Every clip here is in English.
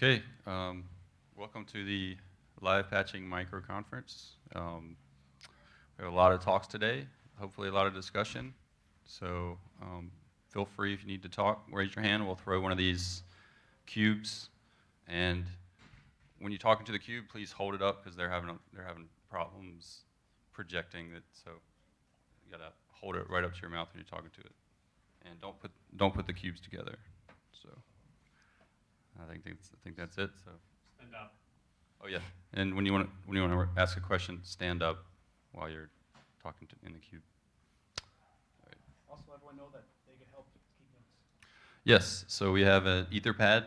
Okay, um, welcome to the live patching micro conference. Um, we have a lot of talks today, hopefully a lot of discussion. So um, feel free if you need to talk, raise your hand. We'll throw one of these cubes, and when you're talking to the cube, please hold it up because they're having they're having problems projecting it. So you gotta hold it right up to your mouth when you're talking to it, and don't put don't put the cubes together. So. I think that's, I think that's it. So. Stand up. Oh yeah. And when you want to when you want to ask a question, stand up while you're talking to, in the queue. Also, everyone know that they can help keep notes. Yes. So we have an Etherpad.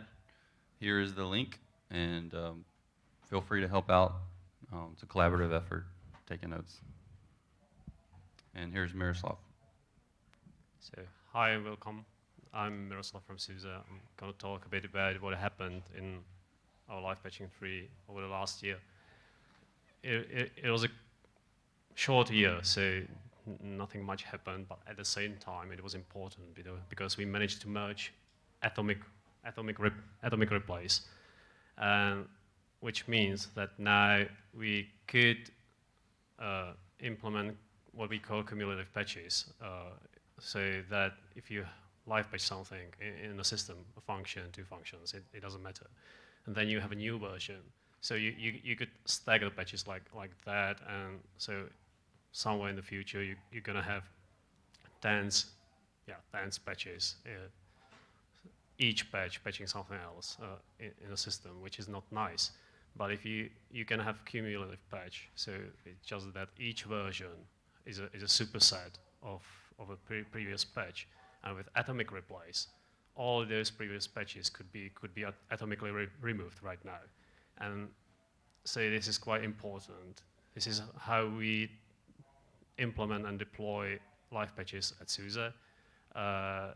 Here is the link, and um, feel free to help out. Um, it's a collaborative effort, taking notes. And here's Miroslav. So, hi and welcome. I'm Miroslav from SUSE. I'm going to talk a bit about what happened in our live patching 3 over the last year. It, it, it was a short year, so nothing much happened, but at the same time it was important because we managed to merge atomic, atomic, rep, atomic replays, um, which means that now we could uh, implement what we call cumulative patches, uh, so that if you live patch something in, in a system, a function, two functions, it, it doesn't matter. And then you have a new version. So you, you, you could stagger the patches like, like that, and so somewhere in the future you, you're going to have tens, yeah, tens patches, uh, each patch patching something else uh, in, in a system, which is not nice. But if you, you can have cumulative patch, so it's just that each version is a, is a superset of, of a pre previous patch. And with atomic replays, all those previous patches could be, could be atomically re removed right now. And so this is quite important. This is how we implement and deploy live patches at SUSE. Uh,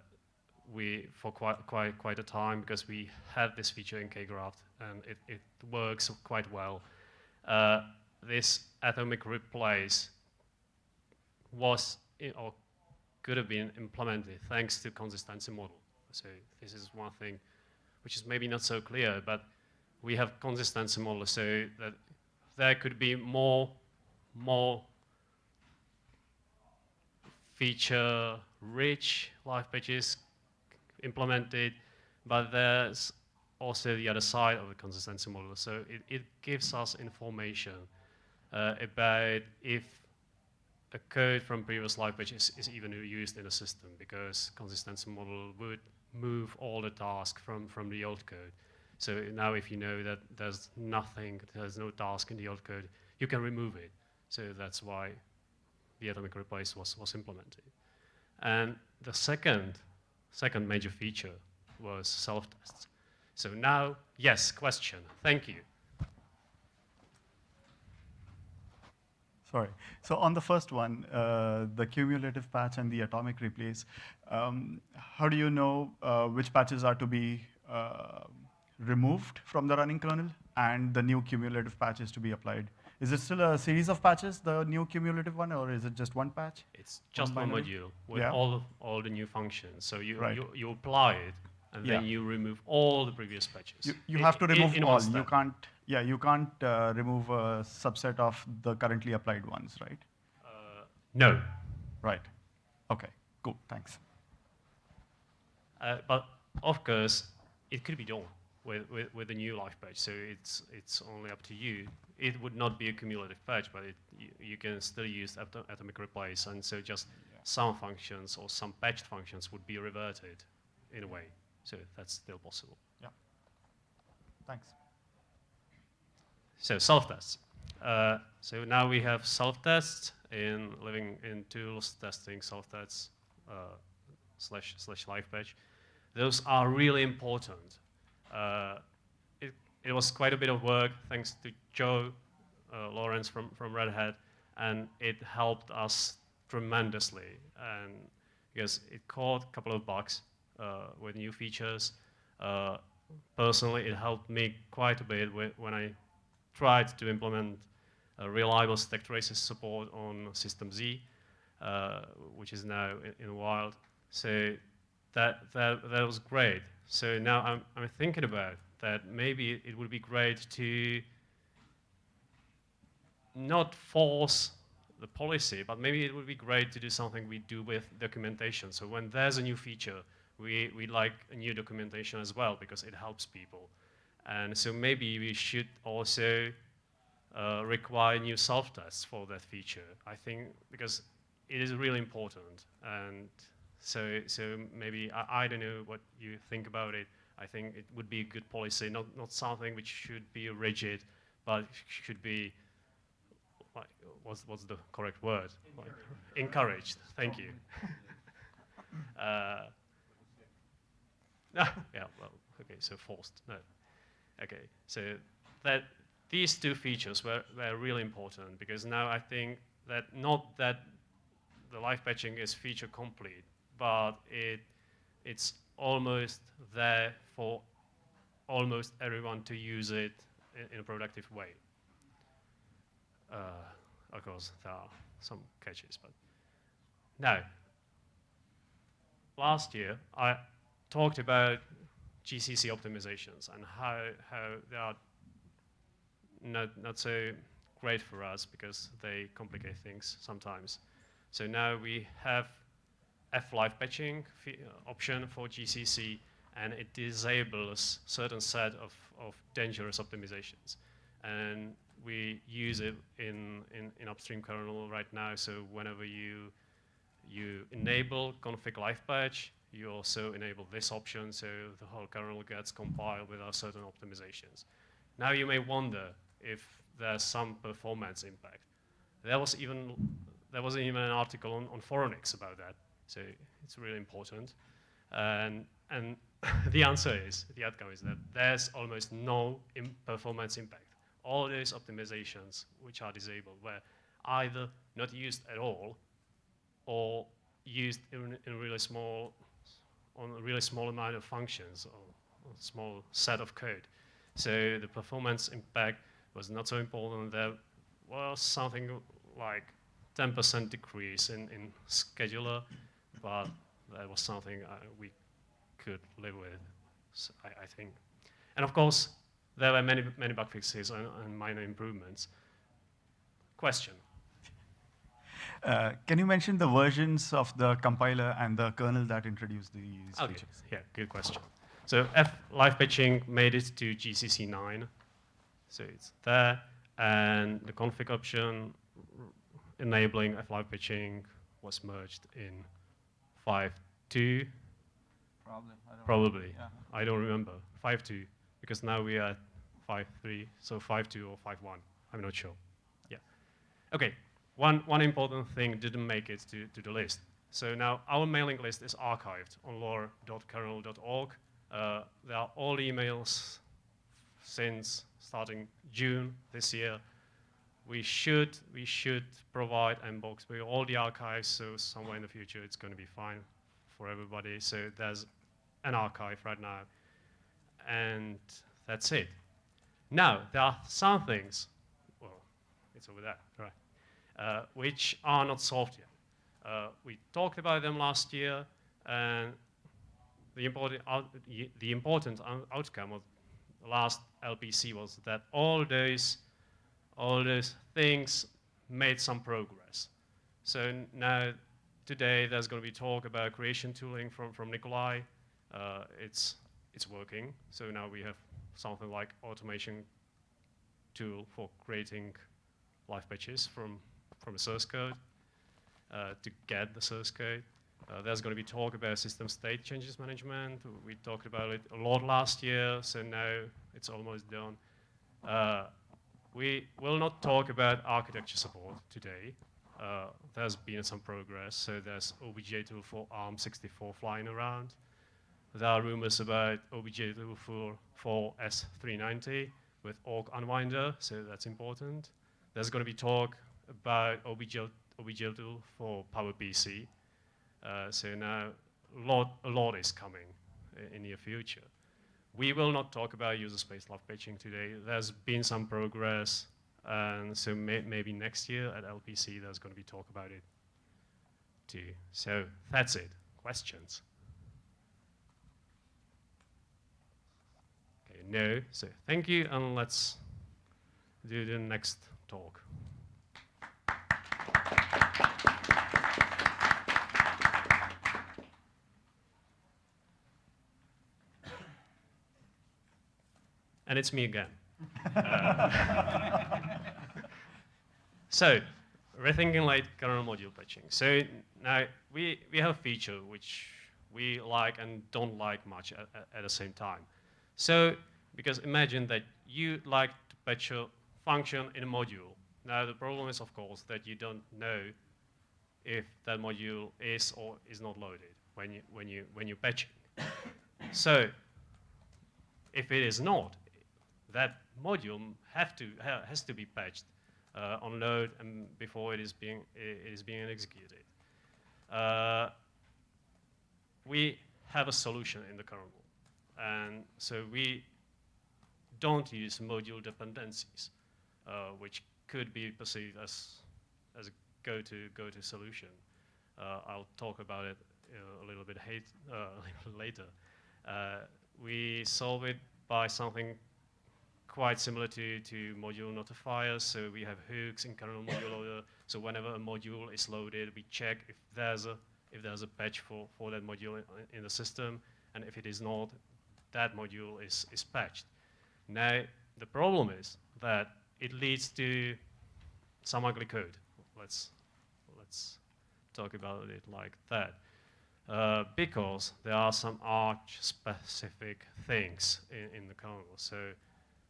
we, for quite, quite, quite a time, because we had this feature in kgraft, and it, it works quite well. Uh, this atomic replace was, or could have been implemented thanks to consistency model. So this is one thing which is maybe not so clear, but we have consistency model so that there could be more, more feature-rich live patches implemented, but there's also the other side of the consistency model. So it, it gives us information uh, about if a code from previous live patches is even used in a system because consistency model would move all the tasks from, from the old code. So now if you know that there's nothing, there's no task in the old code, you can remove it. So that's why the atomic replace was, was implemented. And the second, second major feature was self-tests. So now, yes, question, thank you. Sorry. So on the first one, uh, the cumulative patch and the atomic replace, um, how do you know uh, which patches are to be uh, removed from the running kernel and the new cumulative patches to be applied? Is it still a series of patches, the new cumulative one, or is it just one patch? It's just one, one module with yeah. all, all the new functions. So you, right. you, you apply it, and yeah. then you remove all the previous patches. You, you have to remove in, in all. You can't, yeah, you can't uh, remove a subset of the currently applied ones, right? Uh, no. Right. Okay. Cool. Thanks. Uh, but of course, it could be done with, with, with a new live patch. So it's it's only up to you. It would not be a cumulative patch, but it, you, you can still use atom atomic replace, and so just yeah. some functions or some patched functions would be reverted in a way. So that's still possible. Yeah. Thanks. So self-tests. Uh, so now we have self-tests in living in tools testing self-tests uh, slash slash live patch. Those are really important. Uh, it, it was quite a bit of work thanks to Joe uh, Lawrence from, from Red Hat, and it helped us tremendously. And because it caught a couple of bugs uh, with new features. Uh, personally, it helped me quite a bit when I tried to implement reliable stack traces support on System Z, uh, which is now in, in wild. So that, that, that was great. So now I'm, I'm thinking about that maybe it would be great to not force the policy, but maybe it would be great to do something we do with documentation. So when there's a new feature, we, we like a new documentation as well because it helps people. And so maybe we should also uh, require new self-tests for that feature. I think because it is really important. And so, so maybe, I, I don't know what you think about it. I think it would be a good policy, not, not something which should be rigid, but should be like, what's, what's the correct word? Like, encouraged. Thank you. uh, yeah, well, okay, so forced. No. Okay, so that these two features were, were really important because now I think that not that the live patching is feature complete, but it it's almost there for almost everyone to use it in, in a productive way. Uh, of course, there are some catches, but now, last year I talked about GCC optimizations and how, how they are not, not so great for us because they complicate things sometimes. So now we have F live patching uh, option for GCC and it disables certain set of, of dangerous optimizations. And we use it in, in, in upstream kernel right now. So whenever you, you enable config live patch, you also enable this option so the whole kernel gets compiled without certain optimizations. Now you may wonder if there's some performance impact. There was even, there was even an article on, on Phoronix about that, so it's really important. And, and the answer is, the outcome is that there's almost no Im performance impact. All those optimizations which are disabled were either not used at all or used in, in really small on a really small amount of functions or a small set of code. So the performance impact was not so important. There was something like 10% decrease in, in scheduler, but that was something uh, we could live with, so I, I, think. And of course, there were many, many bug fixes and, and minor improvements. Question? Uh, can you mention the versions of the compiler and the kernel that introduced these okay. features? Yeah, good question. So F live patching made it to GCC 9. So it's there. And the config option enabling F live patching was merged in 5.2. Probably. I don't Probably. Yeah. I don't remember. 5.2, because now we are at 5.3, so 5.2 or 5.1. I'm not sure. Yeah. Okay, one, one important thing didn't make it to, to the list. So now our mailing list is archived on lore.kernel.org. Uh, there are all emails since starting June this year. We should, we should provide Mbox with all the archives, so somewhere in the future it's going to be fine for everybody. So there's an archive right now. And that's it. Now, there are some things, well, it's over there, right? Uh, which are not solved yet. Uh, we talked about them last year, and the important, out, the important outcome of the last LPC was that all those, all those things made some progress. So now, today, there's going to be talk about creation tooling from, from Nicolai. Uh, it's, it's working. So now we have something like automation tool for creating live patches from from a source code uh, to get the source code. Uh, there's going to be talk about system state changes management. We talked about it a lot last year, so now it's almost done. Uh, we will not talk about architecture support today. Uh, there's been some progress, so there's objtool for ARM64 flying around. There are rumors about objtool for, for S390 with ORC unwinder, so that's important. There's going to be talk about OBJ, objtool for PowerPC. Uh, so now a lot, a lot is coming in the near future. We will not talk about user space live patching today. There's been some progress, and so may, maybe next year at LPC there's going to be talk about it too. So that's it. Questions? Okay, no. So thank you, and let's do the next talk. And it's me again. Uh, so, rethinking like kernel module patching. So now we, we have a feature which we like and don't like much at, at the same time. So, because imagine that you like to patch a function in a module. Now the problem is, of course, that you don't know if that module is or is not loaded when you when you when you patch it. so, if it is not, that module have to ha has to be patched uh, on load and before it is being it is being executed. Uh, we have a solution in the kernel, and so we don't use module dependencies, uh, which could be perceived as as a go-to go-to solution. Uh, I'll talk about it uh, a little bit hate, later. we solve it by something quite similar to, to module notifiers. So we have hooks in kernel module loader. So whenever a module is loaded, we check if there's a if there's a patch for, for that module in, in the system. And if it is not, that module is, is patched. Now, the problem is that it leads to some ugly code. Let's, let's talk about it like that. Uh, because there are some arch-specific things in, in the kernel. So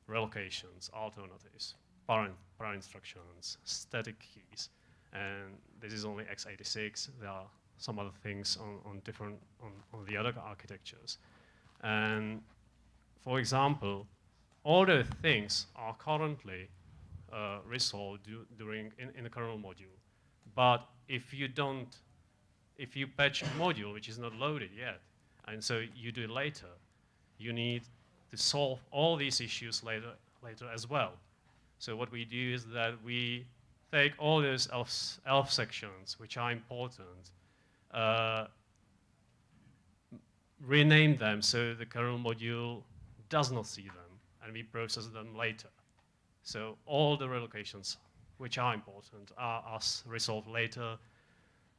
relocations, alternatives, parent, parent instructions, static keys. And this is only x86. There are some other things on, on different, on, on the other architectures. And for example, all the things are currently uh, resolved du during in, in the kernel module. But if you don't, if you patch a module which is not loaded yet, and so you do it later, you need to solve all these issues later, later as well. So what we do is that we take all those ELF, ELF sections, which are important, uh, rename them so the kernel module does not see them, and we process them later. So all the relocations which are important are, are resolved later,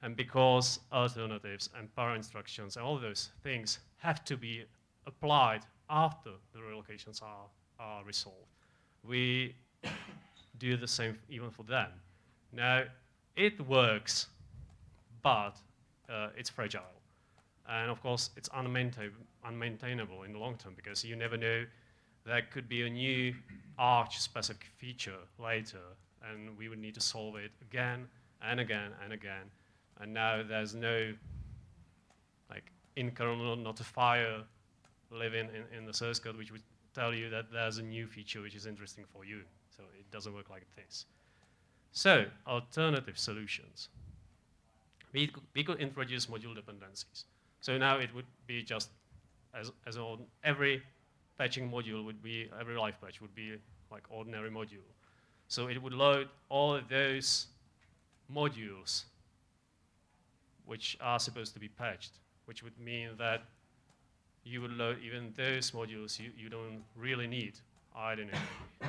and because alternatives and parent instructions and all those things have to be applied after the relocations are, are resolved. We do the same even for them. Now, it works, but uh, it's fragile. And of course, it's unmaintain unmaintainable in the long term because you never know there could be a new arch-specific feature later, and we would need to solve it again and again and again. And now there's no like in-kernel notifier living in, in the source code, which would tell you that there's a new feature which is interesting for you. So it doesn't work like this. So alternative solutions. We could, we could introduce module dependencies. So now it would be just as, as on every patching module would be, every live patch would be like ordinary module. So it would load all of those modules which are supposed to be patched, which would mean that you would load even those modules you, you don't really need. I don't know,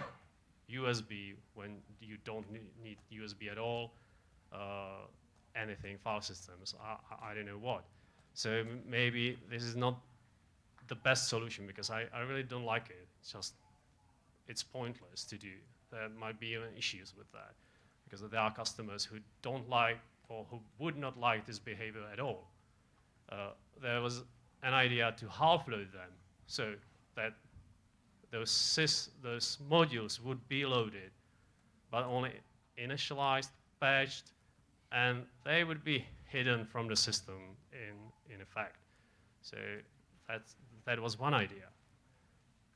USB when you don't need USB at all, uh, anything, file systems, I, I don't know what. So maybe this is not the best solution because I, I really don't like it. It's just, it's pointless to do. There might be issues with that because there are customers who don't like or who would not like this behavior at all. Uh, there was an idea to half load them so that those, sys, those modules would be loaded, but only initialized, patched, and they would be hidden from the system in, in effect. So that's, that was one idea.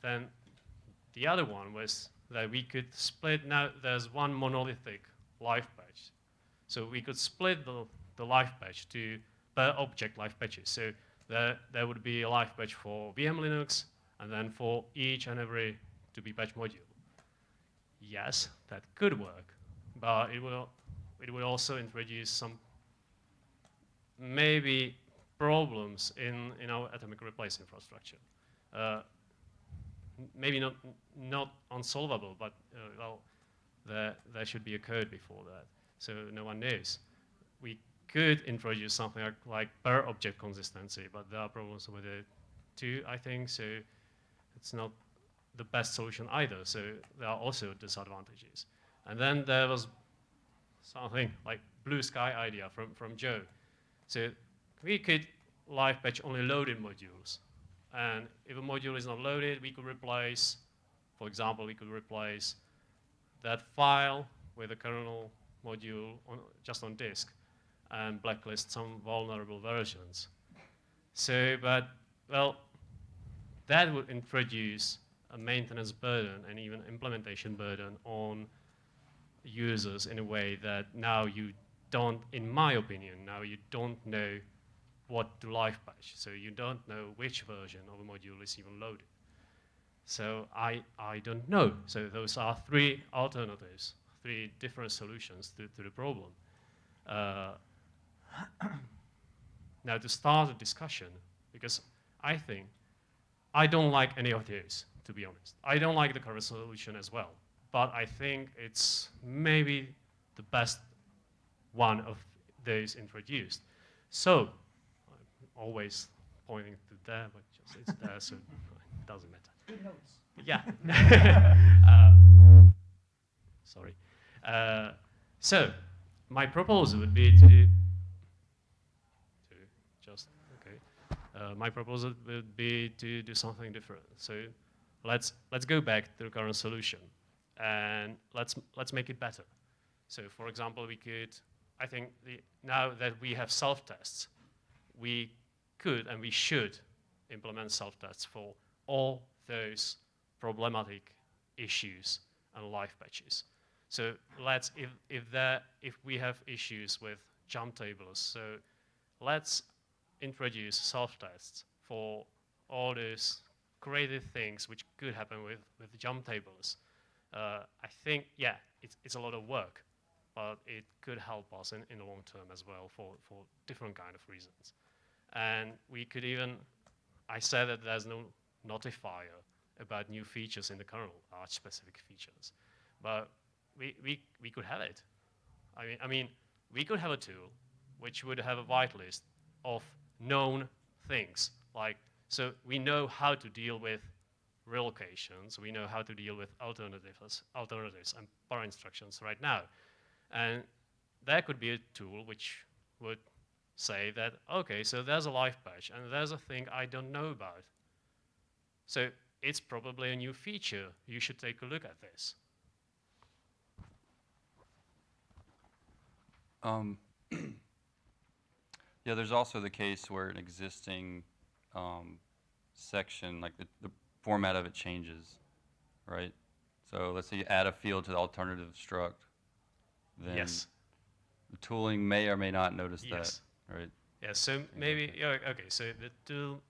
Then the other one was that we could split, now there's one monolithic live patch. So we could split the, the live patch to per object live patches. So there, there would be a live patch for vmlinux, and then for each and every to be patch module. Yes, that could work, but it will, it will also introduce some maybe problems in, in our atomic replace infrastructure. Uh, maybe not not unsolvable, but uh, well, there there should be a code before that, so no one knows. We could introduce something like, like per object consistency, but there are problems with it too, I think. So it's not the best solution either. So there are also disadvantages. And then there was something like blue sky idea from, from Joe. So we could live patch only loaded modules. And if a module is not loaded, we could replace, for example, we could replace that file with a kernel module on, just on disk and blacklist some vulnerable versions. So, but, well, that would introduce a maintenance burden and even implementation burden on users in a way that now you don't, in my opinion, now you don't know what to live patch. So you don't know which version of a module is even loaded. So I, I don't know. So those are three alternatives, three different solutions to, to the problem. Uh, now to start a discussion, because I think I don't like any of these, to be honest. I don't like the current solution as well, but I think it's maybe the best one of those introduced. So, I'm always pointing to there, but just it's there, so it doesn't matter. Good notes. Yeah. uh, sorry. Uh, so, my proposal would be to, to just, okay. Uh, my proposal would be to do something different. So, let's, let's go back to the current solution and let's, let's make it better. So, for example, we could, I think the, now that we have self-tests, we could and we should implement self-tests for all those problematic issues and live patches. So let's, if, if, there, if we have issues with jump tables, so let's introduce self-tests for all those creative things which could happen with, with jump tables. Uh, I think, yeah, it's, it's a lot of work, but it could help us in, in the long term as well for, for different kind of reasons. And we could even, I said that there's no notifier about new features in the kernel, Arch-specific features. But we, we, we could have it. I mean, I mean, we could have a tool which would have a whitelist of known things. Like, so we know how to deal with relocations, we know how to deal with alternatives, alternatives and bar instructions right now. And there could be a tool which would say that, okay, so there's a live patch and there's a thing I don't know about. So it's probably a new feature. You should take a look at this. Um, yeah, there's also the case where an existing um, section, like the, the format of it changes, right? So let's say you add a field to the alternative struct, then yes. the tooling may or may not notice Yes. that, right? Yeah, so maybe, yeah, okay, so the tool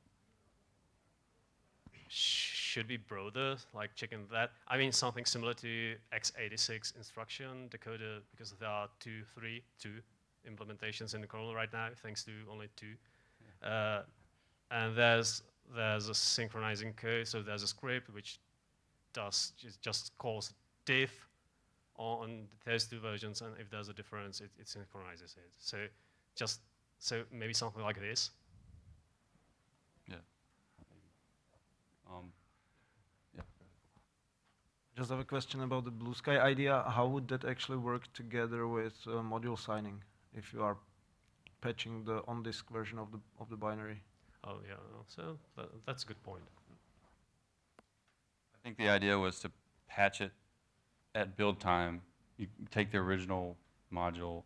should be broader, like checking that. I mean, something similar to x86 instruction decoder, because there are two, three, two implementations in the kernel right now, thanks to only two. Uh, and there's there's a synchronizing code, so there's a script which does just, just calls diff on those two versions, and if there's a difference, it, it synchronizes it. So just so maybe something like this. Um, yeah. Just have a question about the blue sky idea. How would that actually work together with uh, module signing if you are patching the on-disk version of the of the binary? Oh yeah, so tha that's a good point. I think the idea was to patch it at build time. You take the original module,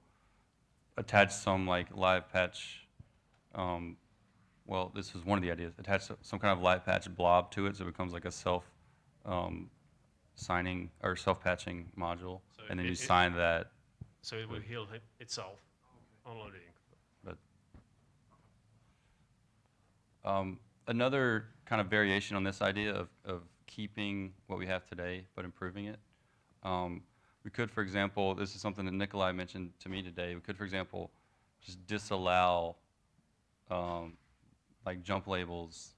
attach some like live patch. Um, well, this was one of the ideas. Attach some kind of live patch blob to it, so it becomes like a self um, signing or self patching module, So and then it- you it- sign that. So it will heal itself on loading. But um, another kind of variation on this idea of, of keeping what we have today but improving it. Um, we could, for example, this is something that Nicolai mentioned to me today. We could, for example, just disallow um, like jump labels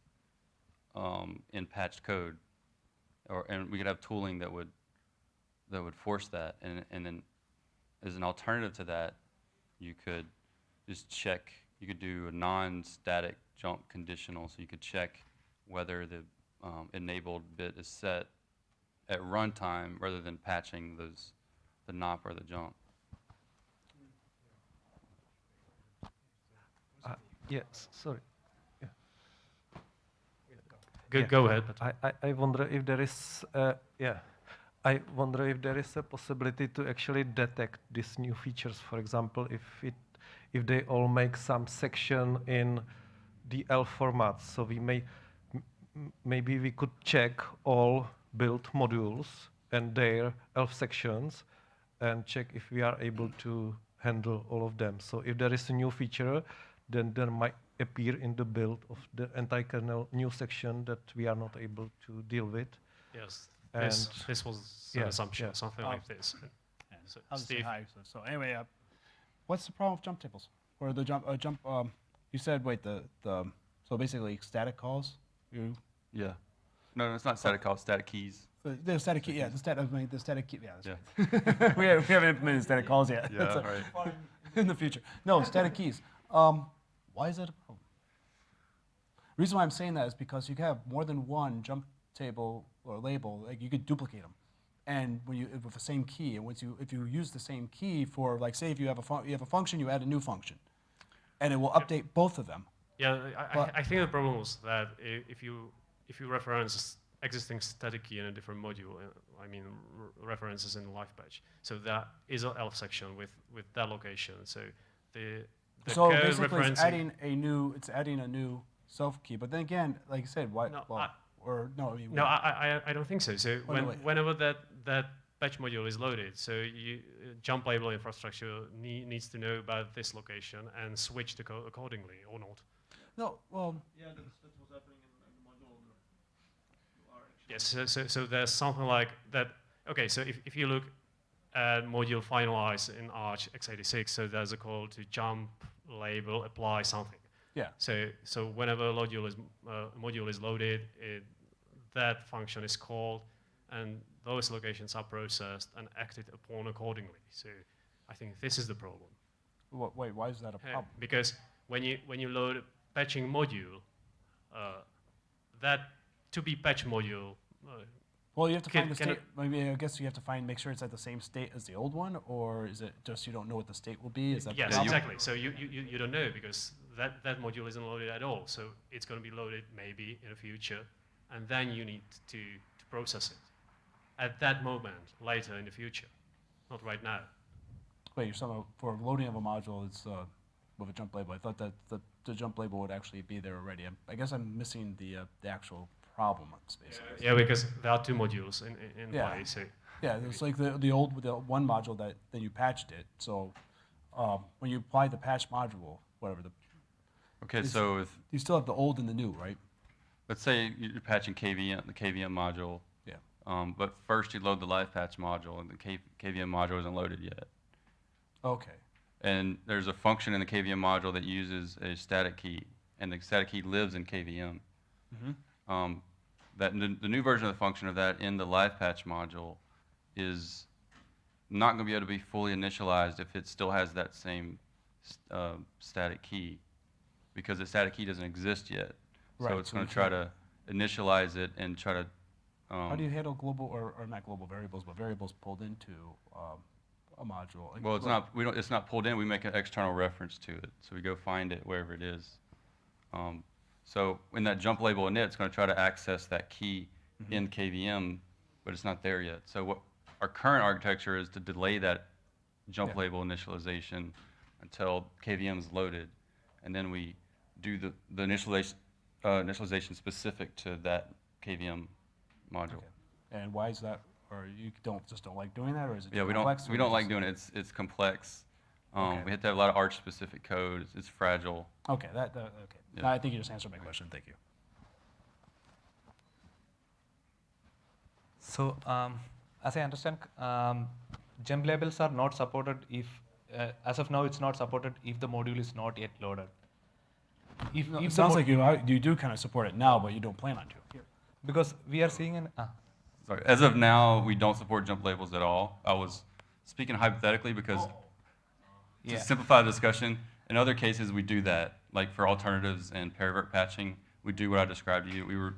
um, in patched code. or, and we could have tooling that would, that would force that. And, and then as an alternative to that, you could just check, you could do a non-static jump conditional, so you could check whether the um, enabled bit is set at runtime rather than patching those, the NOP or the jump. Uh, Yes, sorry. Go, Yeah. go ahead. I, I, I wonder if there is, uh, yeah, I wonder if there is a possibility to actually detect these new features. For example, if it, if they all make some section in DL format, so we may, maybe we could check all built modules and their ELF sections and check if we are able to handle all of them. So if there is a new feature, then there might appear in the build of the anti-kernel new section that we are not able to deal with. yes, this, And- this was yeah, an assumption, yeah. something Um, like this. Yeah, So, I'll just say Steve? hi. So, so anyway, uh, what's the problem with jump tables? Or the jump, uh, jump, um, you said, wait, the, the, so basically static calls? You, Yeah. No, no, it's not static calls, static keys. the static key, yeah, the static, I mean, the static key, yeah. that's Yeah. right. We haven't, we haven't implemented static calls yet. Yeah, That's a- right. in the future. No, static keys. Um, why is that a problem? reason why I'm saying that is because you can have more than one jump table or label, like you could duplicate them. And when you with the same key, and once you if you use the same key for like say if you have a you have a function, you add a new function, and it will update both of them. Yeah, I, I, think the problem was that if you if you reference existing static key in a different module, uh, I mean r- references in the live patch, so that is an ELF section with with that location. So the the so code basically, it's adding a new it's adding a new self key. But then again, like I said, why? No, well, I- or no, I mean, No, I, I, I don't think so. So Oh, when, wait. whenever that, that patch module is loaded, so you, uh, jump label infrastructure nee- needs to know about this location and switch the code accordingly or not. no, well, Yeah, that's, that's what's happening in, in the module owner. You are actually Yes, so, so, so there's something like that. Okay, so if, if you look at module finalize in Arch x86, so there's a call to jump label apply something. Yeah. So, so whenever a module is, uh, module is loaded, it, that function is called, and those locations are processed and acted upon accordingly. So, I think this is the problem. Wait, why is that a Uh, problem? because when you when you load a patching module, uh, that to be patch module, uh, Well, you have to Can- find the state. Maybe I guess you have to find, make sure it's at the same state as the old one, or is it just you don't know what the state will be? Is that yes, exactly. So you, you- you don't know because that, that module isn't loaded at all. So it's going to be loaded maybe in the future, and then you need to, to process it at that moment later in the future, not right now. Wait, you're talking about for loading of a module, it's uh, with a jump label. I thought that the, the jump label would actually be there already. I'm, I guess I'm missing the uh, the actual problem. Basically. Yeah, because there are two modules in, in, in Yeah. play. So Yeah, it's like the, the old, the one module that, then you patched it, so, um, when you apply the patch module, whatever, the, Okay, Is- so if, you still have the old and the new, right? let's say you're patching KVM, the KVM module. Yeah. Um, but first you load the live patch module and the K, KVM module isn't loaded yet. Okay, And there's a function in the KVM module that uses a static key, and the static key lives in KVM. Mhm. Um, that n- the new version of the function of that in the live patch module is not going to be able to be fully initialized if it still has that same s- uh, static key, because the static key doesn't exist yet. Right, So it's so going to try to initialize it and try to. Um, how do you handle global, or, or not global variables, but variables pulled into, um, a module? Like, Well, it's not, we don't, it's not pulled in, we make an external reference to it, so we go find it wherever it is. Um, So in that jump label init, it's gonna try to access that key Mhm. in KVM, but it's not there yet. So what, our current architecture is to delay that jump Yeah. label initialization until KVM is loaded, and then we do the, the initialization, uh, initialization specific to that KVM module. Okay. And why is that, or you don't, just don't like doing that, or is it Yeah, too we don't, we don't like doing it, it's, it's complex. Um, Okay. we have to have a lot of Arch-specific code, it's, it's fragile. Okay, that, that, okay. Yeah. No, I think you just answered my question, thank you. So, um, as I understand, um, jump labels are not supported if, uh, as of now, it's not supported if the module is not yet loaded. If, No, if It sounds like you, are- you do kind of support it now, but you don't plan on to. because we are seeing an, ah, Sorry, as of now, we don't support jump labels at all. I was speaking hypothetically because to Yeah. simplify the discussion, in other cases, we do that. Like for alternatives and paravirt patching, we do what I described to you. We were,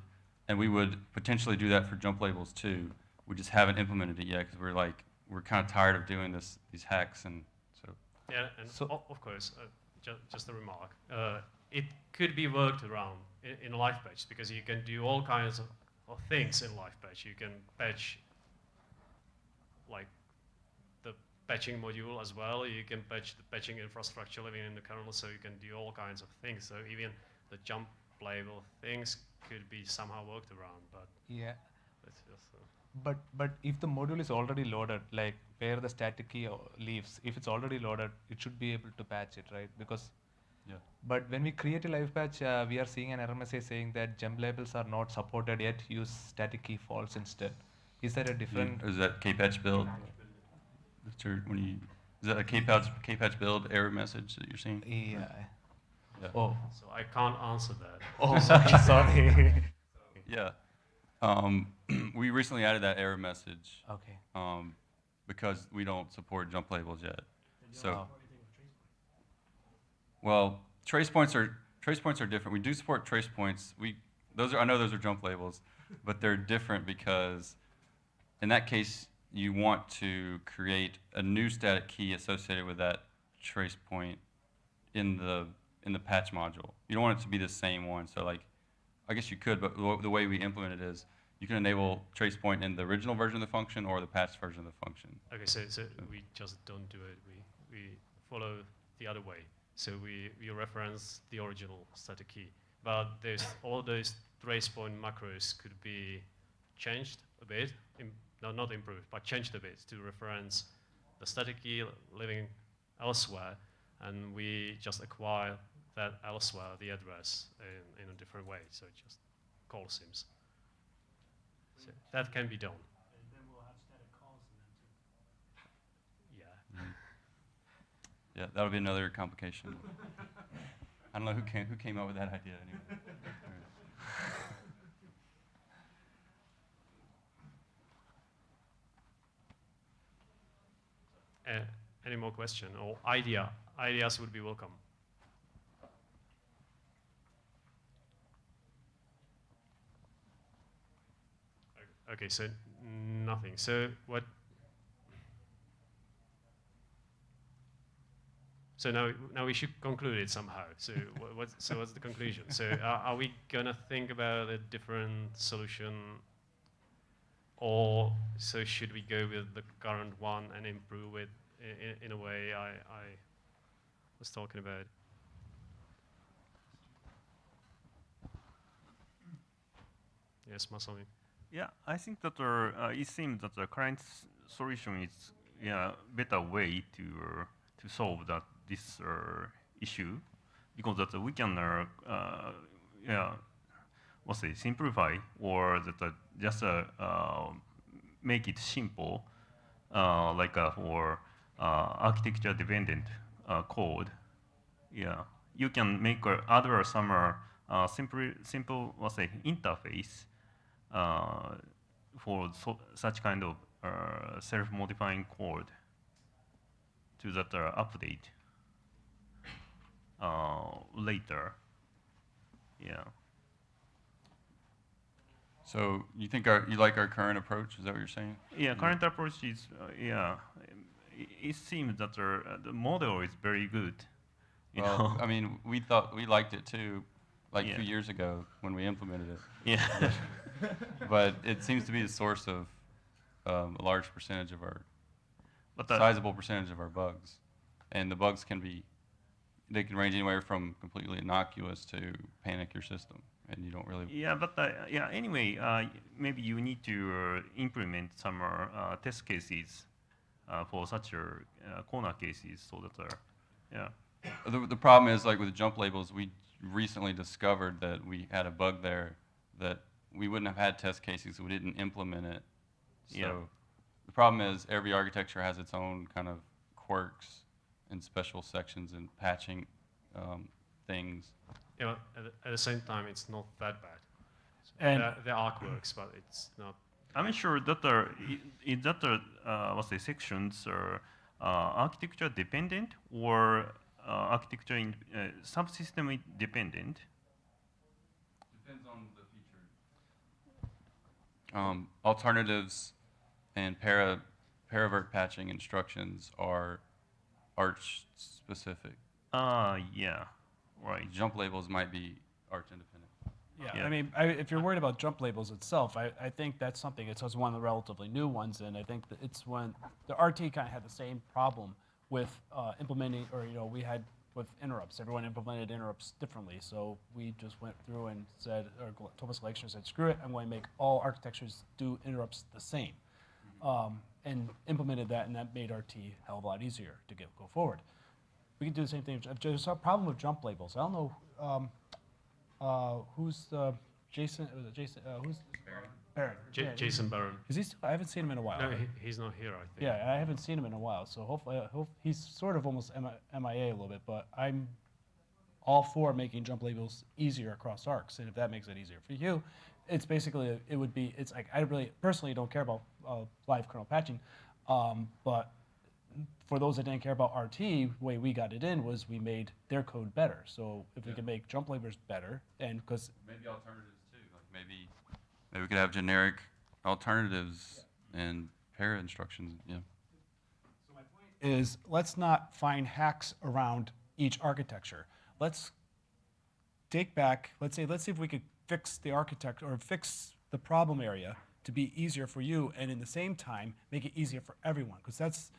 and we would potentially do that for jump labels too. We just haven't implemented it yet because we're like, we're kind of tired of doing this, these hacks and so. Yeah, and So- of course, uh, ju- just a remark. Uh, it could be worked around in, in live patch because you can do all kinds of, of things in live patch. You can patch like the patching module as well. You can patch the patching infrastructure living in the kernel, so you can do all kinds of things. So even the jump label things could be somehow worked around, but Yeah. just. Uh, But but if the module is already loaded, like where the static key leaves, if it's already loaded, it should be able to patch it, right? Because Yeah. but when we create a live patch, uh, we are seeing an error message saying that jump labels are not supported yet. Use static key false instead. Is that a different? Is that kpatch build? That's your, when you, is that a kpatch, kpatch build error message that you're seeing? Yeah. Yeah. Oh. so I can't answer that. Oh, sorry. Yeah. Um, we recently added that error message okay. um, because we don't support jump labels yet. So, Oh. Well, trace points are trace points are different. We do support trace points. We those are I know those are jump labels, but they're different because in that case you want to create a new static key associated with that trace point in the in the patch module. You don't want it to be the same one. So like, I guess you could, but the way we implement it is you can enable trace point in the original version of the function or the patched version of the function. Okay, so, so we just don't do it. We, we follow the other way. So we, we reference the original static key. But all those trace point macros could be changed a bit, im- no, not improved, but changed a bit to reference the static key living elsewhere, and we just acquire that elsewhere, the address, in, in a different way. So it just kallsyms. So that can be done. Yeah. Yeah, that'll be another complication. I don't know who came, who came up with that idea anyway. Uh, any more question or idea? Ideas would be welcome. Okay, so nothing. So what? So now, now we should conclude it somehow. So what, what's, so what's the conclusion? So are, are we gonna think about a different solution or so should we go with the current one and improve it in, in a way I, I was talking about? Yes, Masami. Yeah, I think that uh, uh, it seems that the current solution is yeah better way to uh, to solve that this uh, issue because that we can uh, uh, yeah what's it simplify or that just uh, make it simple like for architecture dependent code. Yeah, you can make other some simple simple what's interface for so, such kind of uh, self-modifying code to that uh, update uh, later. Yeah. So you think our, you like our current approach? Is that what you're saying? Yeah, current approach is, uh, yeah, it, it seems that uh, the model is very good. You Well, know? I mean, we thought we liked it too, like Yeah. two years ago when we implemented it. yeah. But it seems to be the source of um, a large percentage of our, but sizable percentage of our bugs. And the bugs can be, they can range anywhere from completely innocuous to panic your system, and you don't really. Yeah, but uh, yeah. Anyway, uh, maybe you need to uh, implement some uh, uh, test cases uh, for such corner cases, so that uh, yeah. The, the problem is, like with the jump labels, we recently discovered that we had a bug there that we wouldn't have had test cases if we didn't implement it. So Yeah. the problem is every architecture has its own kind of quirks and special sections and patching um, things. Yeah, at, the- at the same time, it's not that bad. So And- there, there are quirks, but it's not I'm sure that are i- is that are, uh, what's the sections are uh, architecture dependent or uh, architecture in, uh, subsystem i- dependent? Depends on the feature. Um, alternatives and para, paravirt patching instructions are arch specific. Ah, yeah, right. Jump labels might be arch independent. Yeah, Yeah. I mean, I, if you're worried about jump labels itself, I, I think that's something. It's one of the relatively new ones, and I think that it's when the RT kind of had the same problem with uh, implementing, or you know, we had with interrupts. Everyone implemented interrupts differently, so we just went through and said, or Gl- Thomas Gleixner said, screw it, I'm going to make all architectures do interrupts the same, um, and implemented that, and that made RT a hell of a lot easier to get go forward. We can do the same thing. There's a problem with jump labels. I don't know. Um, uh, who's uh, Jason? Was it Jason? Uh, who's Baron? J- Yeah, Jason Baron. Is he? Still, I haven't seen him in a while. No, he, he's not here, I think. yeah, I haven't seen him in a while. So hopefully, uh, hope, he's sort of almost MIA a little bit. But I'm all for making jump labels easier across arcs, and if that makes it easier for you, it's basically it would be. It's like I really personally don't care about uh, live kernel patching, um, but for those that didn't care about RT, the way we got it in was we made their code better. So if we Yeah. can make jump labels better, and because Maybe alternatives too. Like maybe maybe we could have generic alternatives and para instructions. Yeah. So my point is let's not find hacks around each architecture. Let's take back, let's say, let's see if we could fix the architect or fix the problem area to be easier for you and in the same time make it easier for everyone because that's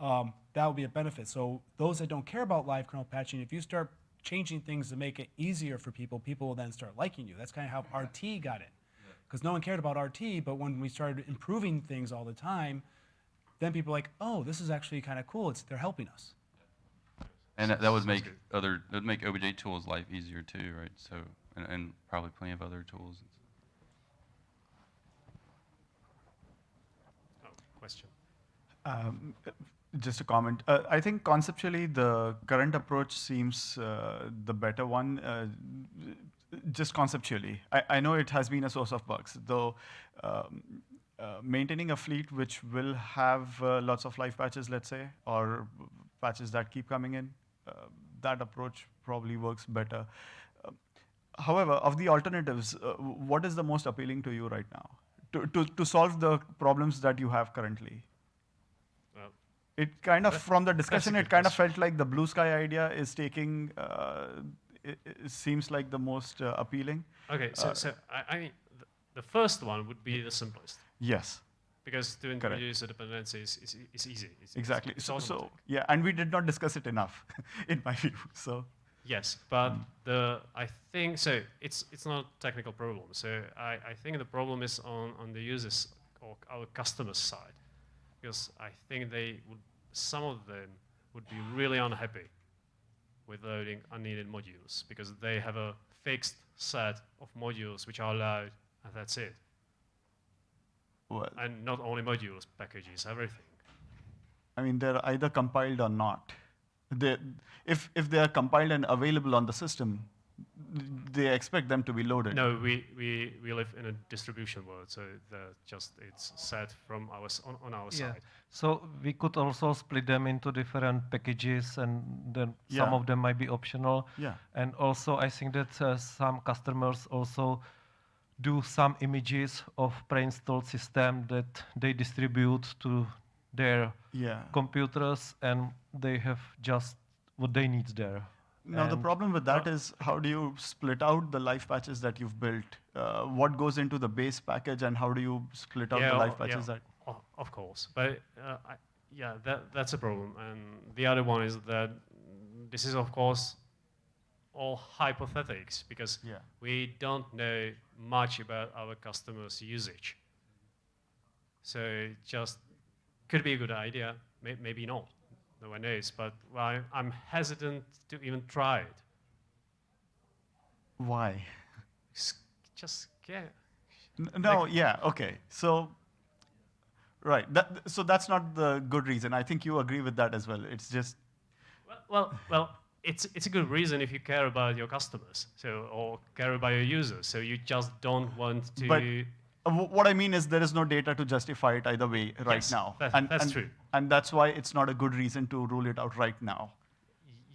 um, that would be a benefit. So those that don't care about live kernel patching, if you start changing things to make it easier for people, people will then start liking you. That's kind of how RT got it. Because no one cared about RT, but when we started improving things all the time, then people are like, oh, this is actually kind of cool. It's they're helping us. And that, that would make other that would make objtool's life easier too, right? So and, and probably plenty of other tools. Oh, question. Um, just a comment. Uh, I think conceptually the current approach seems uh, the better one. Uh, just conceptually, I, I know it has been a source of bugs, though. Um, uh, maintaining a fleet which will have uh, lots of live patches, let's say, or patches that keep coming in, uh, that approach probably works better. However, of the alternatives, uh, what is the most appealing to you right now to, to, to solve the problems that you have currently? Well, It kind of, from the discussion, it kind of felt like the blue sky idea is taking, uh, it, it seems like the most uh, appealing. okay, so, Uh, so I, I mean, the, first one would be the simplest Yes, because to introduce a dependency is, is, is easy. It's, it's- exactly. It's, So, so, yeah, and we did not discuss it enough, in my view. So, Yes, but the I think so. It's it's not a technical problem. So I, I think the problem is on, on the users or our customers side, because I think they would some of them would be really unhappy with loading unneeded modules because they have a fixed set of modules which are allowed, and that's it. well, And not only modules, packages, everything. I mean, they're either compiled or not. They, if, if they are compiled and available on the system, they expect them to be loaded. No, we, we, we live in a distribution world, so just it's set from our on, on our Yeah. side. So we could also split them into different packages, and then some of them might be optional. Yeah. And also, I think that uh, some customers also do some images of pre-installed system that they distribute to their Yeah. computers, and they have just what they need there. Now, the problem with that is how do you split out the live patches that you've built? Uh, what goes into the base package, and how do you split out the o- live patches yeah, that? of course, but uh, I, yeah, that that's a problem. And the other one is that this is of course all hypothetics because Yeah. we don't know much about our customers' usage. So it just could be a good idea, may, maybe not. No one knows, but well, I'm hesitant to even try it. Why? Just N- No, yeah, okay. So, right. That, so that's not the good reason. I think you agree with that as well. It's just, Well, well, well, it's it's a good reason if you care about your customers, so or care about your users. So you just don't want to. But- What I mean is there is no data to justify it either way right Yes, now. that- and, that's and- true. And that's why it's not a good reason to rule it out right now.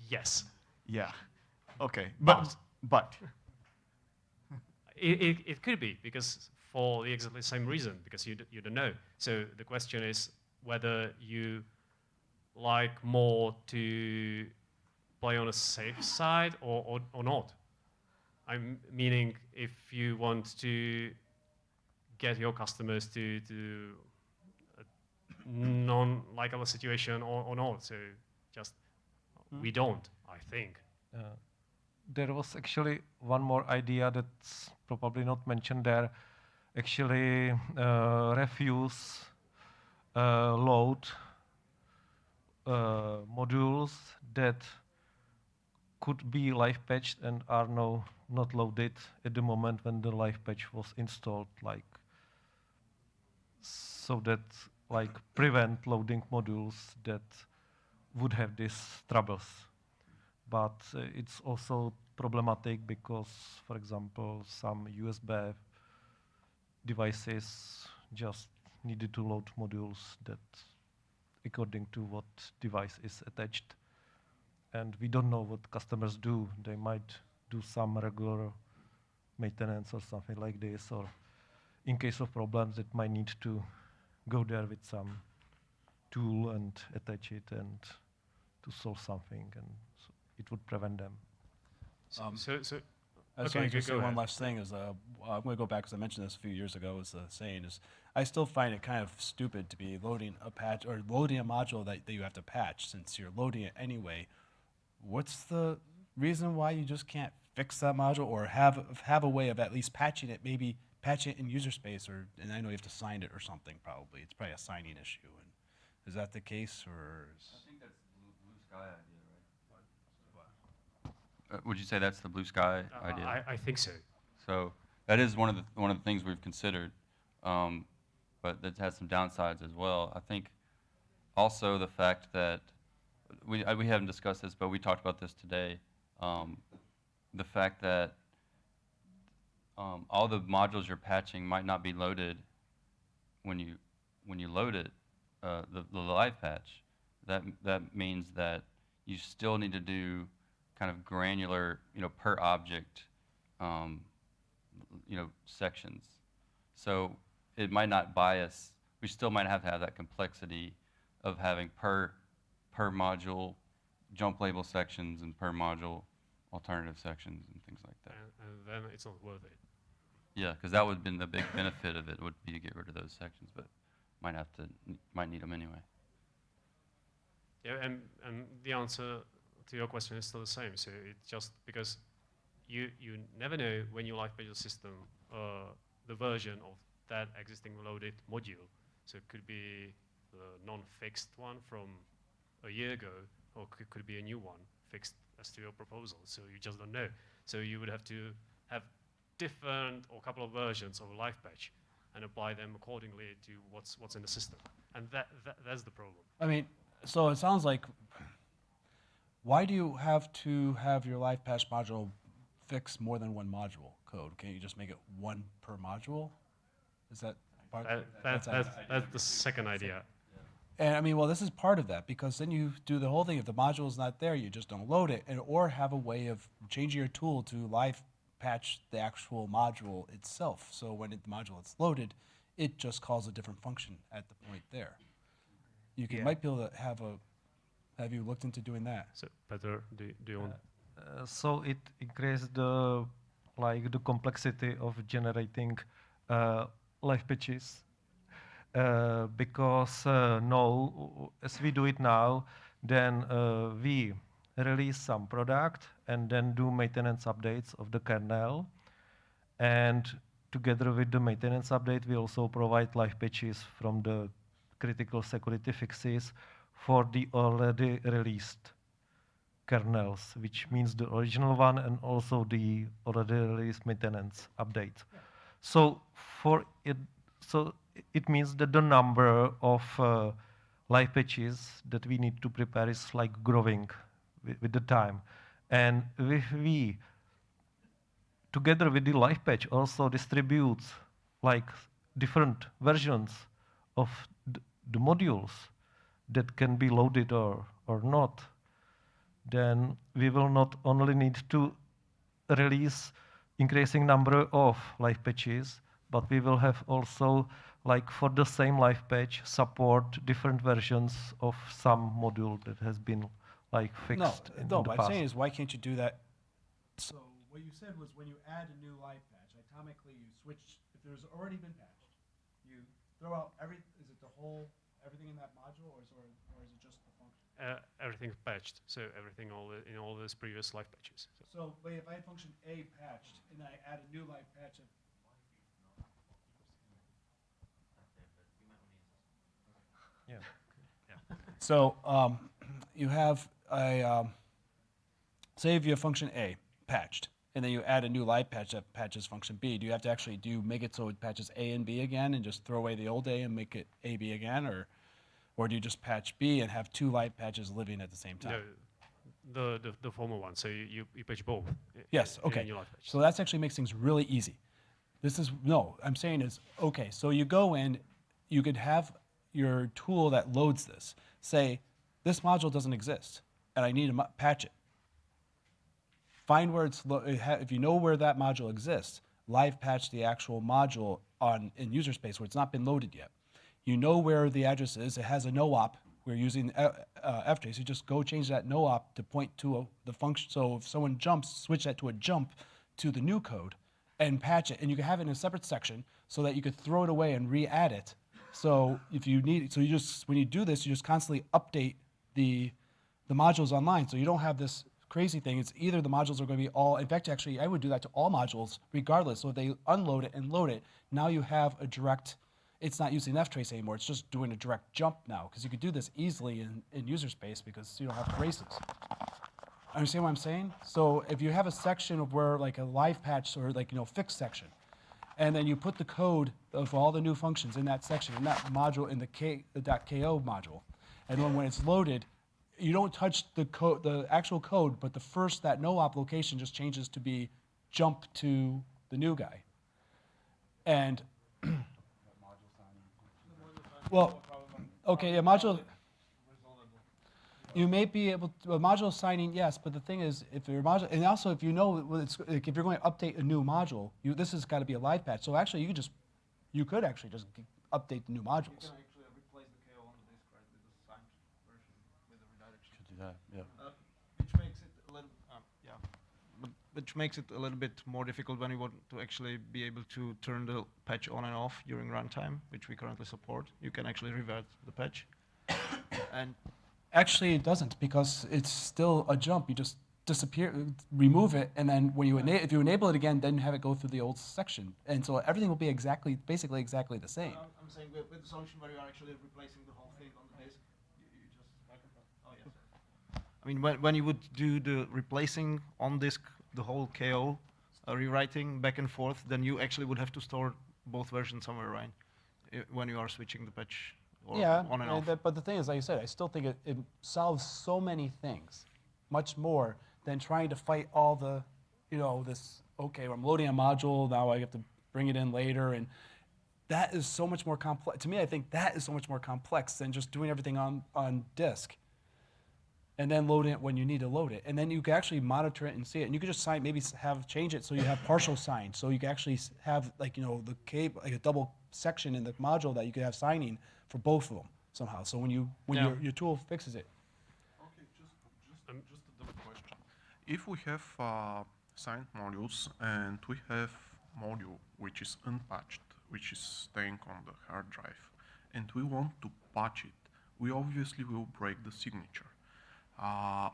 Yes. Yeah. Okay. But, but, It, it, it could be because for the exactly same reason because you, d- you don't know. So the question is whether you like more to play on a safe side or, or, or not. I'm meaning if you want to get your customers to, to a non-likable situation or, or not. So just we don't, I think. Uh, there was actually one more idea that's probably not mentioned there. Actually, uh, refuse uh, load uh, modules that could be live patched and are now not loaded at the moment when the live patch was installed, like so that like prevent loading modules that would have these troubles but uh, it's also problematic because, for example, some USB devices just needed to load modules that according to what device is attached. And we don't know what customers do. They might do some regular maintenance or something like this, or in case of problems, it might need to go there with some tool and attach it and to solve something. And so it would prevent them. So, Um, so, so I just Okay, want to say go one ahead. last thing is uh, I'm going to go back because I mentioned this a few years ago. Was the saying is I still find it kind of stupid to be loading a patch or loading a module that, that you have to patch since you're loading it anyway. What's the reason why you just can't fix that module or have have a way of at least patching it? Maybe patch it in user space or and I know you have to sign it or something. Probably it's probably a signing issue. And is that the case or? Is, think that's the blue, blue sky idea, right? Uh, would you say that's the blue sky uh, idea? I, I think so. So that is one of the one of the things we've considered, um, but that has some downsides as well. I think also the fact that we uh, we haven't discussed this, but we talked about this today. Um, the fact that um, all the modules you're patching might not be loaded when you when you load it, uh, the, the live patch. That that means that you still need to do kind of granular, you know, per object um, you know, sections. So it might not bias. We still might have to have that complexity of having per per module jump label sections and per module alternative sections and things like that. And, and then it's not worth it. Yeah, because that would have been the big benefit of it would be to get rid of those sections, but might have to might need them anyway. Yeah, and, and the answer to your question is still the same. So it's just because you you never know when you live your system uh, the version of that existing loaded module. So it could be the non-fixed one from a year ago, or could, could be a new one fixed as to your proposal. So you just don't know. So you would have to have different or a couple of versions of a live patch and apply them accordingly to what's what's in the system. And that, that that's the problem. I mean, so it sounds like, why do you have to have your live patch module fix more than one module code? Can't you just make it one per module? Is that part? That, that, that's, that's the second idea. And I mean, well, this is part of that because then you do the whole thing. If the module is not there, you just don't load it, and or have a way of changing your tool to live patch the actual module itself. So when it, the module is loaded, it just calls a different function at the point there. You can, Yeah. might be able to have a. Have you looked into doing that? So, Peter, do, do you want? Uh, so it increased the like the complexity of generating uh, live pitches uh, because uh, no, as we do it now, then uh, we release some product and then do maintenance updates of the kernel, and together with the maintenance update, we also provide live patches from the critical security fixes for the already released kernels, which means the original one and also the already released maintenance update. So for it, so it means that the number of uh, live patches that we need to prepare is like growing with, with the time. And if we, together with the live patch, also distributes like different versions of th- the modules that can be loaded or, or not, then we will not only need to release increasing number of live patches, but we will have also, like for the same live patch, support different versions of some module that has been like No, fixed in, no, in the what I'm past. saying is, why can't you do that? So what you said was when you add a new live patch, atomically you switch, if there's already been patched, you throw out every, is it the whole, everything in that module, or is, or, or is it just the function? Uh, everything patched, so everything all the, in all those previous live patches. So So, but if I had function A patched, and I add a new live patch of Yeah. So um, you have a, um, say if you have function A patched, and then you add a new live patch that patches function B, do you have to actually do make it so it patches A and B again and just throw away the old A and make it A, B again? Or, or do you just patch B and have two live patches living at the same time? No, the, the, the former one, so you, you, you patch both. Yes, okay. your live patch. So that actually makes things really easy. This is, no, I'm saying is, okay, so you go in, you could have your tool that loads this, say, this module doesn't exist, and I need to patch it. Find where it's, if you know where that module exists, live patch the actual module on, in user space where it's not been loaded yet. You know where the address is, it has a no-op, we're using uh, uh, FJS, you just go change that no-op to point to a, the function, so if someone jumps, switch that to a jump to the new code and patch it, and you can have it in a separate section so that you could throw it away and re-add it. So if you need, so you just, when you do this, you just constantly update the, the modules online, so you don't have this crazy thing. It's either the modules are going to be all, in fact, actually, I would do that to all modules regardless. So if they unload it and load it, now you have a direct, it's not using ftrace anymore. It's just doing a direct jump now, because you could do this easily in, in user space because you don't have traces. Understand what I'm saying? So if you have a section of where like a live patch or like, you know, fixed section, and then you put the code of all the new functions in that section, in that module, in the, K, the .ko module, and then when it's loaded, you don't touch the code, the actual code, but the first, that no-op location just changes to be jump to the new guy. And, well, okay, yeah, module, you may be able to, module signing, yes, but the thing is, if your module, and also if you know, it's, like if you're going to update a new module, you, this has got to be a live patch. So actually, you could just, you could actually just update the new modules. actually replace the KO on the disk, right, with the signed version with the redirection. Should do that, yeah. Uh, which makes it a little, um, yeah, but which makes it a little bit more difficult when you want to actually be able to turn the patch on and off during runtime, which we currently support. You can actually revert the patch. and Actually, it doesn't because it's still a jump. You just disappear, remove it, and then when you if you enable it again, then you have it go through the old section, and so everything will be exactly, basically exactly the same. I'm, I'm saying with, with the solution where you are actually replacing the whole thing on the disk, you, you just. Oh yes. I mean, when when you would do the replacing on disk the whole KO, uh, rewriting back and forth, then you actually would have to store both versions somewhere, right? I- when you are switching the patch or yeah, on and off. that- but the thing is, like you said, I still think it, it solves so many things, much more than trying to fight all the, you know, this. Okay, I'm loading a module now. I have to bring it in later, and that is so much more complex. To me, I think that is so much more complex than just doing everything on on disk. And then loading it when you need to load it, and then you can actually monitor it and see it. And you could just sign, maybe have change it so you have partial sign, so you can actually have like you know the cable, like a double section in the module that you could have signing for both of them somehow. So when you when Yeah. your, your tool fixes it, Okay, just, just, just a double question. If we have uh, signed modules and we have module which is unpatched, which is staying on the hard drive, and we want to patch it, we obviously will break the signature. Uh,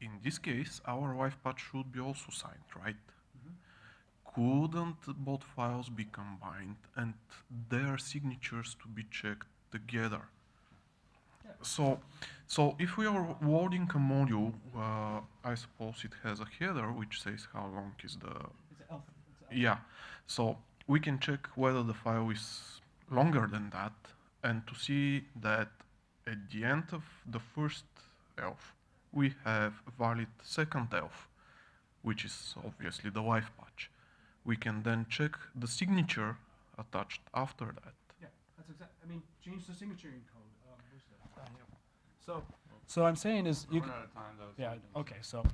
in this case, our live patch should be also signed, right? Couldn't both files be combined and their signatures to be checked together? So, so if we are loading a module, uh, I suppose it has a header which says how long is the. Yeah, so we can check whether the file is longer than that, and to see that at the end of the first elf, we have a valid second elf, which is obviously the live patch. We can then check the signature attached after that. Yeah, that's exactly. I mean, change the signature in code. Um, where's that? So, so I'm saying is you. We're c- out of time, though. Yeah. Okay. So,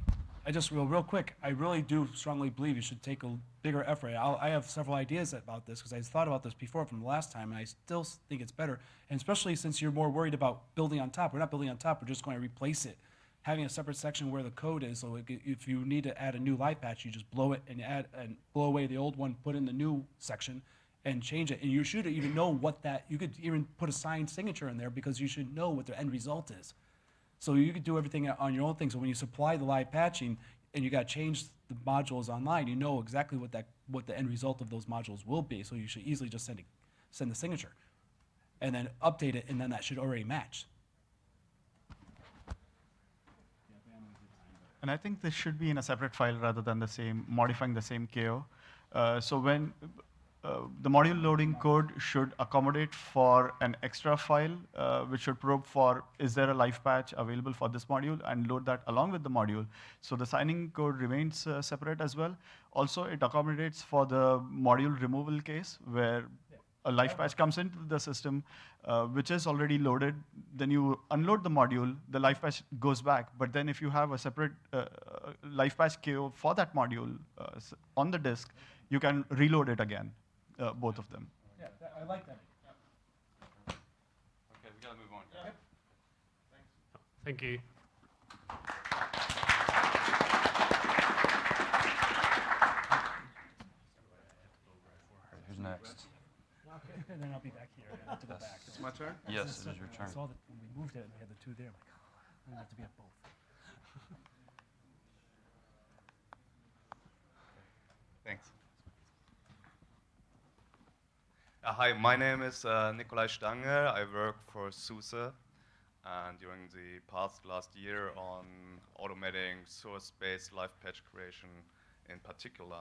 I just real real quick. I really do strongly believe you should take a bigger effort. I'll, I have several ideas about this because I thought about this before from the last time, and I still think it's better. And especially since you're more worried about building on top. We're not building on top. We're just going to replace it. Having a separate section where the code is, so if you need to add a new live patch, you just blow it and add and blow away the old one, put in the new section, and change it. And you should even know what that. You could even put a signed signature in there because you should know what the end result is. So you could do everything on your own thing. So when you supply the live patching and you got to change the modules online, you know exactly what that what the end result of those modules will be. So you should easily just send it, send the signature, and then update it, and then that should already match. And I think this should be in a separate file rather than the same, modifying the same KO. Uh, so when uh, the module loading code should accommodate for an extra file, uh, which should probe for is there a live patch available for this module and load that along with the module. So the signing code remains uh, separate as well. Also, it accommodates for the module removal case where a live patch comes into the system, uh, which is already loaded. Then you unload the module, the live patch goes back. But then if you have a separate uh, live patch KO for that module on the disk, you can reload it again, uh, both of them. Yeah, I like that. Okay, we gotta move on. Thanks. Thank you. Who's next? and then I'll be back here. I have to go back. It's my turn? Yes, it is your I turn. saw that when we moved it, and we had the two there. I'm like, I'm gonna have to be at both. Thanks. Uh, hi, my name is uh, Nicolai Stange. I work for SUSE and during the past last year on automating source-based live patch creation in particular.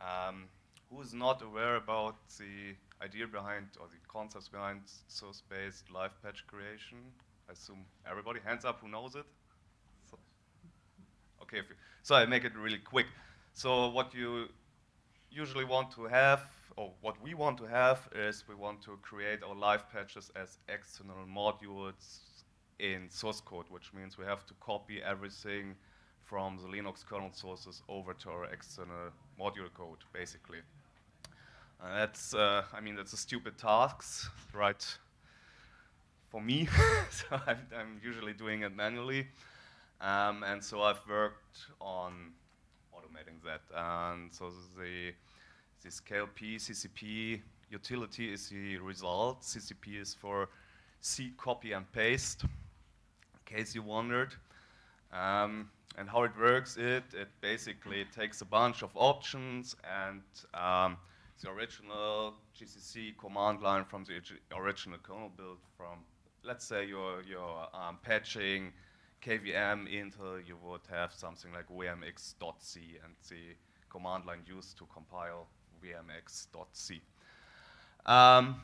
Um, who is not aware about the idea behind or the concepts behind source-based live patch creation? I assume everybody. Hands up who knows it. So, okay, so I make it really quick. So what you usually want to have, what we want to have, is we want to create our live patches as external modules in source code, which means we have to copy everything from the Linux kernel sources over to our external module code, basically. Uh, that's, uh, I mean, that's a stupid task, right? For me, so I'm, I'm usually doing it manually. Um, and so I've worked on automating that. And so the this KLP CCP utility is the result. CCP is for C copy and paste, in case you wondered. Um, and how it works, it it basically takes a bunch of options and um, the original GCC command line from the original kernel build from, let's say you're, you're um, patching KVM Intel, you would have something like vmx.c and the command line used to compile vmx.c. Um,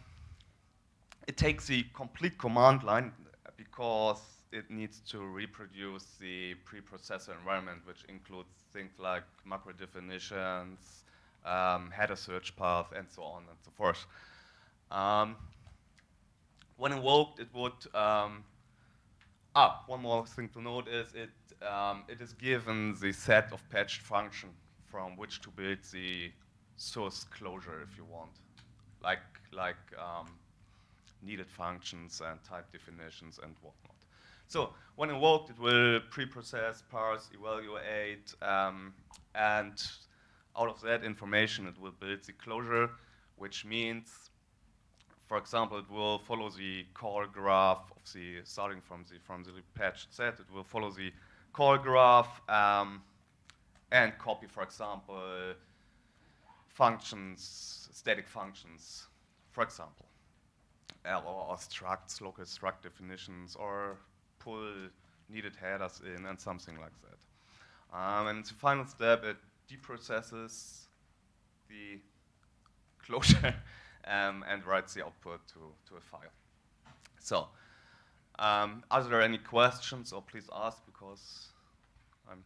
it takes the complete command line because it needs to reproduce the preprocessor environment, which includes things like macro definitions, um, header search path, and so on and so forth. Um, when invoked, it would um, Ah, one more thing to note is it, um, it is given the set of patched function from which to build the source closure if you want, like, like um, needed functions and type definitions and whatnot. So when invoked, it will pre-process, parse, evaluate, um, and out of that information, it will build the closure, which means for example, it will follow the call graph of the, starting from the, from the patched set, it will follow the call graph um, and copy, for example, functions, static functions, for example, or, or structs, local struct definitions, or pull needed headers in and something like that. Um, and the final step, it deprocesses the closure um, and writes the output to, to a file. So, um, are there any questions, or please ask because I'm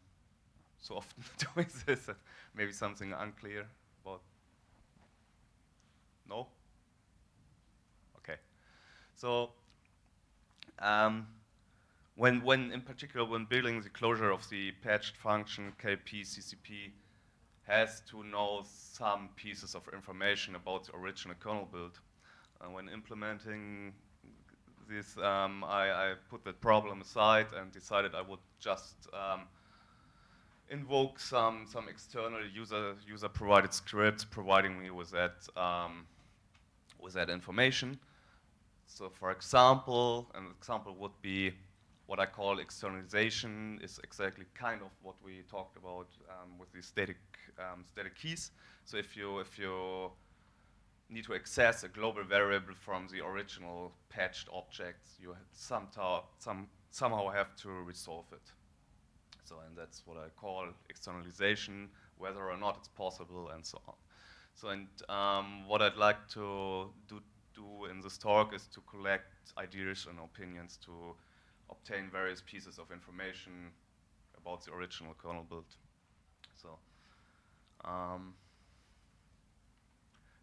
so often doing this that maybe something unclear about. So um, when, when, in particular, when building the closure of the patched function KLP CCP has to know some pieces of information about the original kernel build. Uh, when implementing this, um, I, I, put that problem aside and decided I would just um, invoke some, some external user, user provided scripts providing me with that, um, with that information. So for example, an example would be what I call externalization is exactly kind of what we talked about um, with the static um, static keys. So if you if you need to access a global variable from the original patched objects, you some somehow have to resolve it. So and that's what I call externalization, whether or not it's possible, and so on. So and um, what I'd like to do do in this talk is to collect ideas and opinions to obtain various pieces of information about the original kernel build. So, um,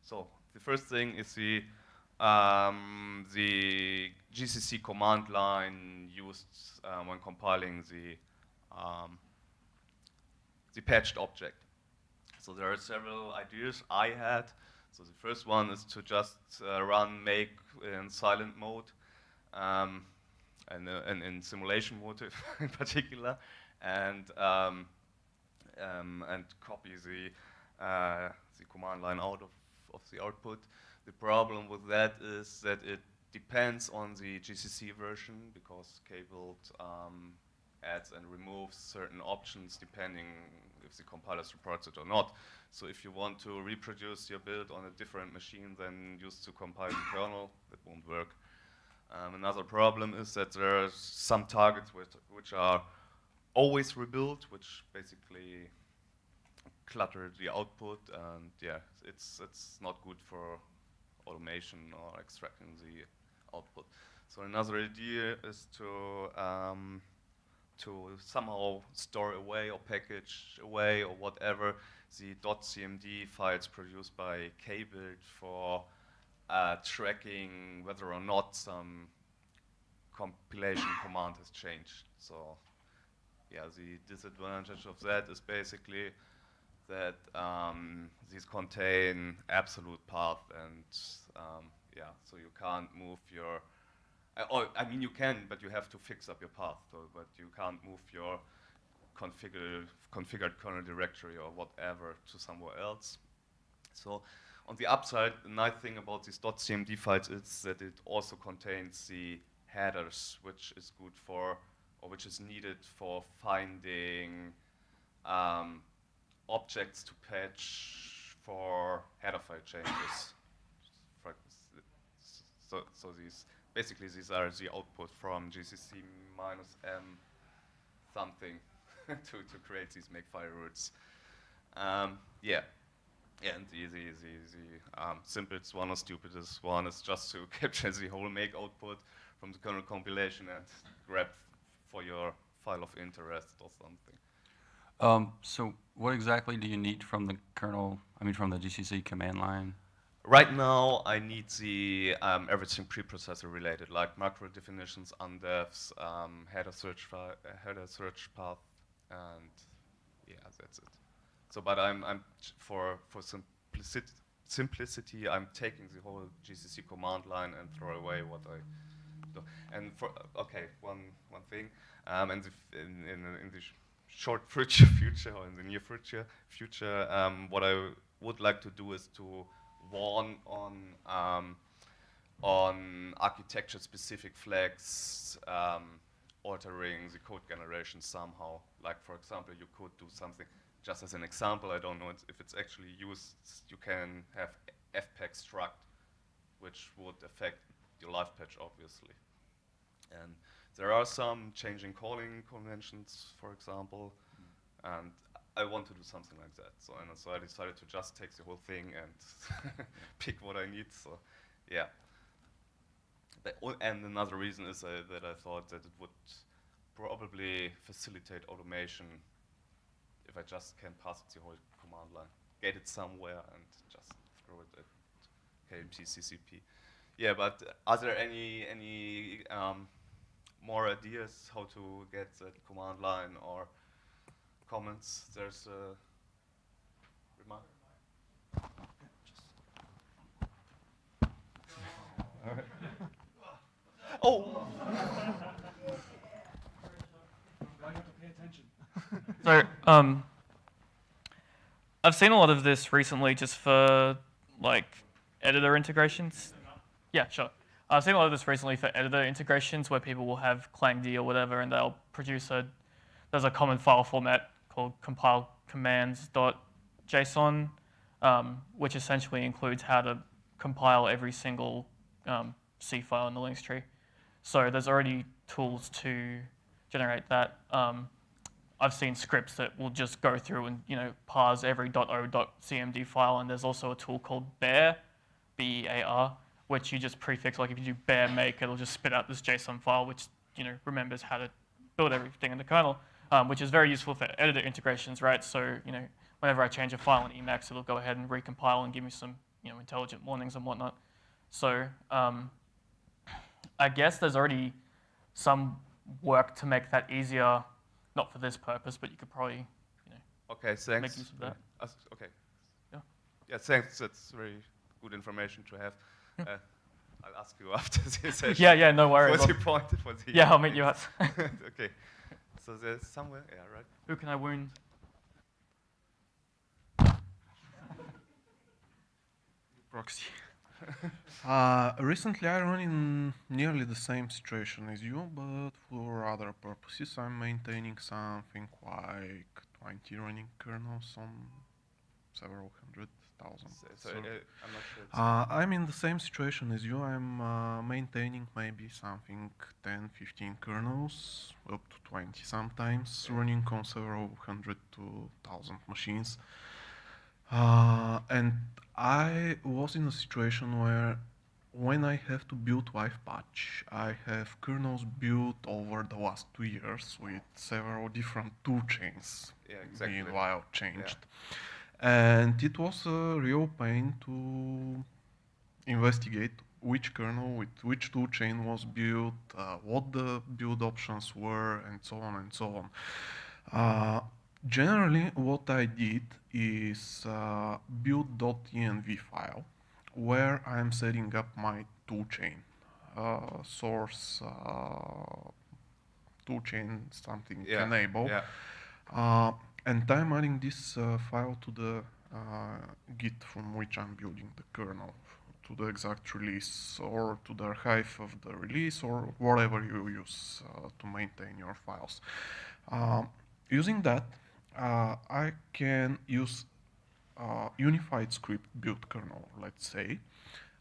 so the first thing is the um, the GCC command line used uh, when compiling the um, the patched object. So there are several ideas I had. So the first one is to just uh, run make in silent mode. Um, and, uh, and in simulation mode in particular, and um, um, and copy the uh, the command line out of, of the output. The problem with that is that it depends on the GCC version because Kbuild um, adds and removes certain options depending the compiler supports it or not. So if you want to reproduce your build on a different machine than used to compile the kernel, that won't work. Um, another problem is that there are some targets which, which are always rebuilt, which basically clutter the output, and yeah, it's it's not good for automation or extracting the output. So another idea is to um, to somehow store away or package away or whatever the .cmd files produced by Kbuild for uh, tracking whether or not some compilation command has changed. So yeah, the disadvantage of that is basically that um, these contain absolute path and um, yeah, so you can't move your, uh, or I mean you can, but you have to fix up your path, so, but you can't move your configured, configured kernel directory or whatever to somewhere else. So on the upside, the nice thing about these .cmd files is that it also contains the headers, which is good for, or which is needed for finding um, objects to patch for header file changes. so, so these, basically these are the output from GCC minus M something to, to create these makefile routes. Um, yeah. And the, the, the, the um, simplest one or stupidest one is just to capture the whole make output from the kernel compilation and grab for your file of interest or something. Um, so what exactly do you need from the kernel, I mean from the GCC command line? Right now, I need the um, everything preprocessor related, like macro definitions, undefs, um, header search header search path, and yeah, that's it. So, but I'm, I'm for, for simplicity, simplicity, I'm taking the whole GCC command line and throw away what I do. And for, okay, one, one thing, um, and in, in, in the short future, future or in the near future, future, um, what I would like to do is to warn on um, on architecture-specific flags um, altering the code generation somehow. Like, for example, you could do something just as an example, I don't know if it's actually used, you can have fpack struct, which would affect your live patch, obviously. And there are some changing calling conventions, for example, mm. and I want to do something like that. So, and so I decided to just take the whole thing and pick what I need. So, yeah. But, and another reason is uh, that I thought that it would probably facilitate automation if I just can pass it the whole command line, get it somewhere and just throw it at KLP CCP. Yeah, but are there any any um, more ideas how to get the command line or comments? There's a remark. Oh. So, um, I've seen a lot of this recently just for like editor integrations. Yeah, sure. I've seen a lot of this recently for editor integrations where people will have ClangD or whatever and they'll produce a, there's a common file format called compile commands.json, um, which essentially includes how to compile every single um, C file in the Linux tree. So there's already tools to generate that. Um, I've seen scripts that will just go through and you know parse every .o.cmd file, and there's also a tool called Bear, B-E-A-R, which you just prefix. Like if you do bear make, it'll just spit out this JSON file, which you know remembers how to build everything in the kernel, um, which is very useful for editor integrations, right? So you know whenever I change a file in Emacs, it'll go ahead and recompile and give me some you know intelligent warnings and whatnot. So um, I guess there's already some work to make that easier not for this purpose, but you could probably, you know, Okay, thanks. make use of that. Uh, okay. Yeah. Yeah, thanks. That's very good information to have. Uh, I'll ask you after the session. Yeah, yeah, no worries. What's your point? For the Yeah, I'll meet you at. okay. So there's somewhere, yeah, right. Who can I wound? Proxy. uh, recently, I run in nearly the same situation as you, but for other purposes. I'm maintaining something like 20 running kernels on several hundred thousand. So, so. I'm not sure. Uh, I'm in the same situation as you. I'm uh, maintaining maybe something 10, 15 kernels, up to 20 sometimes, running on several hundred to thousand machines. Uh, and I was in a situation where when I have to build live patch, I have kernels built over the last two years with several different tool chains Yeah, exactly. meanwhile changed. And it was a real pain to investigate which kernel with which tool chain was built, uh, what the build options were, and so on and so on. Uh, generally, what I did is uh, build.env file where I'm setting up my tool chain, uh, source uh, tool chain something Yeah, enable. yeah. And I'm adding this uh, file to the uh, Git from which I'm building the kernel, to the exact release or to the archive of the release or whatever you use uh, to maintain your files. Um, using that, uh, I can use uh, unified script build kernel, let's say,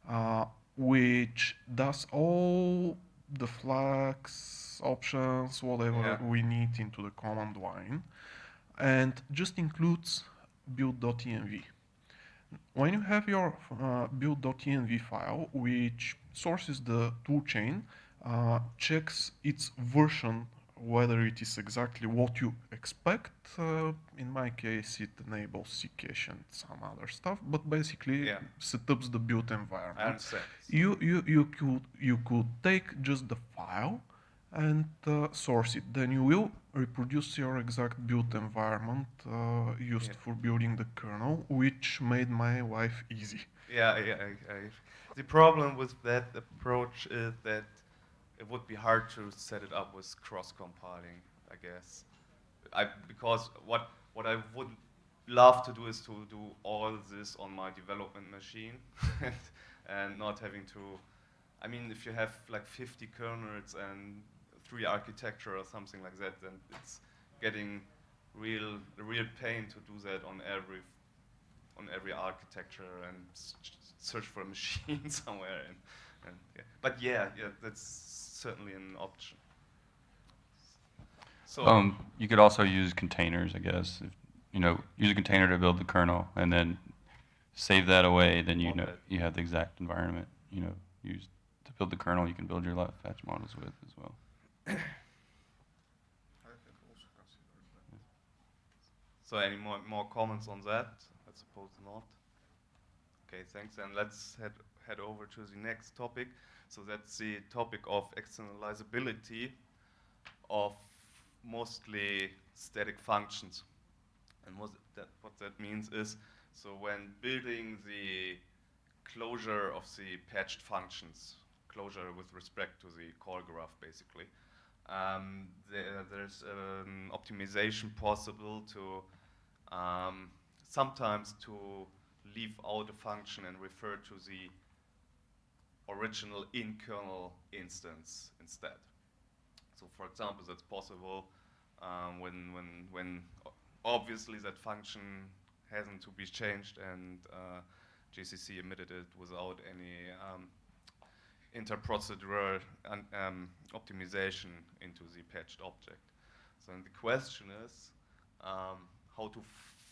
uh, which does all the flags, options, whatever Yeah. we need into the command line, and just includes build.env. When you have your uh, build.env file, which sources the toolchain, uh, checks its version whether it is exactly what you expect. Uh, in my case, it enables Ccache and some other stuff, but basically Yeah. setups the build environment. You, you, you, could, you could take just the file and uh, source it. Then you will reproduce your exact build environment uh, used Yeah. for building the kernel, which made my life easy. Yeah, yeah. I, I, the problem with that approach is that it would be hard to set it up with cross-compiling, I guess. I, because what, what I would love to do is to do all this on my development machine and, and not having to, I mean, if you have like 50 kernels and three architecture or something like that, then it's getting real, real pain to do that on every on every architecture and search for a machine somewhere. And, and yeah. But yeah, yeah, that's certainly an option. So Um, you could also use containers, I guess. If, you know, use a container to build the kernel, and then save that away. Then you know you have the exact environment. You know, used to build the kernel. You can build your live patch models with as well. so any more more comments on that? I suppose not. Okay, thanks. And let's head, head over to the next topic. So that's the topic of externalizability of mostly static functions. And what that, what that means is, so when building the closure of the patched functions, closure with respect to the call graph, basically, um, there, there's an optimization possible to um, sometimes to leave out a function and refer to the original in-kernel instance instead. So for example, that's possible um, when, when, when obviously that function hasn't to be changed and uh, GCC emitted it without any um, interprocedural um, optimization into the patched object. So the question is um, how to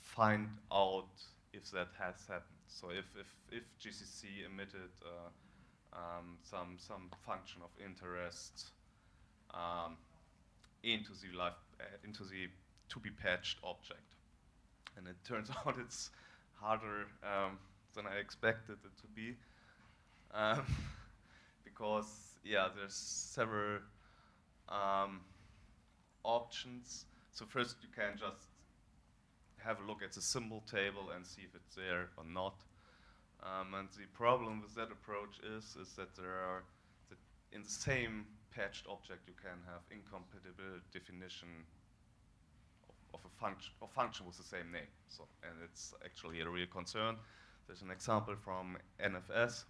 find out if that has happened. So if, if, if GCC emitted uh, um, some, some function of interest um, into the live, uh, into the to be patched object. And it turns out it's harder um, than I expected it to be. Because, yeah, there's several um, options. So first you can just have a look at the symbol table and see if it's there or not. Um, and the problem with that approach is, is that there are, that in the same patched object you can have incompatible definition of, of a function, of function with the same name. So, and it's actually a real concern. There's an example from NFS.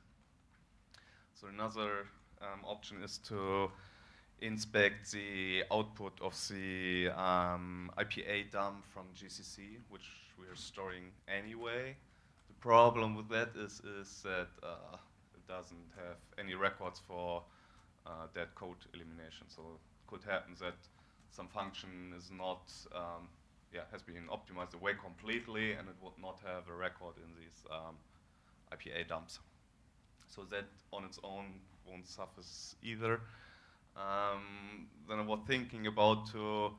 So another um, option is to inspect the output of the um, IPA dump from GCC, which we are storing anyway. The problem with that is, is that uh, it doesn't have any records for uh, dead code elimination. So it could happen that some function is not, um, yeah, has been optimized away completely and it would not have a record in these um, IPA dumps. So that on its own won't suffice either. Um, then I was thinking about to,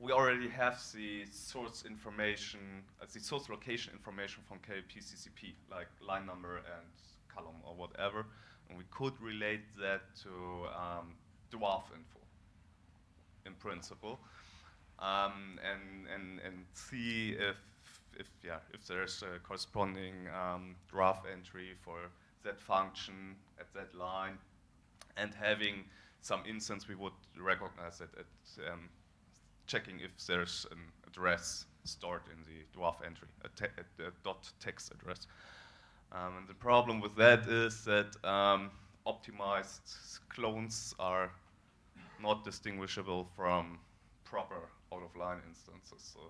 we already have the source information, uh, the source location information from KLP CCP, like line number and column or whatever, and we could relate that to um, dwarf info, in principle, um, and, and, and see if, if, yeah, if there's a corresponding um, dwarf entry for that function at that line, and having some instance we would recognize it at um, checking if there's an address stored in the dwarf entry, a, te a dot text address. Um, and the problem with that is that um, optimized clones are not distinguishable from proper out-of-line instances. So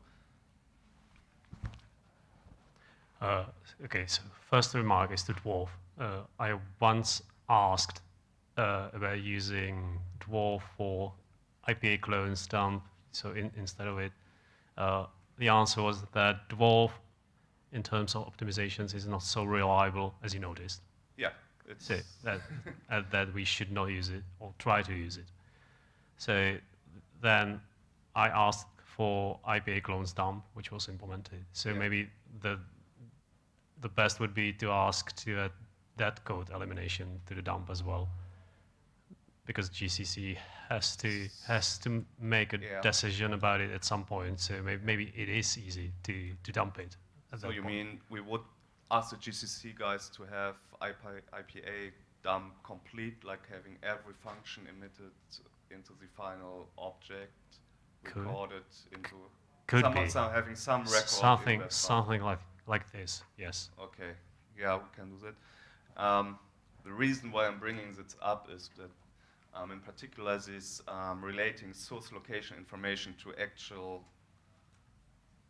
Uh, okay, so first remark is to dwarf. Uh, I once asked uh, about using dwarf for IPA clones dump, so in, instead of it, uh, the answer was that dwarf, in terms of optimizations, is not so reliable as you noticed. yeah, it's So that, that we should not use it or try to use it. So then I asked for IPA clones dump, which was implemented. So Yeah. maybe the the best would be to ask to add dead code elimination to the dump as well, because GCC has to has to make a Yeah. decision about it at some point. So maybe, maybe it is easy to to dump it. So you point. mean we would ask the GCC guys to have IP, IPA dump complete, like having every function emitted into the final object, Could- recorded into could some, be. some having some record. in something file. something like like this. Yes. Okay, yeah, we can do that. Um, the reason why I'm bringing this up is that, um, in particular, this um, relating source location information to actual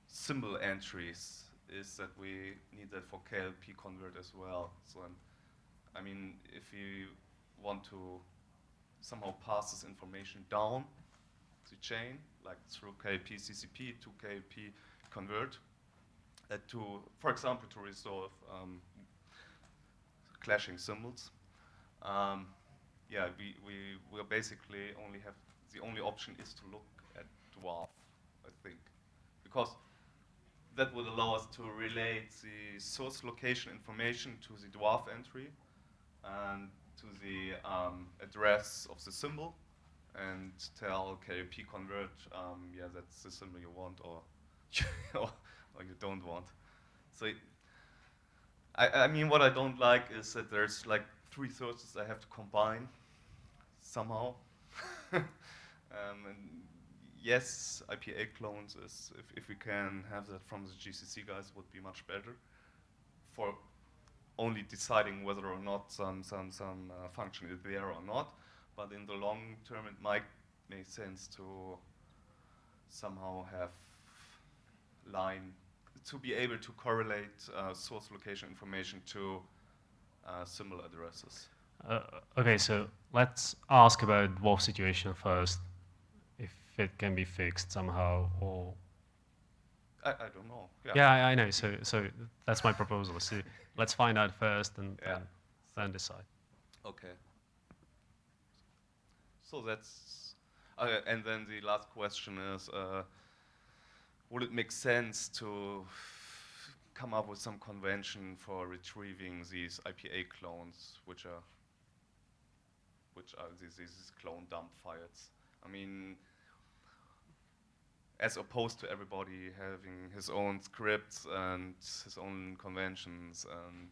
symbol entries is that we need that for KLP convert as well. So, um, I mean, if you want to somehow pass this information down the chain, like through KLP CCP to KLP convert, to, for example, to resolve um, clashing symbols. Um, yeah, we, we will basically only have, the only option is to look at dwarf, I think. Because that would allow us to relate the source location information to the dwarf entry and to the um, address of the symbol and tell KLP convert, um, yeah, that's the symbol you want or, or, you don't want. So I, I mean, what I don't like is that there's like three sources I have to combine somehow. um, and yes, IPA clones is, if, if we can have that from the GCC guys, would be much better for only deciding whether or not some, some, some uh, function is there or not. But in the long term, it might make sense to somehow have line to be able to correlate uh, source location information to uh, similar addresses. Uh, okay, so let's ask about dwarf situation first, if it can be fixed somehow, or I, I don't know. Yeah. yeah, I, I know. So, so that's my proposal. So let's find out first, and Yeah. then, then decide. Okay. So that's, uh, and then the last question is, uh, would it make sense to come up with some convention for retrieving these IPA clones, which are, which are these, these clone dump files? I mean, as opposed to everybody having his own scripts and his own conventions and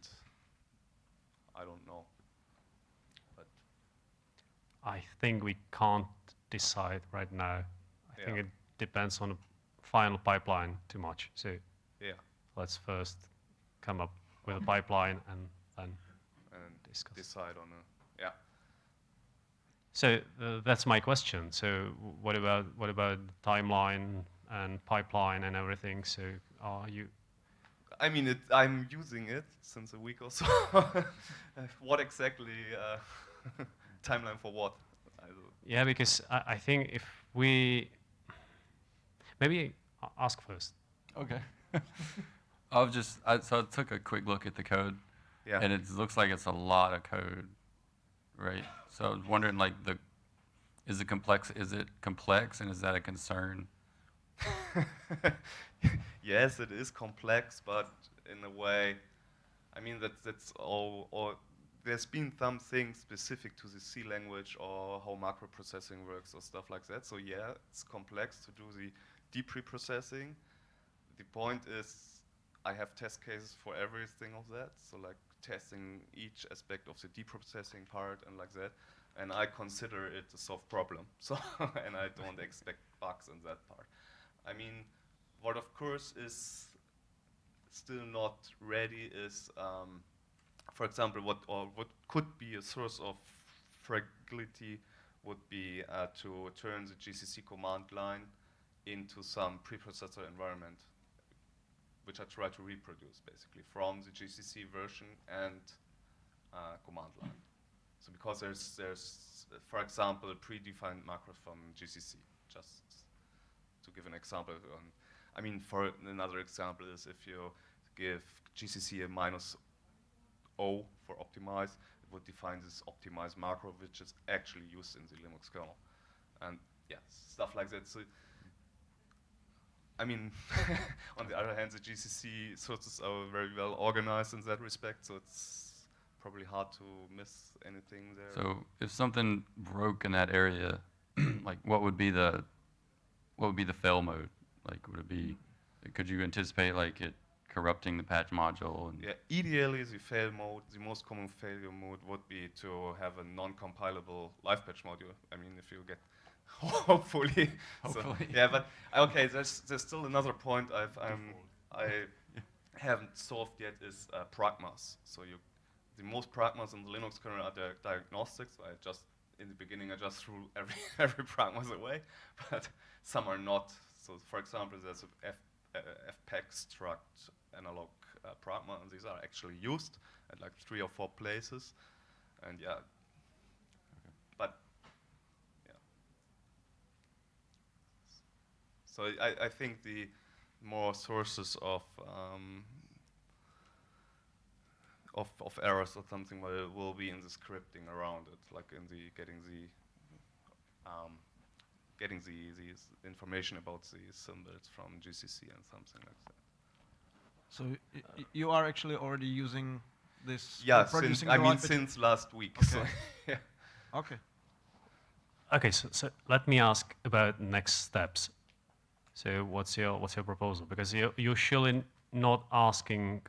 I don't know. But I think we can't decide right now. I think it depends on the final pipeline too much. So yeah, let's first come up with a pipeline and then and discuss. decide on a yeah. So uh, that's my question. So what about what about timeline and pipeline and everything? So are you I mean, it, I'm using it since a week or so. What exactly uh, timeline for what? Yeah, because I, I think if we maybe ask first. Okay. I've just, I, so I took a quick look at the code, Yeah. and it looks like it's a lot of code, right? So I was wondering, like, the, is it complex, is it complex, and is that a concern? yes, it is complex, but in a way, I mean that that's all. Or there's been some things specific to the C language or how macro processing works or stuff like that. So yeah, it's complex to do the deep pre-processing. The point is, I have test cases for everything of that. So like testing each aspect of the deep processing part and like that. And I consider it a solved problem. So and I don't expect bugs in that part. I mean, what of course is still not ready is, um, for example, what or what could be a source of fragility would be uh, to turn the GCC command line into some preprocessor environment, which I try to reproduce basically from the GCC version and uh, command line. So because there's there's for example a predefined macro from GCC, just to give an example. I mean, for another example is if you give GCC a minus O for optimize, it would define this optimize macro, which is actually used in the Linux kernel, and yeah, stuff like that. So. I mean, on the other hand, the GCC sources are very well organized in that respect, so it's probably hard to miss anything there. So if something broke in that area, like, what would be the, what would be the fail mode? Like, would it be, could you anticipate, like, it corrupting the patch module? And Yeah, ideally the fail mode, the most common failure mode would be to have a non-compilable live patch module. I mean, if you get, hopefully. so- yeah, but okay, there's there's still another point I've um, I haven't solved yet is uh, pragmas. So you, the most pragmas in the Linux kernel are the diagnostics. So I just in the beginning I just threw every every pragmas away, but some are not. So for example, there's a F, uh, fpack struct analog uh, pragma, and these are actually used at like three or four places, and yeah. But yeah. So I, I think the more sources of um, of, of errors or something will, will be in the scripting around it, like in the getting the um, getting the, the information about the symbols from GCC and something like that. So y- y- you are actually already using this? Yeah, or producing since, I mean, since last week. So, Okay. yeah. Okay. Okay, so, so let me ask about next steps. So what's your what's your proposal? Because you're, you're surely not asking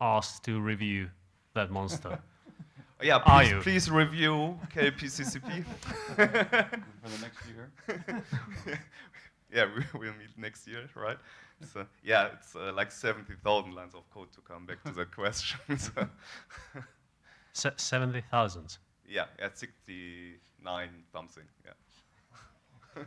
us to review that monster. Yeah, Are please, you? please review KLP CCP. For the next year. yeah, we, we'll meet next year, right? So yeah, it's uh, like 70,000 lines of code to come back to that question. so, Se- Seventy thousand. yeah, at 69 something. Yeah.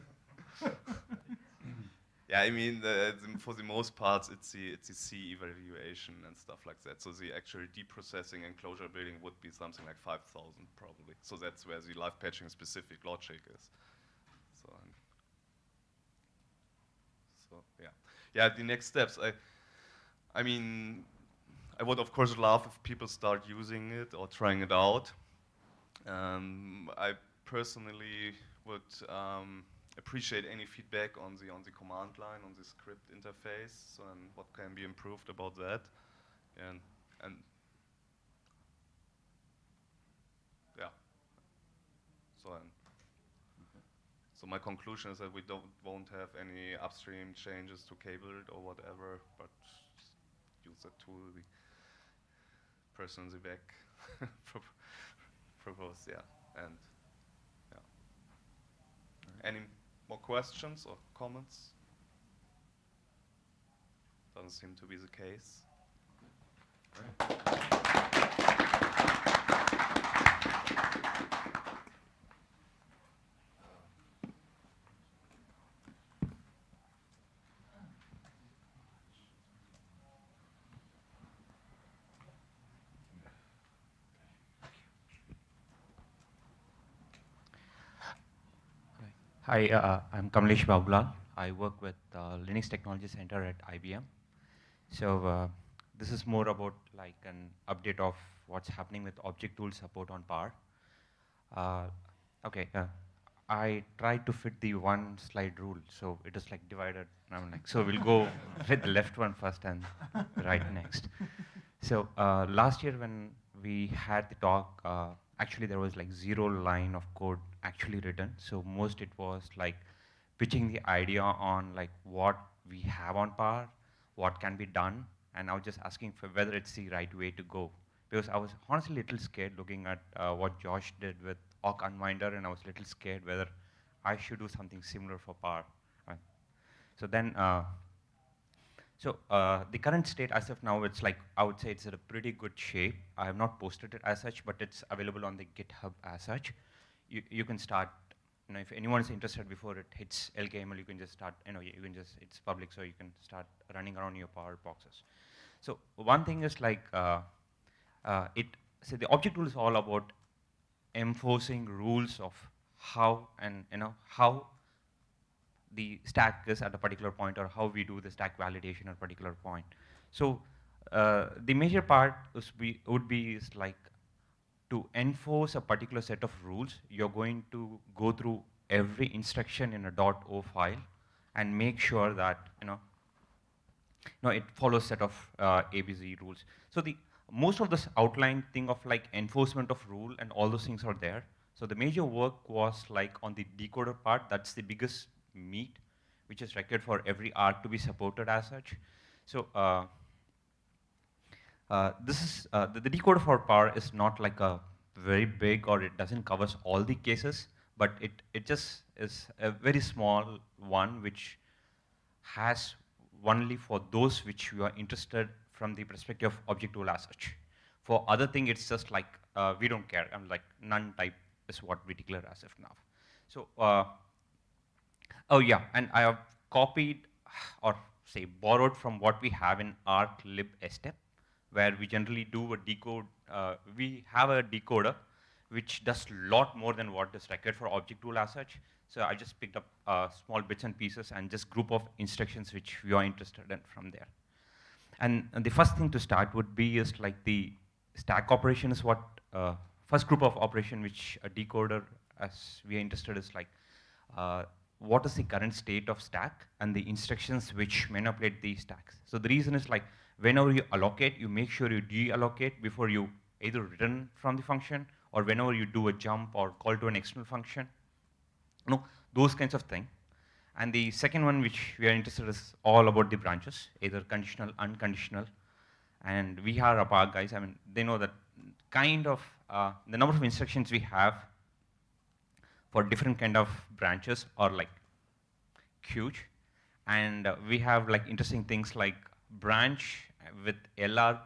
Yeah, I mean, the, the, for the most parts, it's the it's the C evaluation and stuff like that. So the actual deprocessing and closure building would be something like 5,000 probably. So that's where the live patching specific logic is. So. um, so yeah, yeah. The next steps. I, I mean, I would of course love if people start using it or trying it out. Um, I personally would um, appreciate any feedback on the on the command line on the script interface and what can be improved about that, and and yeah. So um, so my conclusion is that we don't won't have any upstream changes to kbuild or whatever, but use the tool we person in the back pro- proposed, yeah, and yeah. Any more questions or comments? Doesn't seem to be the case. Hi, uh, I'm Kamalesh Babulal. I work with uh, Linux Technology Center at IBM. So uh, this is more about like an update of what's happening with objtool support on Power. Uh, okay, uh, I tried to fit the one slide rule, so it is like divided. I'm like, so we'll go with the left one first and right next. So uh, last year when we had the talk, uh, actually there was like zero line of code actually written. So most it was like pitching the idea on like what we have on Power, what can be done, and I was just asking for whether it's the right way to go. Because I was honestly a little scared looking at uh, what Josh did with ORC unwinder, and I was a little scared whether I should do something similar for Power. Uh, so then, uh, so uh, the current state as of now, it's like, I would say it's at a pretty good shape. I have not posted it as such, but it's available on the GitHub as such. You, you can start, you know, if anyone is interested before it hits LKML, you can just start, you know, you can just, it's public, so you can start running around your power boxes. So one thing is like, uh, uh, it, so the objtool is all about enforcing rules of how and, you know, how the stack is at a particular point or how we do the stack validation at a particular point. So uh, the major part would be is like to enforce a particular set of rules, you're going to go through every instruction in a .o file and make sure that you know, no, it follows set of uh, ABI rules. So the most of this outline thing of like enforcement of rule and all those things are there. So the major work was like on the decoder part. That's the biggest meat, which is required for every arch to be supported as such. So uh, uh, this is uh, the, the decoder for power is not like a very big or it doesn't covers all the cases, but it it just is a very small one which has only for those which you are interested from the perspective of objtool as such. For other thing, it's just like uh, we don't care. I'm like none type is what we declare as of now. So, uh, oh yeah, and I have copied or say borrowed from what we have in arch lib step, where we generally do a decode. Uh, we have a decoder which does a lot more than what is required for objtool as such. So I just picked up uh, small bits and pieces and just group of instructions which we are interested in from there. And, and the first thing to start would be is like the stack operation is what, uh, first group of operation which a decoder as we are interested is like, uh, what is the current state of stack and the instructions which manipulate the stacks. So the reason is like, whenever you allocate, you make sure you deallocate before you either return from the function or whenever you do a jump or call to an external function. You know, those kinds of things. And the second one, which we are interested in, is all about the branches, either conditional, unconditional. And we are APARC guys. I mean, they know that kind of uh, the number of instructions we have for different kind of branches are like huge. And uh, we have like interesting things like branch with LR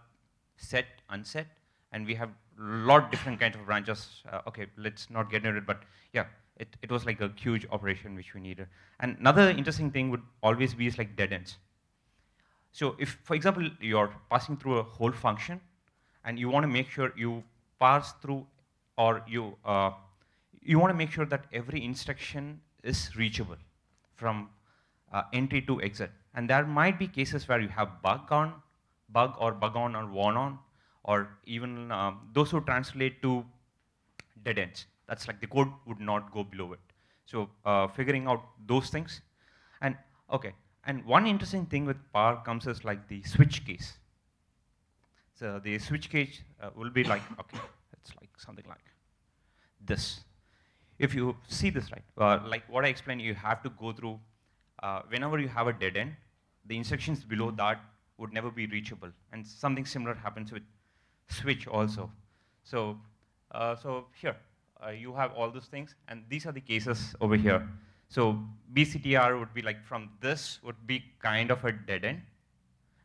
set, unset, and we have a lot different kinds of branches. Uh, okay, let's not get into it, but yeah, it, it was like a huge operation which we needed. And another interesting thing would always be is like dead ends. So if, for example, you're passing through a whole function, and you want to make sure you pass through, or you uh, you want to make sure that every instruction is reachable from uh, entry to exit. And there might be cases where you have bug on, bug or bug on or warn on, or even um, those who translate to dead ends. That's like the code would not go below it. So uh, figuring out those things. And okay, and one interesting thing with Power comes is like the switch case. So the switch case uh, will be like, okay, it's like something like this. If you see this, right, uh, like what I explained, you have to go through, uh, whenever you have a dead end, the instructions below that would never be reachable. And something similar happens with switch also. So, uh, so here, uh, you have all those things, and these are the cases over here. So BCTR would be like from this would be kind of a dead end,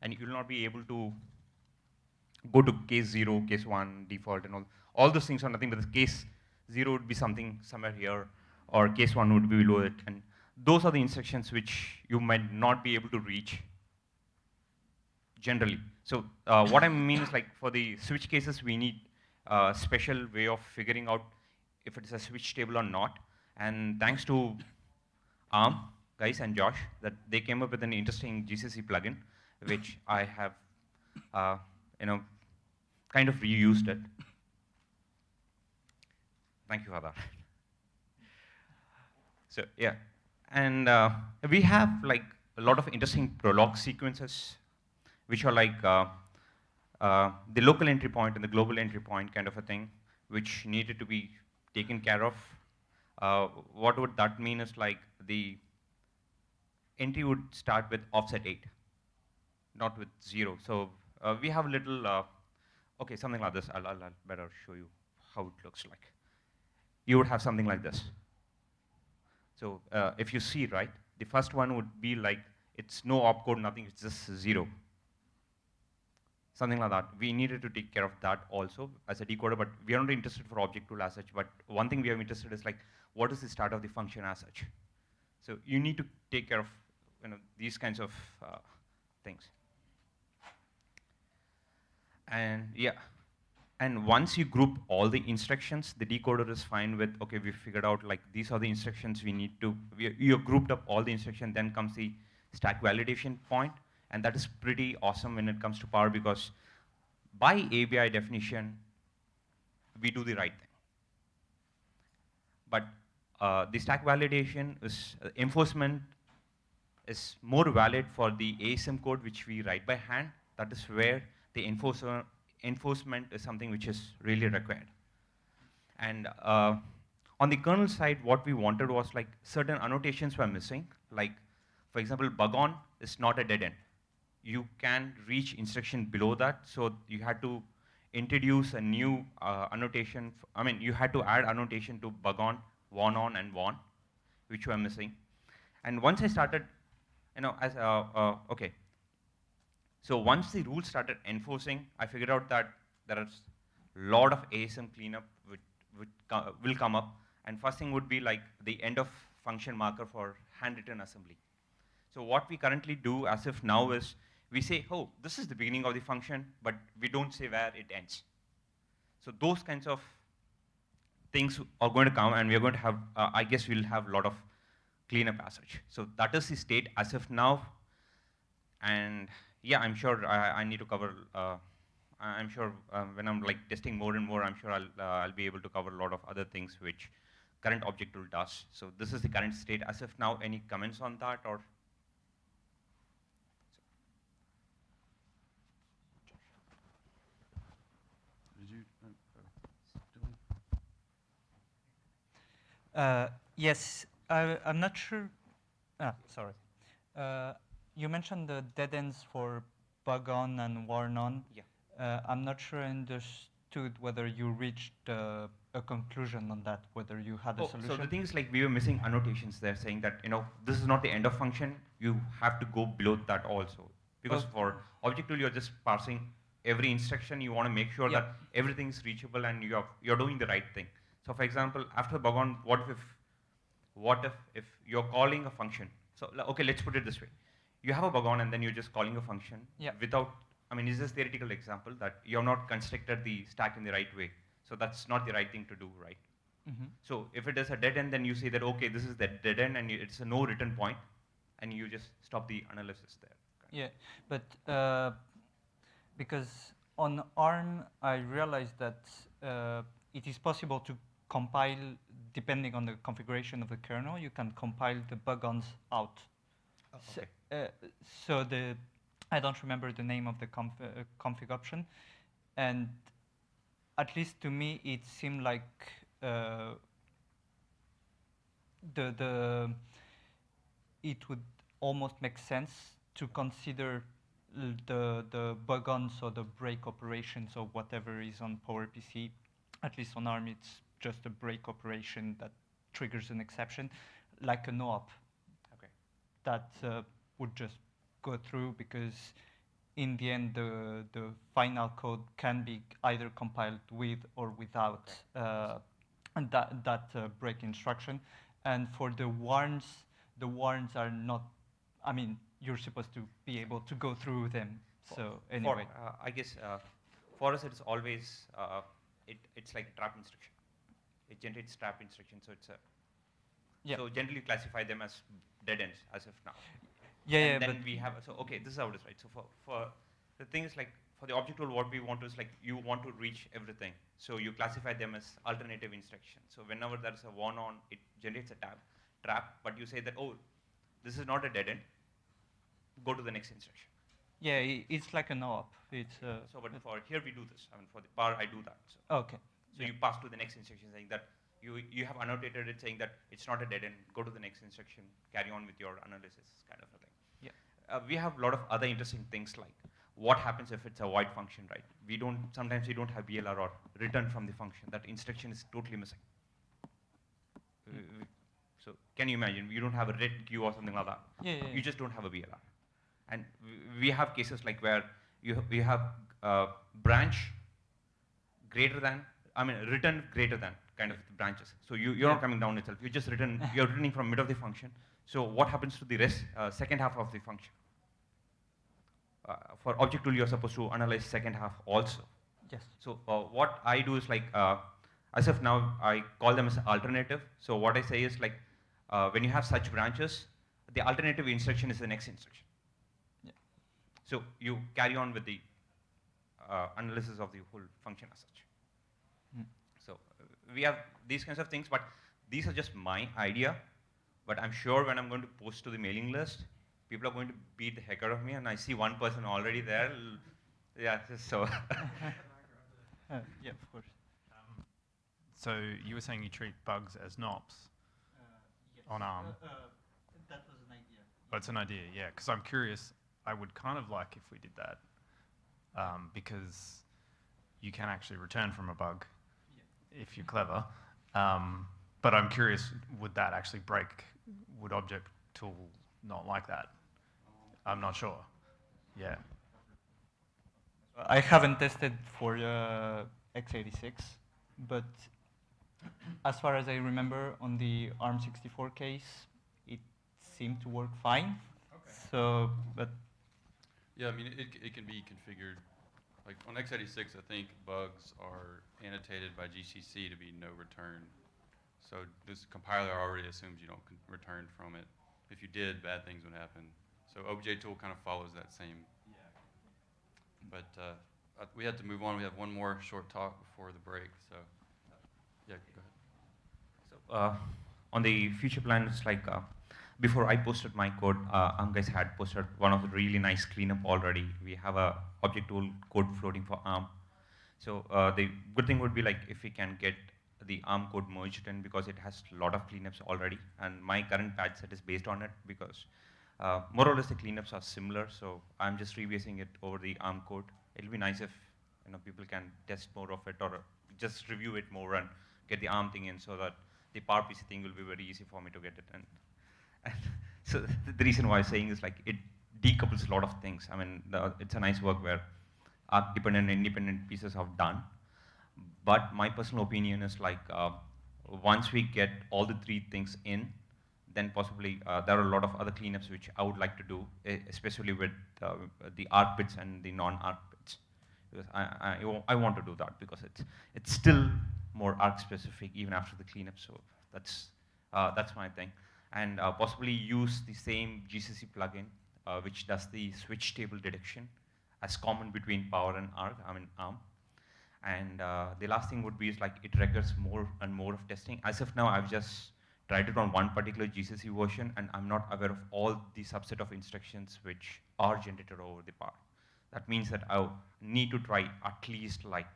and you will not be able to go to case zero, case one, default, and all. All those things are nothing but the case zero would be something somewhere here, or case one would be below it, and those are the instructions which you might not be able to reach generally. So uh, what I mean is like for the switch cases, we need a special way of figuring out if it is a switch table or not. And thanks to ARM guys and Josh, that they came up with an interesting GCC plugin, which I have, uh, you know, kind of reused it. Thank you for that. So yeah, and uh, we have like a lot of interesting prolog sequences, which are like uh, uh, the local entry point and the global entry point kind of a thing, which needed to be taken care of. Uh, what would that mean is like the entry would start with offset 8, not with 0. So uh, we have a little, uh, okay, something like this. I'll, I'll, I'll better show you how it looks like. You would have something like this. So uh, if you see, right, the first one would be like, it's no opcode, nothing, it's just 0 something like that. We needed to take care of that also as a decoder, but we are not interested for objtool as such. But one thing we are interested is like, what is the start of the function as such? So you need to take care of you know, these kinds of uh, things. And yeah, and once you group all the instructions, the decoder is fine with, okay, we figured out like these are the instructions we need to, we, you grouped up all the instructions, then comes the stack validation point, and that is pretty awesome when it comes to power because by ABI definition, we do the right thing. But uh, the stack validation is uh, enforcement is more valid for the ASM code which we write by hand. That is where the enforcer, enforcement is something which is really required. And uh, on the kernel side, what we wanted was like certain annotations were missing. Like, for example, bug on is not a dead end you can reach instruction below that. So you had to introduce a new uh, annotation. I mean, you had to add annotation to bug on, warn on, and warn, which were missing. And once I started, you know, as uh, uh, okay. So once the rules started enforcing, I figured out that there is a lot of ASM cleanup which, which co will come up. And first thing would be like the end of function marker for handwritten assembly. So what we currently do as if now is we say, oh, this is the beginning of the function, but we don't say where it ends. So those kinds of things are going to come, and we're going to have, uh, I guess we'll have a lot of cleanup as such. So that is the state as of now. And yeah, I'm sure I, I need to cover, uh, I'm sure uh, when I'm like testing more and more, I'm sure I'll, uh, I'll be able to cover a lot of other things which current objtool does. So this is the current state as of now. Any comments on that or? Uh, yes, I, I'm not sure. Ah, sorry. Uh, you mentioned the dead ends for bug on and warn on. Yeah. Uh, I'm not sure I understood whether you reached uh, a conclusion on that, whether you had a Oh, solution. so the thing is like we were missing annotations there saying that, you know, this is not the end of function, you have to go below that also. Because Oh. for objtool, you're just parsing every instruction, you want to make sure Yeah. that everything is reachable and you're, you're doing the right thing. So for example, after bug on, what if, what if, if you're calling a function? So, okay, let's put it this way. You have a bug on and then you're just calling a function Yeah. without, I mean, is this theoretical example that you have not constructed the stack in the right way? So that's not the right thing to do, right? Mhm. So if it is a dead end, then you say that, okay, this is the dead end and you, it's a no return point, and you just stop the analysis there. Yeah, but uh, because on ARM, I realized that uh, it is possible to compile, depending on the configuration of the kernel, you can compile the bugons out. So, uh, so the, I don't remember the name of the conf uh, config option, and at least to me, it seemed like uh, the the it would almost make sense to consider the the bugons or the break operations or whatever is on PowerPC. At least on ARM, it's just a break operation that triggers an exception, like a no-op. Okay. That uh, would just go through because in the end, the the final code can be either compiled with or without uh, that that uh, break instruction. And for the warns, the warns are not. I mean, you're supposed to be able to go through them. So anyway, For, uh, I guess uh, for us it's always uh, it, it's like a trap instruction. It generates trap instruction, so it's a. Yeah. So generally classify them as dead ends as of now. Yeah, and yeah, Then but- we have so okay, this is how it is, right? So for for the thing is like for the objtool, what we want is like you want to reach everything. So you classify them as alternative instructions. So whenever there's a one on, it generates a tab trap, but you say that oh, this is not a dead end. Go to the next instruction. yeah, it's like a no-op. It's uh, So, but for here we do this. I mean, for the bar, I do that. So, Okay. So you pass to the next instruction saying that you you have annotated it saying that it's not a dead end. Go to the next instruction. Carry on with your analysis, kind of a thing. Yeah. Uh, we have a lot of other interesting things like what happens if it's a void function, right? We don't sometimes we don't have BLR or return from the function. That instruction is totally missing. Uh, So can you imagine? You don't have a red queue or something like that. Yeah, yeah, You just don't have a BLR. And we- we have cases like where you you have uh, branch greater than, I mean, return greater than kind of the branches. So you, you're not coming down itself. You're just return, you're returning from mid of the function. So what happens to the rest, uh, second half of the function? Uh, for objtool, you're supposed to analyze second half also. Yes. So uh, what I do is like, uh, as of now, I call them as alternative. So what I say is like, uh, when you have such branches, the alternative instruction is the next instruction. Yeah. So you carry on with the uh, analysis of the whole function as such. Hmm. So uh, we have these kinds of things, but these are just my idea. But I'm sure when I'm going to post to the mailing list, people are going to beat the heck out of me, and I see one person already there. Yeah, so. Uh, yeah, of course. So you were saying you treat bugs as NOPs on ARM. that was an idea. Oh, it's an idea, yeah. Because I'm curious. I would kind of like if we did that, um, because you can actually return from a bug if you're clever. Um, but I'm curious, would that actually break? Would Object Tool not like that? I'm not sure. Yeah. I haven't tested for uh, x86, but as far as I remember, on the ARM64 case, it seemed to work fine. Okay. So, but Yeah, I mean, it, it can be configured, like on x86, I think bugs are annotated by GCC to be no return. So this compiler already assumes you don't con- return from it. If you did, bad things would happen. So objtool kind of follows that same. Yeah. But uh, uh, we had to move on. We have one more short talk before the break. So, yeah, go ahead. So, uh, on the future plans, like uh, before I posted my code, uh, ARM guys had posted one of the really nice cleanup already. We have a objtool code floating for ARM. So uh, the good thing would be like if we can get the ARM code merged in because it has a lot of cleanups already, and my current patch set is based on it because uh, more or less the cleanups are similar. So I'm just rebasing it over the ARM code. It'll be nice if you know people can test more of it or just review it more and get the ARM thing in so that the PowerPC thing will be very easy for me to get it in. And so the reason why I'm saying is like it decouples a lot of things. I mean, the, it's a nice work where arch dependent and independent pieces are done. But my personal opinion is like uh, once we get all the three things in, then possibly uh, there are a lot of other cleanups which I would like to do, especially with uh, the arch bits and the non-arch bits. Because I, I, I want to do that because it's, it's still more arch specific even after the cleanup. So that's, uh, that's my thing. And uh, possibly use the same GCC plugin uh, which does the switch table detection as common between Power and ARC, I mean ARM. And uh, the last thing would be is like it records more and more of testing. As of now, I've just tried it on one particular GCC version, and I'm not aware of all the subset of instructions which are generated over the part. That means that I need to try at least like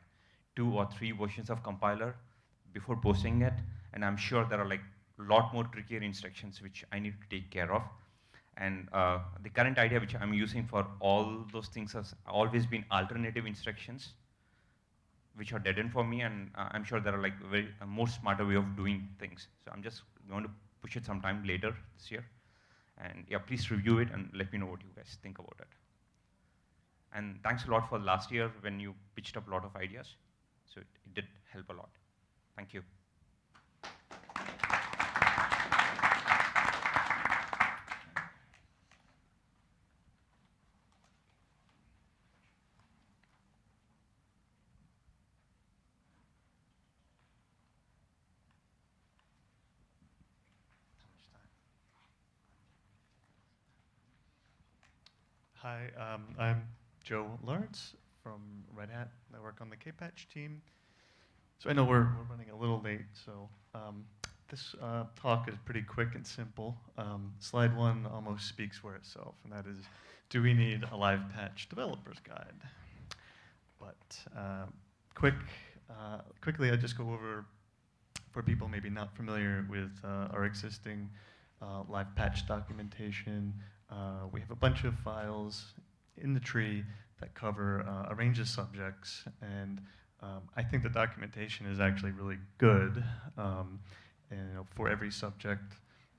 two or three versions of compiler before posting it, and I'm sure there are like lot more trickier instructions which I need to take care of. And uh, the current idea which I'm using for all those things has always been alternative instructions which are dead end for me, and uh, I'm sure there are like very a more smarter way of doing things. So I'm just going to push it sometime later this year. And yeah, please review it and let me know what you guys think about it. And thanks a lot for last year when you pitched up a lot of ideas. So it, it did help a lot. Thank you. Hi, um, I'm Joe Lawrence from Red Hat. I work on the kpatch team. So I know we're, we're running a little late, so um, this uh, talk is pretty quick and simple. Um, slide one almost speaks for itself, and that is, do we need a live patch developer's guide? But uh, quick, uh, quickly, I'll just go over, for people maybe not familiar with uh, our existing uh, live patch documentation, uh, we have a bunch of files in the tree that cover uh, a range of subjects, and um, I think the documentation is actually really good. Um, and you know, for every subject,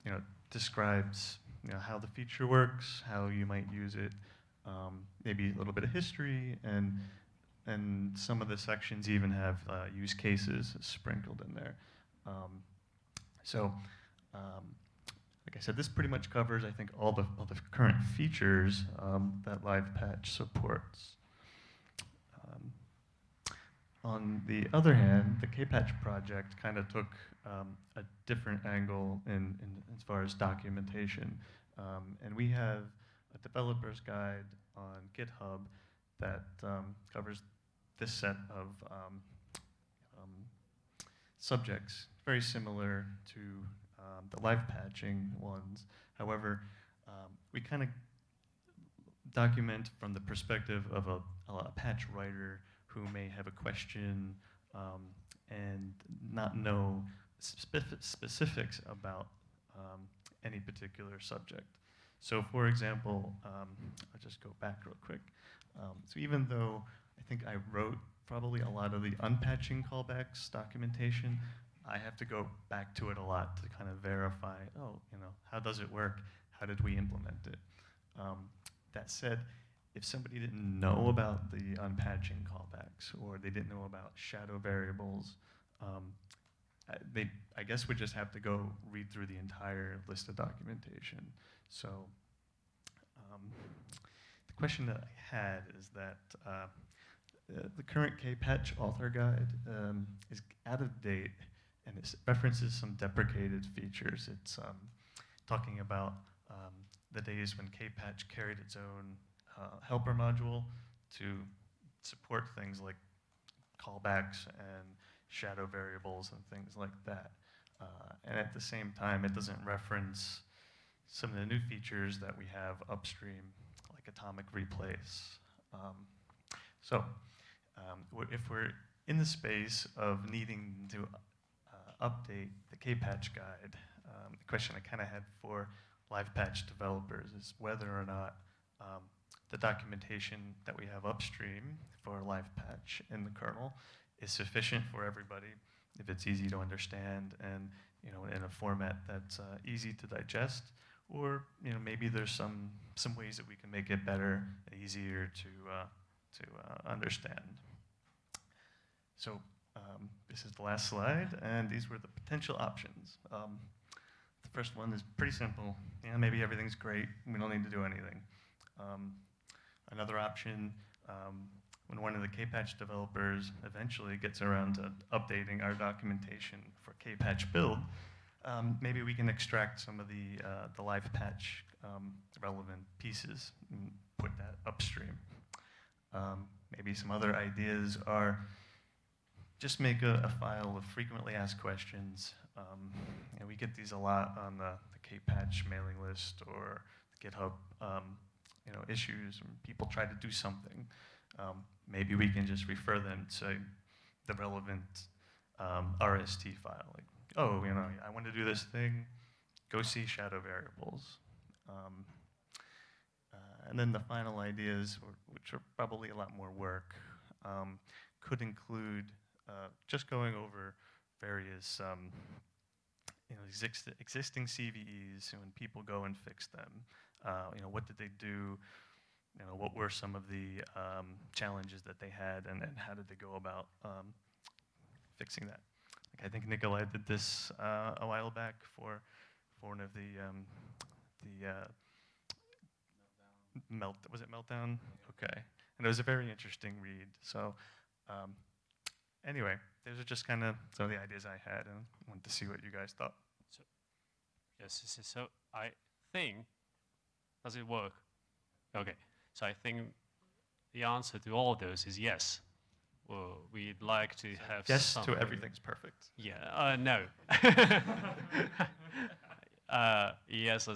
you know, describes you know, how the feature works, how you might use it, um, maybe a little bit of history, and and some of the sections even have uh, use cases sprinkled in there. Um, so um, like I said, this pretty much covers, I think, all the, all the current features um, that Live Patch supports. Um, on the other hand, the kpatch project kind of took um, a different angle in, in, as far as documentation. Um, and we have a developer's guide on GitHub that um, covers this set of um, subjects, very similar to um, the live patching ones. However, um, we kind of document from the perspective of a, a, patch writer who may have a question um, and not know specific specifics about um, any particular subject. So for example, um, I'll just go back real quick. Um, so even though I think I wrote probably a lot of the unpatching callbacks documentation, I have to go back to it a lot to kind of verify, oh, you know, how does it work? How did we implement it? Um, that said, if somebody didn't know about the unpatching callbacks or they didn't know about shadow variables, um, they, I guess, would just have to go read through the entire list of documentation. So um, the question that I had is that uh, the current kpatch author guide um, is out of date and it references some deprecated features. It's um, talking about um, the days when kpatch carried its own uh, helper module to support things like callbacks and shadow variables and things like that. Uh, and at the same time, it doesn't reference some of the new features that we have upstream, like atomic replace. Um, so um, if we're in the space of needing to update the kpatch guide. Um, the question I kind of had for live patch developers is whether or not um, the documentation that we have upstream for live patch in the kernel is sufficient for everybody, if it's easy to understand and you know in a format that's uh, easy to digest, or you know maybe there's some some ways that we can make it better, easier to uh, to uh, understand. So um, this is the last slide, and these were the potential options. Um, the first one is pretty simple. Yeah, maybe everything's great. We don't need to do anything. Um, another option, um, when one of the kpatch developers eventually gets around to updating our documentation for kpatch build, um, maybe we can extract some of the, uh, the live patch um, relevant pieces and put that upstream. Maybe some other ideas are just make a, a file of frequently asked questions. Um, and we get these a lot on the, the kpatch mailing list or GitHub um, you know, issues when people try to do something. Um, maybe we can just refer them to the relevant um, RST file. Like, oh, you know, I want to do this thing, go see shadow variables. Um, uh, and then the final ideas, which are probably a lot more work, um, could include uh, just going over various um, you know, exist existing CVEs and when people go and fix them. Uh, you know, what did they do? You know, what were some of the um, challenges that they had, and, and how did they go about um, fixing that? Like I think Nicolai did this uh, a while back for for one of the um, the uh, melt was it meltdown? Okay, and it was a very interesting read. So um, anyway, those are just kind of some of the ideas I had, and wanted to see what you guys thought. So, yes, so, so I think does it work? Okay, so I think the answer to all of those is yes. Well, we'd like to have yes something. to everything's perfect. Yeah, uh, no. uh, yes, uh,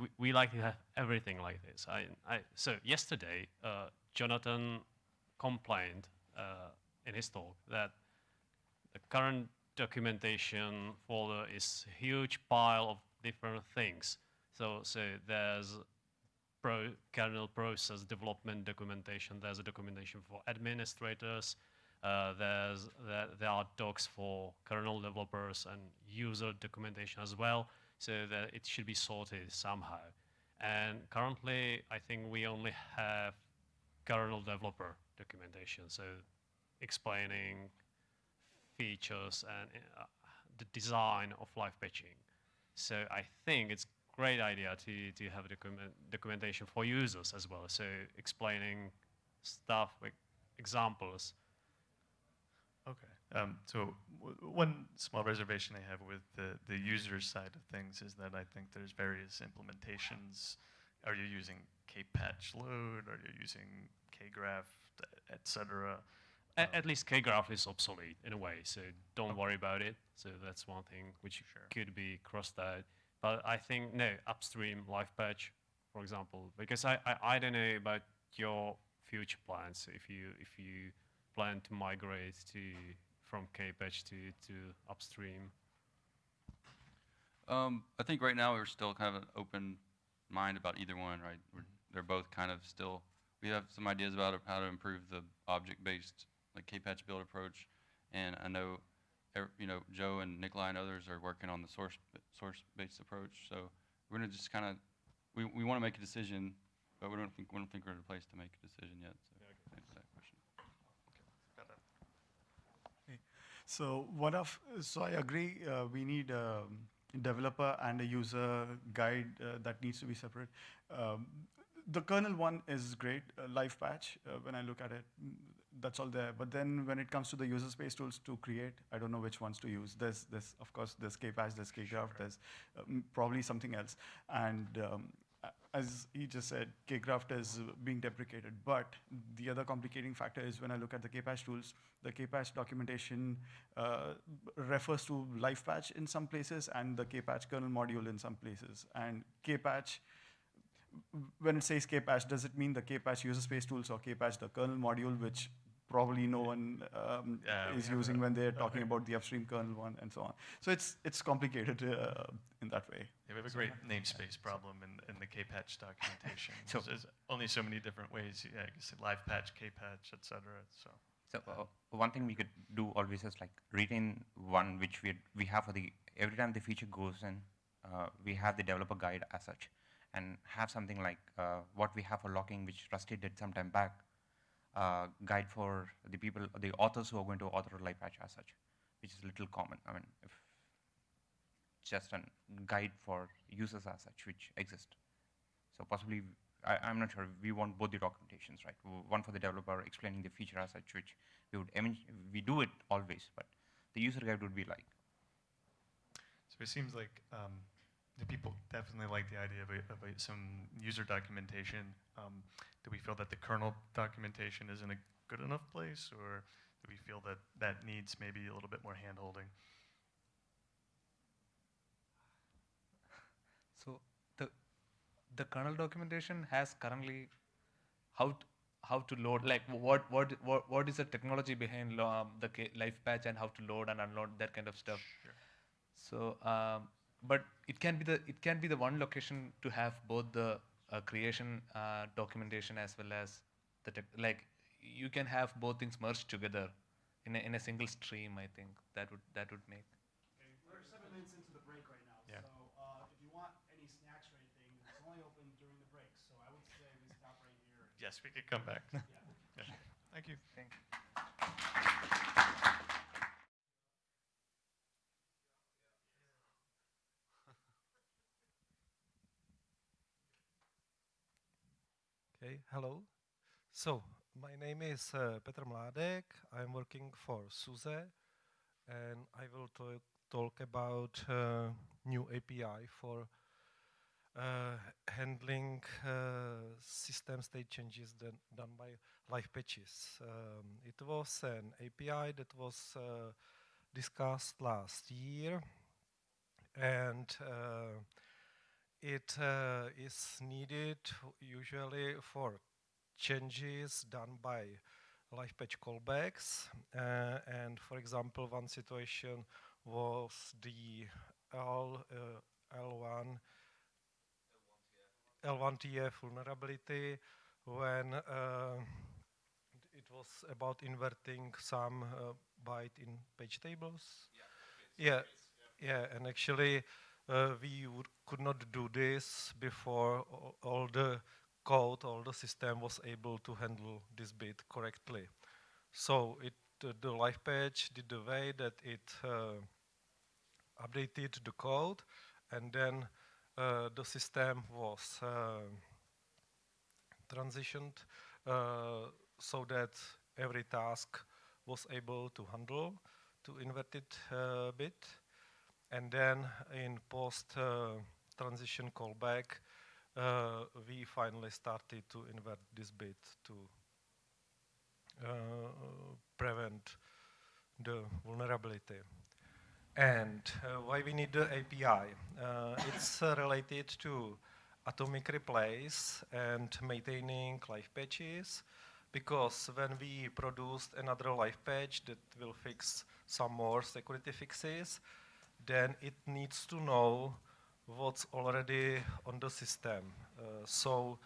we, we like to have everything like this. I, I, so yesterday, uh, Jonathan complained uh, in his talk that the current documentation folder is a huge pile of different things. So, so there's pro kernel process development documentation. There's a documentation for administrators. Uh, there's there, there are docs for kernel developers and user documentation as well. So that it should be sorted somehow. And currently, I think we only have kernel developer documentation. So explaining features and uh, the design of live patching. So I think it's great idea to, to have document, documentation for users as well. So explaining stuff with examples. Okay. Um, so one small reservation I have with the, the user side of things is that I think there's various implementations. Are you using kpatch load? Are you using kGraft, et cetera? At, at least kGraft is obsolete in a way, so don't okay. worry about it. So that's one thing which sure. could be crossed out. But I think, no, upstream live patch, for example, because I, I, I don't know about your future plans if you if you plan to migrate to from kpatch to, to upstream. Um, I think right now we're still kind of an open mind about either one, right? We're, they're both kind of still, we have some ideas about how to improve the object-based like kpatch build approach. And I know you know, Joe and Nicolai and others are working on the source source-based approach. So we're gonna just kind of we, we want to make a decision, but we don't think we don't think we're in a place to make a decision yet. So yeah, that question. Okay. So one of so I agree. Uh, we need a developer and a user guide uh, that needs to be separate. Um, the kernel one is great, uh, live patch. Uh, when I look at it, that's all there. But then when it comes to the user space tools to create, I don't know which ones to use. There's, there's of course, there's Kpatch, there's kGraft, sure. there's um, probably something else. And um, as he just said, kGraft is being deprecated. But the other complicating factor is when I look at the Kpatch tools, the Kpatch documentation uh, refers to live patch in some places and the Kpatch kernel module in some places. And Kpatch when it says Kpatch, does it mean the Kpatch user space tools or Kpatch the kernel module, which probably no one um, Yeah, is using a- when they're talking very- about the upstream kernel one and so on. So it's it's complicated uh, in that way. Yeah, we have a So- great namespace problem in, in the kpatch documentation. So- there's only so many different ways. Yeah, you can say live patch, kpatch, et cetera. So. So uh, one thing we could do always is like retain one which we we have for the every time the feature goes in, uh, we have the developer guide as such, and have something like uh, what we have for locking, which Rusty did some time back, guide for the people, the authors who are going to author a live patch as such, which is a little common. I mean, just a guide for users as such, which exist. So possibly, I, I'm not sure, we want both the documentations, right? One for the developer explaining the feature as such, which we would, I mean, we do it always, but the user guide would be like, So it seems like um, the people definitely like the idea of, a, of a, some user documentation. Um, do we feel that the kernel documentation is in a good enough place, or do we feel that that needs maybe a little bit more hand-holding? So the the kernel documentation has currently how to, how to load like what what what, what is the technology behind um, the live patch and how to load and unload that kind of stuff. So um, but it can be the it can be the one location to have both the uh, creation uh, documentation as well as the tech, like you can have both things merged together in a, in a single stream. I think that would that would make. Okay, We're seven minutes into the break right now, Yeah. so uh, if you want any snacks or anything, it's only open during the break. So I would say we stop right here. Yes, we could come back. Yeah. Yeah. Thank you. Thank you. Okay, hello. So, my name is uh, Petr Mládek. I'm working for SUSE, and I will talk, talk about uh, new API for uh, handling uh, system state changes done, by live patches. Um, it was an API that was uh, discussed last year, and uh, it uh, is needed usually for changes done by live patch callbacks. Uh, and for example, one situation was the L, uh, L1 L1TF vulnerability when uh, it was about inverting some uh, byte in page tables. Yeah, yeah, and actually uh, we would, could not do this before all, the code, all the system was able to handle this bit correctly. So it, uh, the live patch did the way that it uh, updated the code, and then uh, the system was uh, transitioned uh, so that every task was able to handle to inverted uh, bit. And then in post uh, transition callback, uh, we finally started to invert this bit to uh, prevent the vulnerability. And uh, why we need the API? Uh, it's uh, related to atomic replace and maintaining live patches because when we produced another live patch that will fix some more security fixes, then it needs to know what's already on the system. Uh, so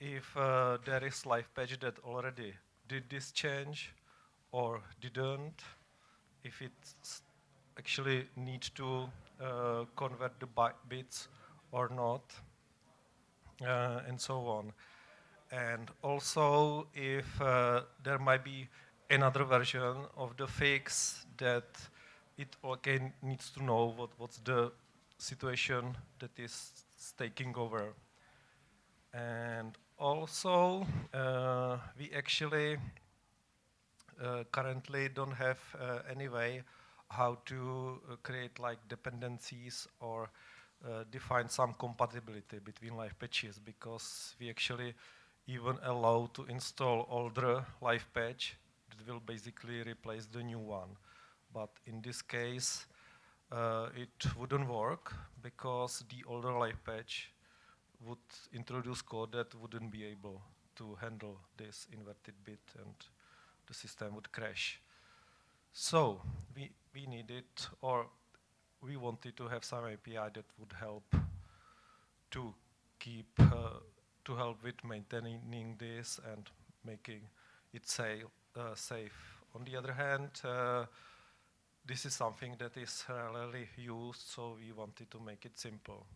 if uh, there is live patch that already did this change or didn't, if it actually needs to uh, convert the bi- bits or not, uh, and so on. And also if uh, there might be another version of the fix that it again needs to know what, what's the situation that is taking over. And also, uh, we actually uh, currently don't have uh, any way how to uh, create like dependencies or uh, define some compatibility between live patches because we actually even allow to install older live patch that will basically replace the new one. But in this case, uh, it wouldn't work because the older live patch would introduce code that wouldn't be able to handle this inverted bit and the system would crash. So we, we needed, or we wanted to have some API that would help to keep, uh, to help with maintaining this and making it safe. Uh, safe. On the other hand, uh, this is something that is rarely used, so we wanted to make it simple.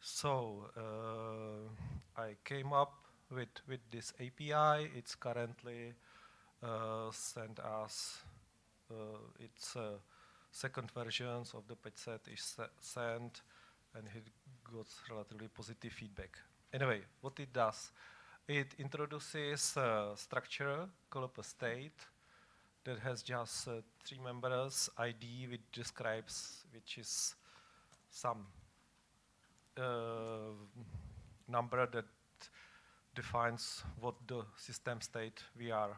So uh, I came up with, with this API. It's currently uh, sent us, uh, its uh, second versions of the patch set is sent, and it got relatively positive feedback. Anyway, what it does, it introduces a structure called a state that has just uh, three members, ID, which describes, which is some uh, number that defines what the system state we are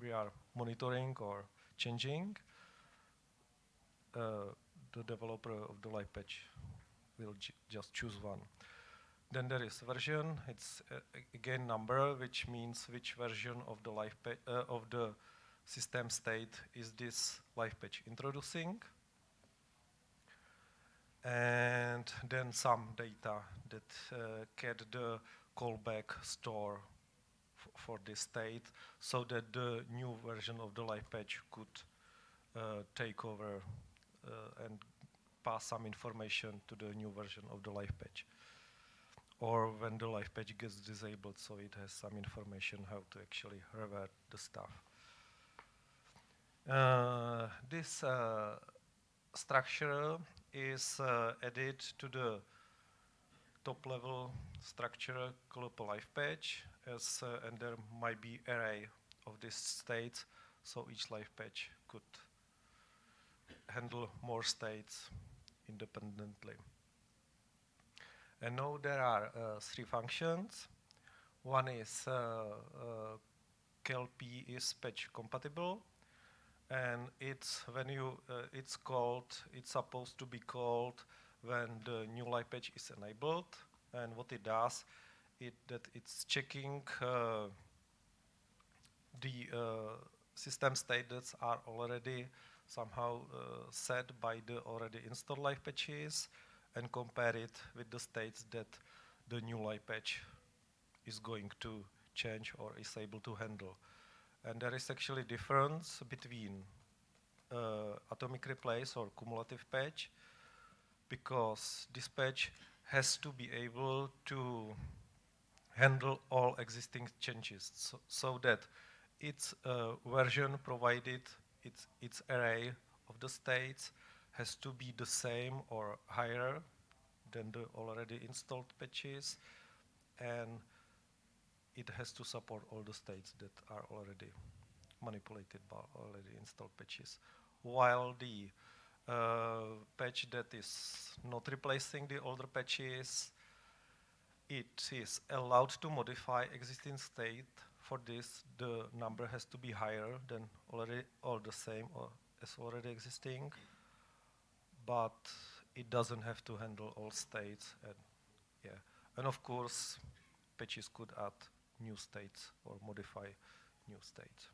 we are monitoring or changing. Uh, the developer of the live patch will just choose one. Then there is version. It's uh, again number, which means which version of the live uh, of the system state is this live patch introducing and then some data that uh, get the callback store for this state so that the new version of the live patch could uh, take over uh, and pass some information to the new version of the live patch. Or when the live patch gets disabled, so it has some information how to actually revert the stuff. Uh, this uh, structure is uh, added to the top level structure called life patch as uh, and there might be array of this state so each life patch could handle more states independently. And now there are uh, three functions. One is uh, KLP is patch compatible and it's when you uh, it's called it's supposed to be called when the new live patch is enabled and what it does it that it's checking uh, the uh, system states are already somehow uh, set by the already installed live patches and compare it with the states that the new live patch is going to change or is able to handle. And there is actually difference between uh, atomic replace or cumulative patch because this patch has to be able to handle all existing changes. So, so that its uh, version provided its, its array of the states has to be the same or higher than the already installed patches. And it has to support all the states that are already manipulated by already installed patches. While the uh, patch that is not replacing the older patches, it is allowed to modify existing state. For this, the number has to be higher than already or the same or as already existing, but it doesn't have to handle all states. And yeah, and of course, patches could add new states or modify new states.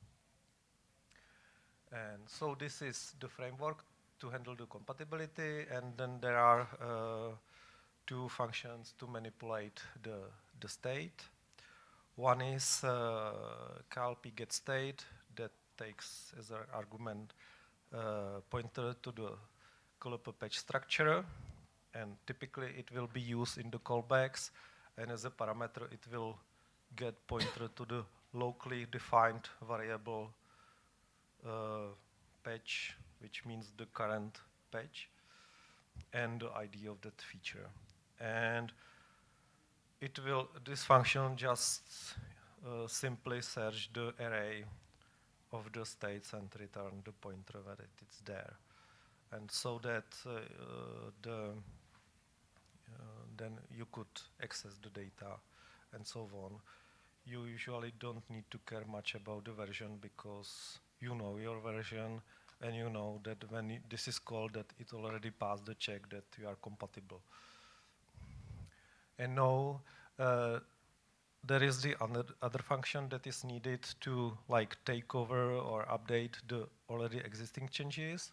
And so this is the framework to handle the compatibility, and then there are uh, two functions to manipulate the, the state. One is uh, KLP get state that takes as an argument uh, pointer to the callable patch structure, and typically it will be used in the callbacks, and as a parameter it will get pointer to the locally defined variable uh, patch, which means the current patch, and the ID of that feature. And it will, this function just uh, simply search the array of the states and return the pointer where it is there. And so that uh, the, uh, then you could access the data and so on. You usually don't need to care much about the version because you know your version and you know that when this is called that it already passed the check that you are compatible. And now uh, there is the other, function that is needed to like take over or update the already existing changes.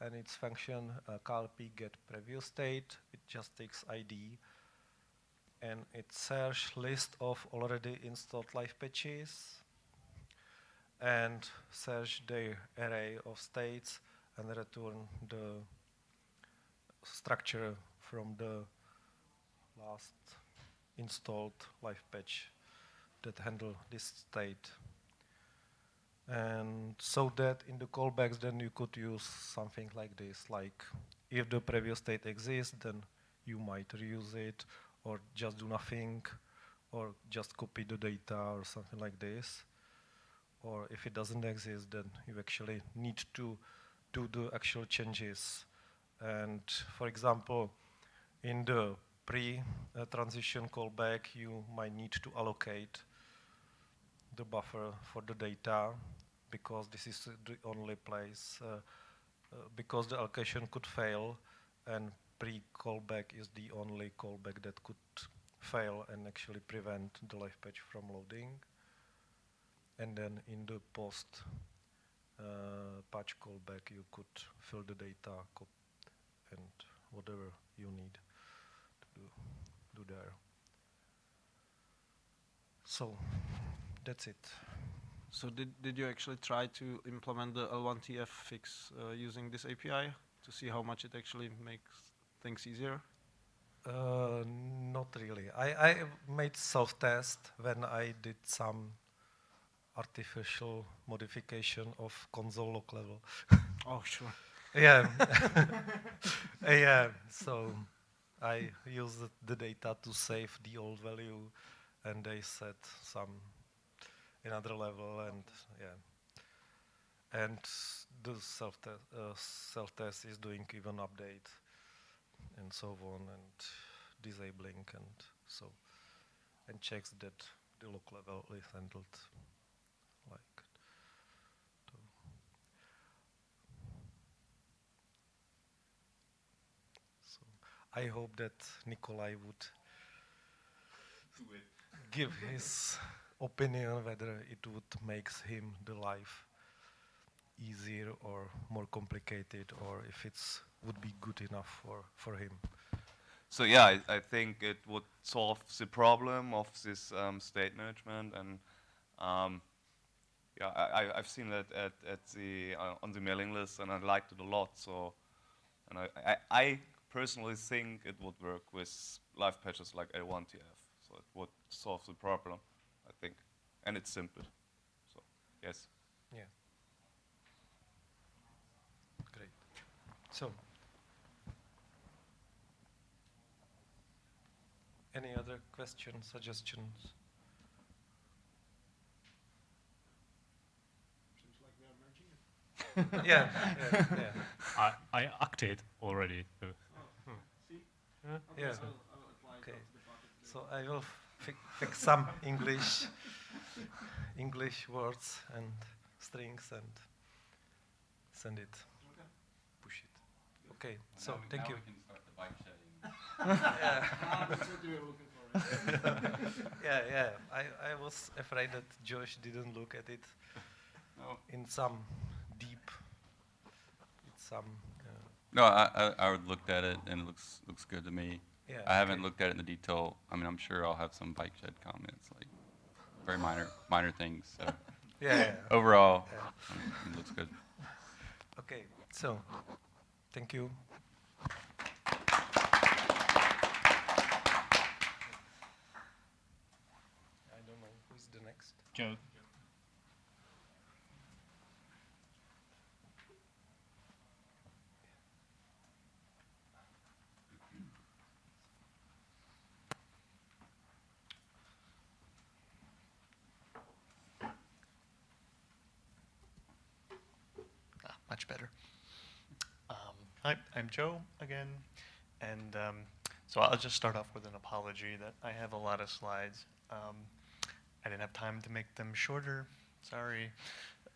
And its function uh, KLP get previous state. It just takes ID. And it search list of already installed live patches and search the array of states and return the structure from the last installed live patch that handle this state. And so that in the callbacks then you could use something like this, like if the previous state exists, then you might reuse it, or just do nothing, or just copy the data or something like this. Or if it doesn't exist, then you actually need to do the actual changes. And for example, in the pre-transition callback, you might need to allocate the buffer for the data because this is the only place, uh, uh, because the allocation could fail and pre-callback is the only callback that could fail and actually prevent the live patch from loading. And then in the post uh, patch callback, you could fill the data and whatever you need to do, do there. So that's it. So did, did you actually try to implement the L1TF fix uh, using this API to see how much it actually makes things easier? Uh, not really. I, I made self-test when I did some artificial modification of console log level. oh, sure. yeah. yeah. So I used the data to save the old value, and they set some another level, and yeah. And the self-test uh, self-test is doing even update and so on, and disabling, and so, and checks that the log level is handled like so I hope that Nicolai would give his opinion whether it would make him the life easier or more complicated or if it's would be good enough for, for him. So yeah, I, I think it would solve the problem of this um, state management, and um, yeah, I, I've seen that at, at the uh, on the mailing list, and I liked it a lot. So, and I, I, I personally think it would work with live patches like L1TF. So it would solve the problem, I think, and it's simple. So yes. Yeah. Great. So. Any other questions, suggestions? yeah, yeah, yeah. I, I acted already. So. Oh, see? Huh? Okay, Yeah. so I will apply it Okay. to the bucket So I will fi fix some English English words and strings and send it. Push it. Okay. So Now thank now you. Yeah. Ah, that's what we were looking for. yeah, yeah. I, I was afraid that Josh didn't look at it No. in some deep, in some. Uh, No, I, I, I looked at it and it looks looks good to me. Yeah, I haven't okay. looked at it in the detail. I mean, I'm sure I'll have some bike shed comments, like very minor minor things. So Yeah, yeah. overall, Yeah. it looks good. okay. So, thank you. I don't know who's the next. Joe. Much better. Um, hi, I'm Joe again, and um, so I'll just start off with an apology that I have a lot of slides. Um, I didn't have time to make them shorter. Sorry.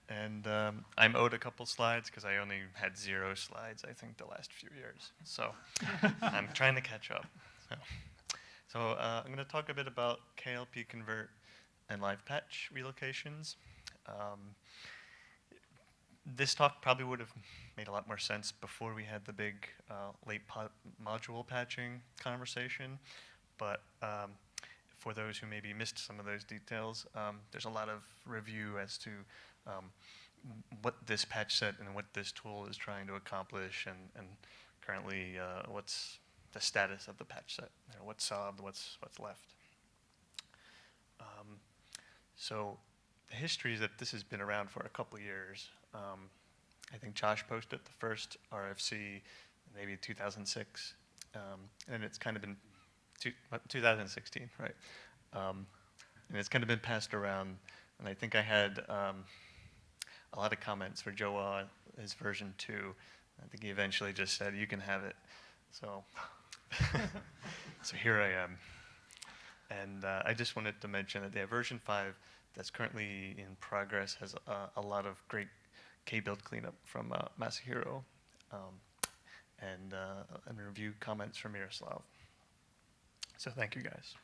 And um, I'm owed a couple slides because I only had zero slides, I think, the last few years. So I'm trying to catch up. So, So uh, I'm going to talk a bit about KLP convert and live patch relocations. Um, this talk probably would have made a lot more sense before we had the big uh, late module patching conversation, but um, for those who maybe missed some of those details, um, there's a lot of review as to um, what this patch set and what this tool is trying to accomplish, and, and currently uh, what's the status of the patch set, you know, what's solved, what's what's left. Um, so the history is that this has been around for a couple years. Um, I think Josh posted the first RFC maybe 2006, um, and it's kind of been two, uh, 2016, right? Um, and it's kind of been passed around, and I think I had um, a lot of comments for Josh, on his version two. I think he eventually just said, "You can have it." So, so here I am, and uh, I just wanted to mention that the version five that's currently in progress has uh, a lot of great kbuild cleanup from uh, Masahiro, um, and uh, and review comments from Miroslav. So thank you guys.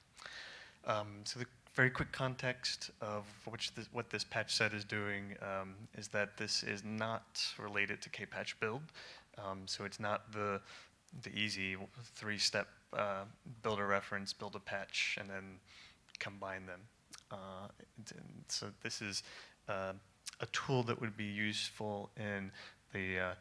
Um, so the very quick context of which this, what this patch set is doing um, is that this is not related to kpatch build. Um, so it's not the the easy three-step uh, build a reference, build a patch, and then combine them. Uh, so this is uh, a tool that would be useful in the uh,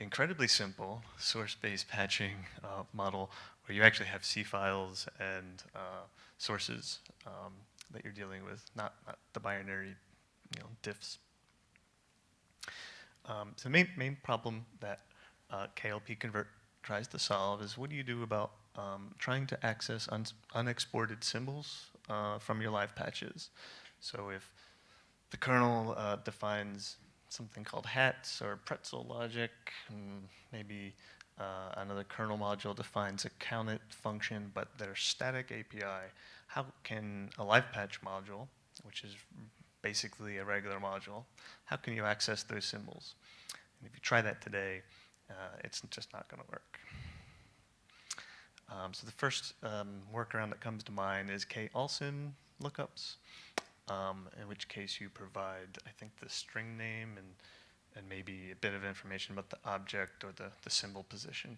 incredibly simple source-based patching uh, model where you actually have C files and uh, sources um, that you're dealing with, not, not the binary you know, diffs. Um, so the main, main problem that uh, KLP convert tries to solve is what do you do about um, trying to access un unexported symbols uh, from your live patches. So if the kernel uh, defines something called hats or pretzel logic, and maybe uh, another kernel module defines a countit function, but they're static API. How can a live patch module, which is basically a regular module, how can you access those symbols? And if you try that today, uh, it's just not going to work. Um, so the first um, workaround that comes to mind is kallsyms lookups, um, in which case you provide, I think, the string name and, and maybe a bit of information about the object or the, the symbol position.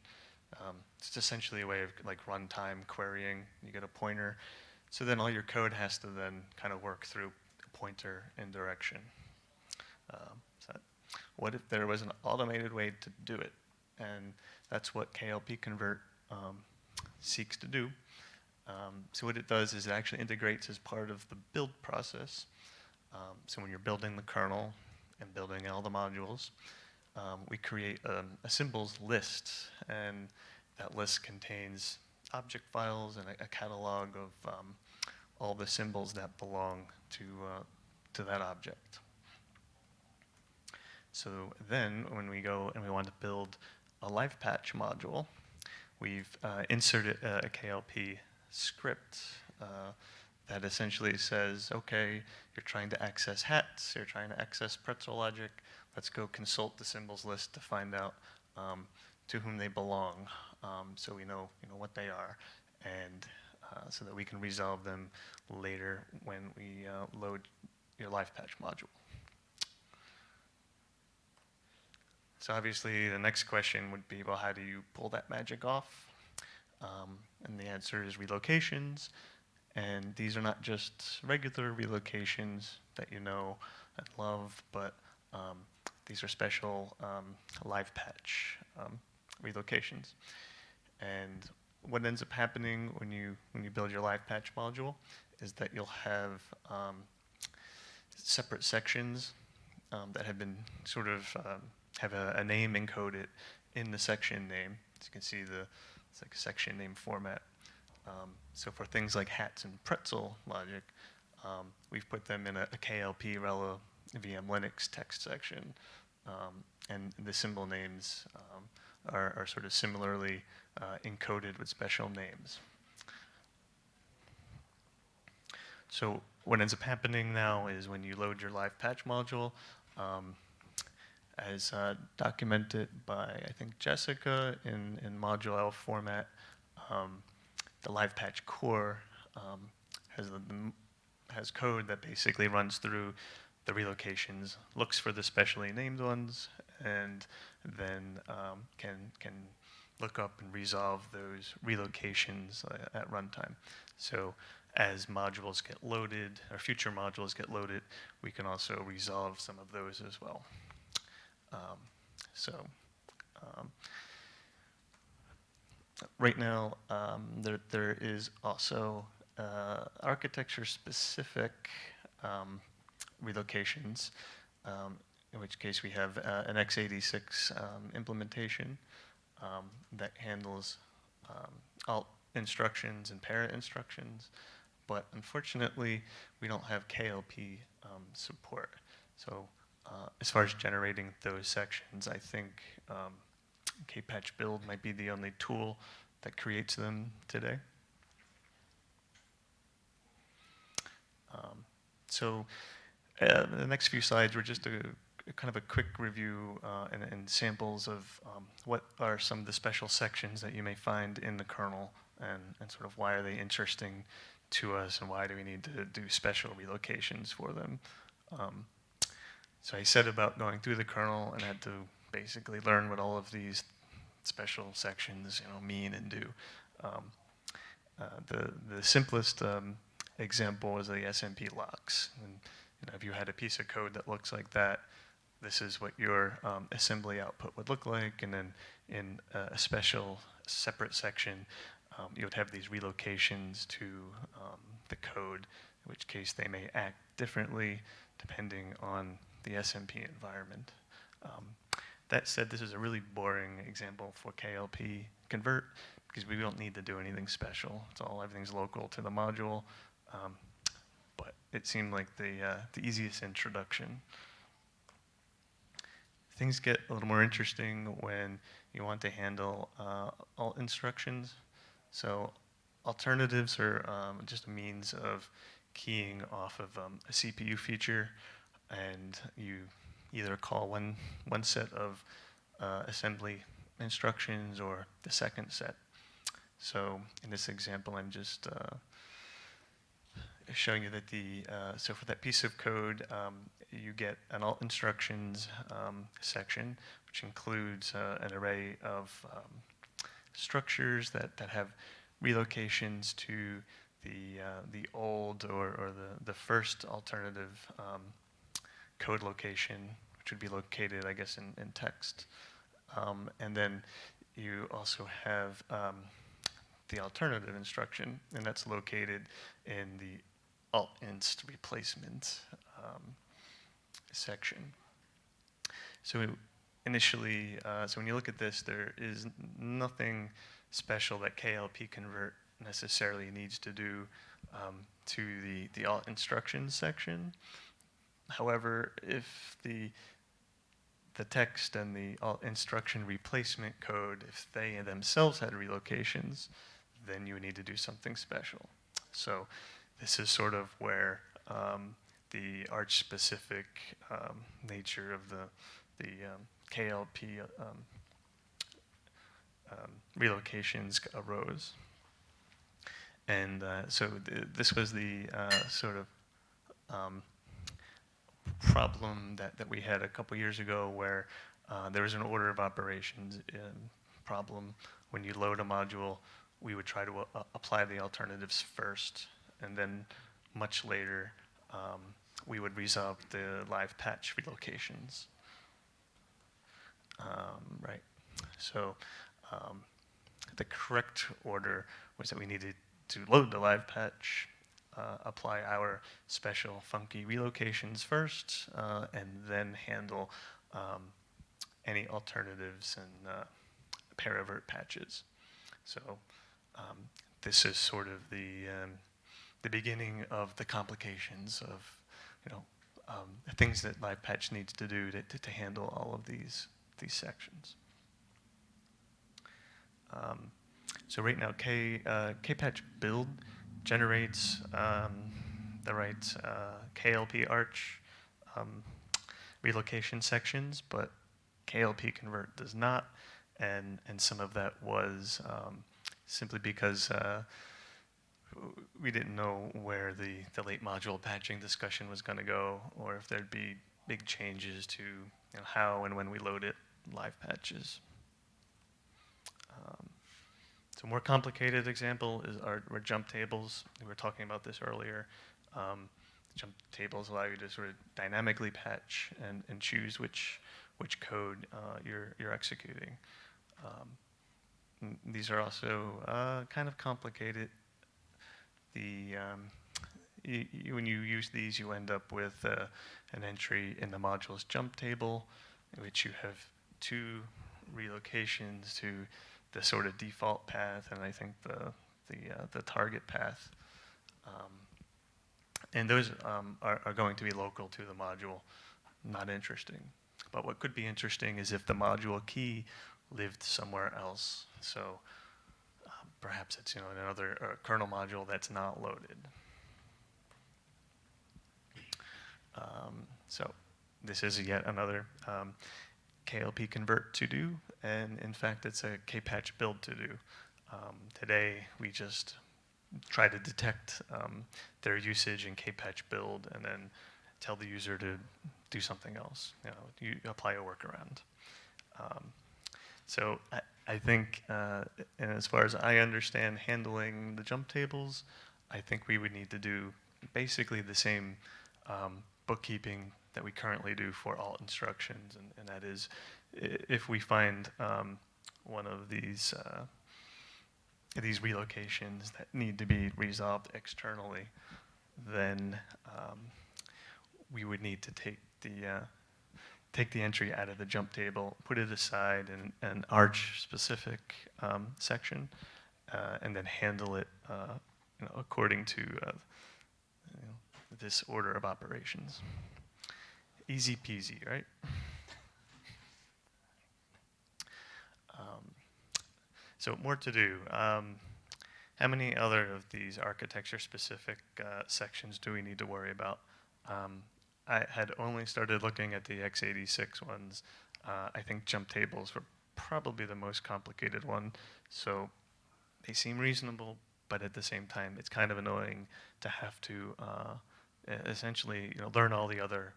Um, it's essentially a way of like runtime querying. You get a pointer. So then all your code has to then kind of work through a pointer and direction. Um, so what if there was an automated way to do it? And that's what KLP convert um, seeks to do. Um, so what it does is it actually integrates as part of the build process. Um, so when you're building the kernel and building all the modules, um, we create a, a, symbols list, and that list contains object files and a, a catalog of um, all the symbols that belong to, uh, to that object. So then when we go and we want to build a live patch module, we've uh, inserted a, a, KLP script uh, that essentially says, okay, you're trying to access hats, you're trying to access pretzel logic, let's go consult the symbols list to find out um, to whom they belong, um, so we know, you know what they are, and uh, so that we can resolve them later when we uh, load your live patch module. So obviously the next question would be, well, how do you pull that magic off? Um, and the answer is relocations. And these are not just regular relocations that you know and love, but um, these are special um, live patch um, relocations. And what ends up happening when you when you build your live patch module is that you'll have um, separate sections um, that have been sort of um, have a, a, name encoded in the section name. As you can see, the it's like a section name format. Um, so for things like hats and pretzel logic, um, we've put them in a, a KLP Rela vmlinux text section, um, and the symbol names um, are, are, sort of similarly uh, encoded with special names. So what ends up happening now is when you load your live patch module, um, as uh, documented by, I think, Jessica in, in module ELF format, um, the live patch core um, has the, has code that basically runs through the relocations, looks for the specially named ones, and then um, can can look up and resolve those relocations uh, at runtime. So as modules get loaded, or future modules get loaded, we can also resolve some of those as well. Um, so um, right now, um, there, there is also uh, architecture-specific um, relocations, um, in which case we have uh, an x86 um, implementation um, that handles um, alt instructions and parainstructions, but unfortunately, we don't have KLP support. So uh, as far as generating those sections, I think KPatch build might be the only tool that creates them today. Um, so uh, the next few slides were just a, a kind of a quick review uh, and, and, samples of um, what are some of the special sections that you may find in the kernel and, and sort of why are they interesting to us and why do we need to do special relocations for them. Um, so I said about going through the kernel and had to basically learn what all of these special sections you know, mean and do. Um, uh, the, the simplest um, example is the SMP locks. And, you know, if you had a piece of code that looks like that, this is what your um, assembly output would look like. And then in a special separate section, um, you would have these relocations to um, the code, in which case they may act differently depending on the SMP environment. That said, this is a really boring example for KLP convert because we don't need to do anything special. It's all, everything's local to the module. Um, but it seemed like the, uh, the easiest introduction. Things get a little more interesting when you want to handle uh, alt instructions. So alternatives are um, just a means of keying off of um, a CPU feature, and you either call one, one set of uh, assembly instructions or the second set. So in this example, I'm just uh, showing you that the, uh, so for that piece of code, um, you get an alt instructions um, section, which includes uh, an array of um, structures that, that have relocations to the, uh, the old or, or the, the first alternative um, code location, which would be located, I guess, in, in text. Um, and then you also have um, the alternative instruction, and that's located in the alt inst replacement um, section. So initially, uh, so when you look at this, there is nothing special that KLP convert necessarily needs to do um, to the, the alt instructions section. However, if the the text and the alt instruction replacement code, if they themselves had relocations, then you would need to do something special. So this is sort of where um, the Arch-specific um, nature of the, the um, KLP um, um, relocations arose. And uh, so th this was the uh, sort of um, problem that, that we had a couple years ago where uh, there was an order of operations problem. When you load a module, we would try to uh, apply the alternatives first, and then much later, um, we would resolve the live patch relocations. Um, right. So um, the correct order was that we needed to load the live patch, uh, apply our special funky relocations first, uh, and then handle um, any alternatives and uh, paravirt patches. So um, this is sort of the um, the beginning of the complications of you know um, things that live patch needs to do to, to, to handle all of these these sections. Um, so right now, K, uh, KPatch build generates um, the right uh, KLP arch um, relocation sections, but KLP convert does not, and and some of that was um, simply because uh, we didn't know where the, the late module patching discussion was going to go, or if there'd be big changes to you know, how and when we load it, live patches. Um, so more complicated example is our, our jump tables. We were talking about this earlier. Um, jump tables allow you to sort of dynamically patch and, and choose which which code uh, you're you're executing. Um, these are also uh, kind of complicated. The um, when you use these, you end up with uh, an entry in the module's jump table, in which you have two relocations to the sort of default path, and I think the the uh, the target path. Um, and those um, are, are going to be local to the module, not interesting. But what could be interesting is if the module key lived somewhere else. So um, perhaps it's you know another uh, kernel module that's not loaded. Um, so this is yet another um, KLP convert to do, and in fact, it's a KPatch build to do. Um, today, we just try to detect um, their usage in KPatch build, and then tell the user to do something else. You know, you apply a workaround. Um, so I, I think, uh, and as far as I understand handling the jump tables, I think we would need to do basically the same um, bookkeeping that we currently do for alt instructions, and, and that is, if we find um, one of these uh, these relocations that need to be resolved externally, then um, we would need to take the uh, take the entry out of the jump table, put it aside in an arch specific um, section, uh, and then handle it uh, you know, according to uh, you know, this order of operations. Easy peasy, right? Um, so more to do. Um, how many other of these architecture-specific uh, sections do we need to worry about? Um, I had only started looking at the x86 ones. Uh, I think jump tables were probably the most complicated one. So they seem reasonable, but at the same time, it's kind of annoying to have to uh, essentially you know, learn all the other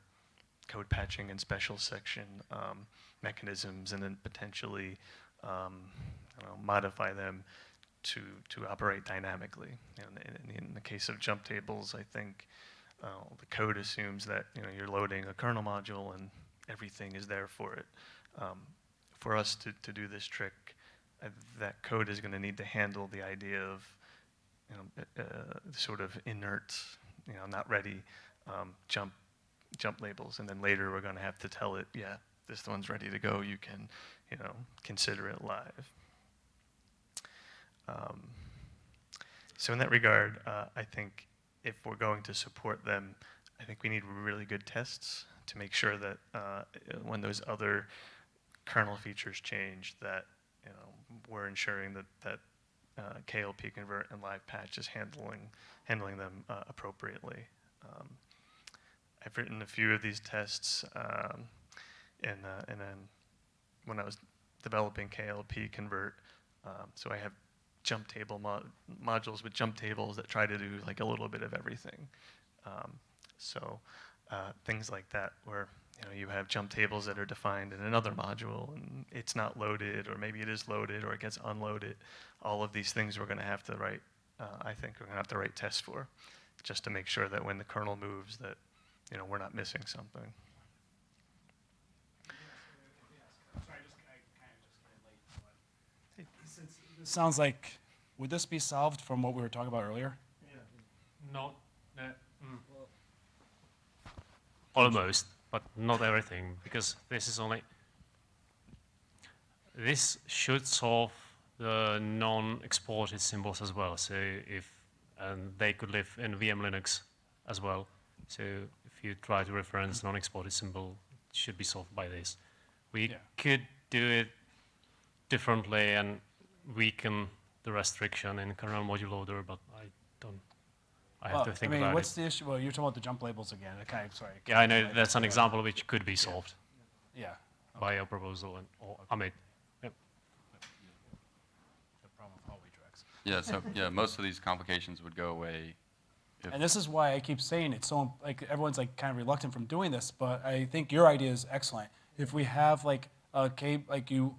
code patching and special section um, mechanisms and then potentially um, know, modify them to, to operate dynamically. Know, in, in, the case of jump tables, I think uh, the code assumes that you know, you're loading a kernel module and everything is there for it. Um, for us to, to do this trick, uh, that code is going to need to handle the idea of you know, uh, sort of inert, you know, not ready um, jump jump labels, and then later we're going to have to tell it, yeah, this one's ready to go. You can, you know, consider it live. Um, so in that regard, uh, I think if we're going to support them, I think we need really good tests to make sure that uh, when those other kernel features change, that you know we're ensuring that that uh, KLP convert and live patch is handling handling them uh, appropriately. Um, I've written a few of these tests, um, and uh, then when I was developing KLP convert, um, so I have jump table mo- modules with jump tables that try to do like a little bit of everything. Um, so uh, things like that, where you know you have jump tables that are defined in another module and it's not loaded, or maybe it is loaded, or it gets unloaded. All of these things we're going to have to write. Uh, I think we're going to have to write tests for, just to make sure that when the kernel moves, that you know we're not missing something. This sounds like, would this be solved from what we were talking about earlier? Not, uh, mm. almost, but not everything, because this is only. This should solve the non-exported symbols as well. So if and they could live in vmlinux as well. So if you try to reference non-exported symbol, it should be solved by this. We Yeah. could do it differently and weaken the restriction in kernel module loader, but I don't. I have to think I mean, about what's it. the issue? Well, you're talking about the jump labels again. Okay, sorry. Yeah, I know that's an example which could be solved. Yeah. By your proposal and or I mean, yep. The problem with hallway tracks. Yeah, so, yeah, most of these complications would go away And this is why I keep saying it's so, like, everyone's like kind of reluctant from doing this, but I think your idea is excellent. If we have like a cable, like you,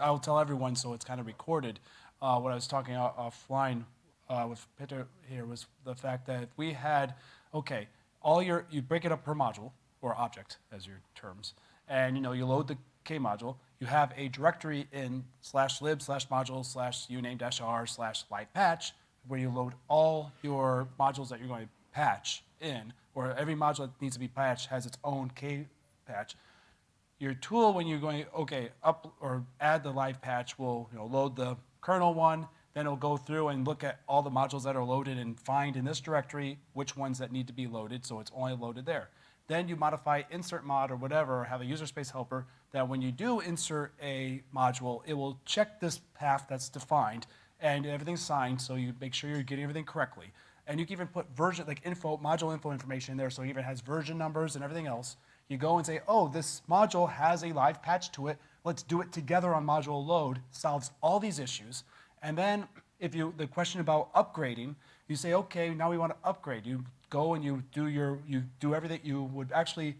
I'll tell everyone so it's kind of recorded. Uh, what I was talking off- offline uh, with Peter here was the fact that we had, okay, all your, you break it up per module or object as your terms, and you know you load the K module. You have a directory in slash lib slash module slash uname dash r slash live patch where you load all your modules that you're going to patch in, or every module that needs to be patched has its own K patch. Your tool, when you're going, okay, up or add the live patch, will you know, load the kernel one, then it'll go through and look at all the modules that are loaded and find in this directory which ones that need to be loaded, so it's only loaded there. Then you modify insmod or whatever, or have a user space helper that when you do insert a module, it will check this path that's defined and everything's signed, so you make sure you're getting everything correctly. And you can even put version, like info, module info information in there, so it even has version numbers and everything else. You go and say, oh, this module has a live patch to it. Let's do it together on module load. Solves all these issues. And then if you, the question about upgrading, you say, okay, now we want to upgrade. You go and you do your, you do everything. You would actually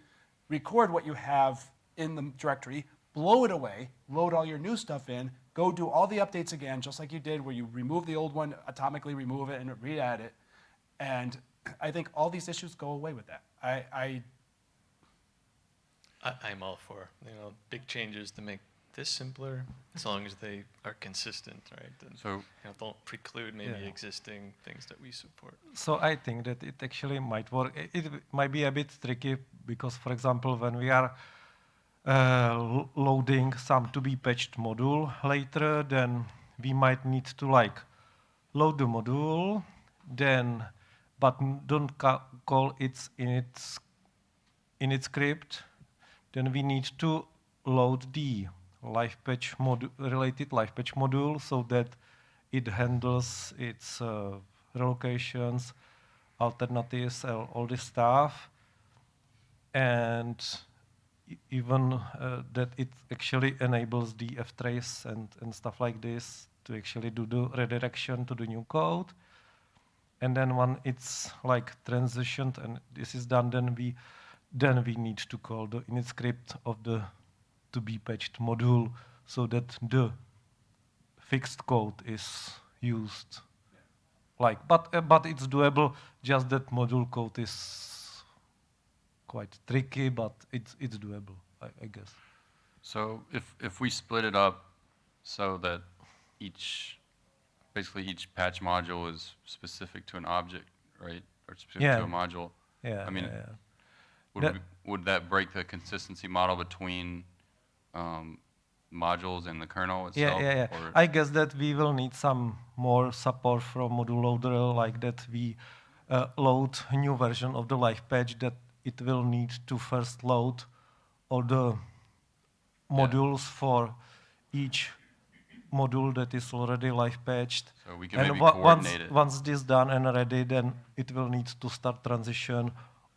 record what you have in the directory, blow it away, load all your new stuff in, go do all the updates again, just like you did where you remove the old one, atomically remove it and re-add it. And I think all these issues go away with that. I, I I, I'm all for you know big changes to make this simpler, as long as they are consistent, right? And So- you know, don't preclude maybe Yeah. existing things that we support. So I think that it actually might work. I- It, might be a bit tricky because, for example, when we are uh, loading some to be patched module later, then we might need to like load the module, then but don't ca- call it in its in its script. Then we need to load the live patch related live patch module so that it handles its uh, relocations, alternatives, all, this stuff, and even uh, that it actually enables the ftrace and, and stuff like this to actually do the redirection to the new code. And then when it's like transitioned and this is done, then we then we need to call the init script of the to be patched module so that the fixed code is used. Like, but uh, but it's doable. Just that module code is quite tricky, but it's it's doable, I, I guess. So if, if we split it up so that each, basically each patch module is specific to an object, right? Or specific Yeah. to a module? Yeah, I mean, yeah, yeah. would, That- we, would that break the consistency model between um, modules and the kernel itself? Yeah, yeah, yeah. I guess that we will need some more support from module loader, like that we uh, load a new version of the live patch that it will need to first load all the modules for each module that is already live patched. So we can and maybe once, it. once this done and ready, then it will need to start transition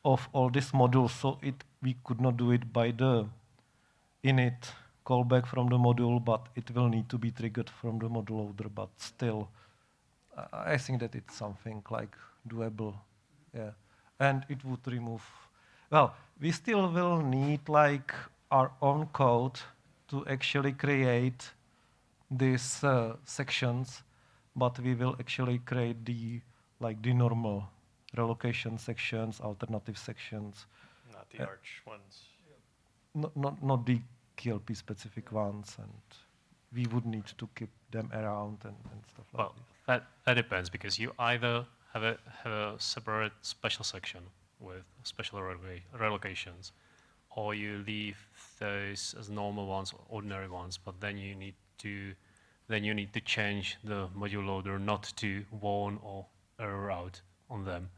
of all these modules. So it we could not do it by the init callback from the module, but it will need to be triggered from the module loader. But still, I think that it's something like doable. Yeah, and it would remove. Well, we still will need like our own code to actually create these uh, sections, but we will actually create the like the normal relocation sections, alternative sections. Not the Uh, arch ones. not, not, not the KLP specific ones, and we would need to keep them around and, and stuff like that. Well, that, that depends because you either have a, have a separate special section with special reloca- relocations, or you leave those as normal ones, ordinary ones, but then you need to then you need to change the module loader not to warn or error out on them.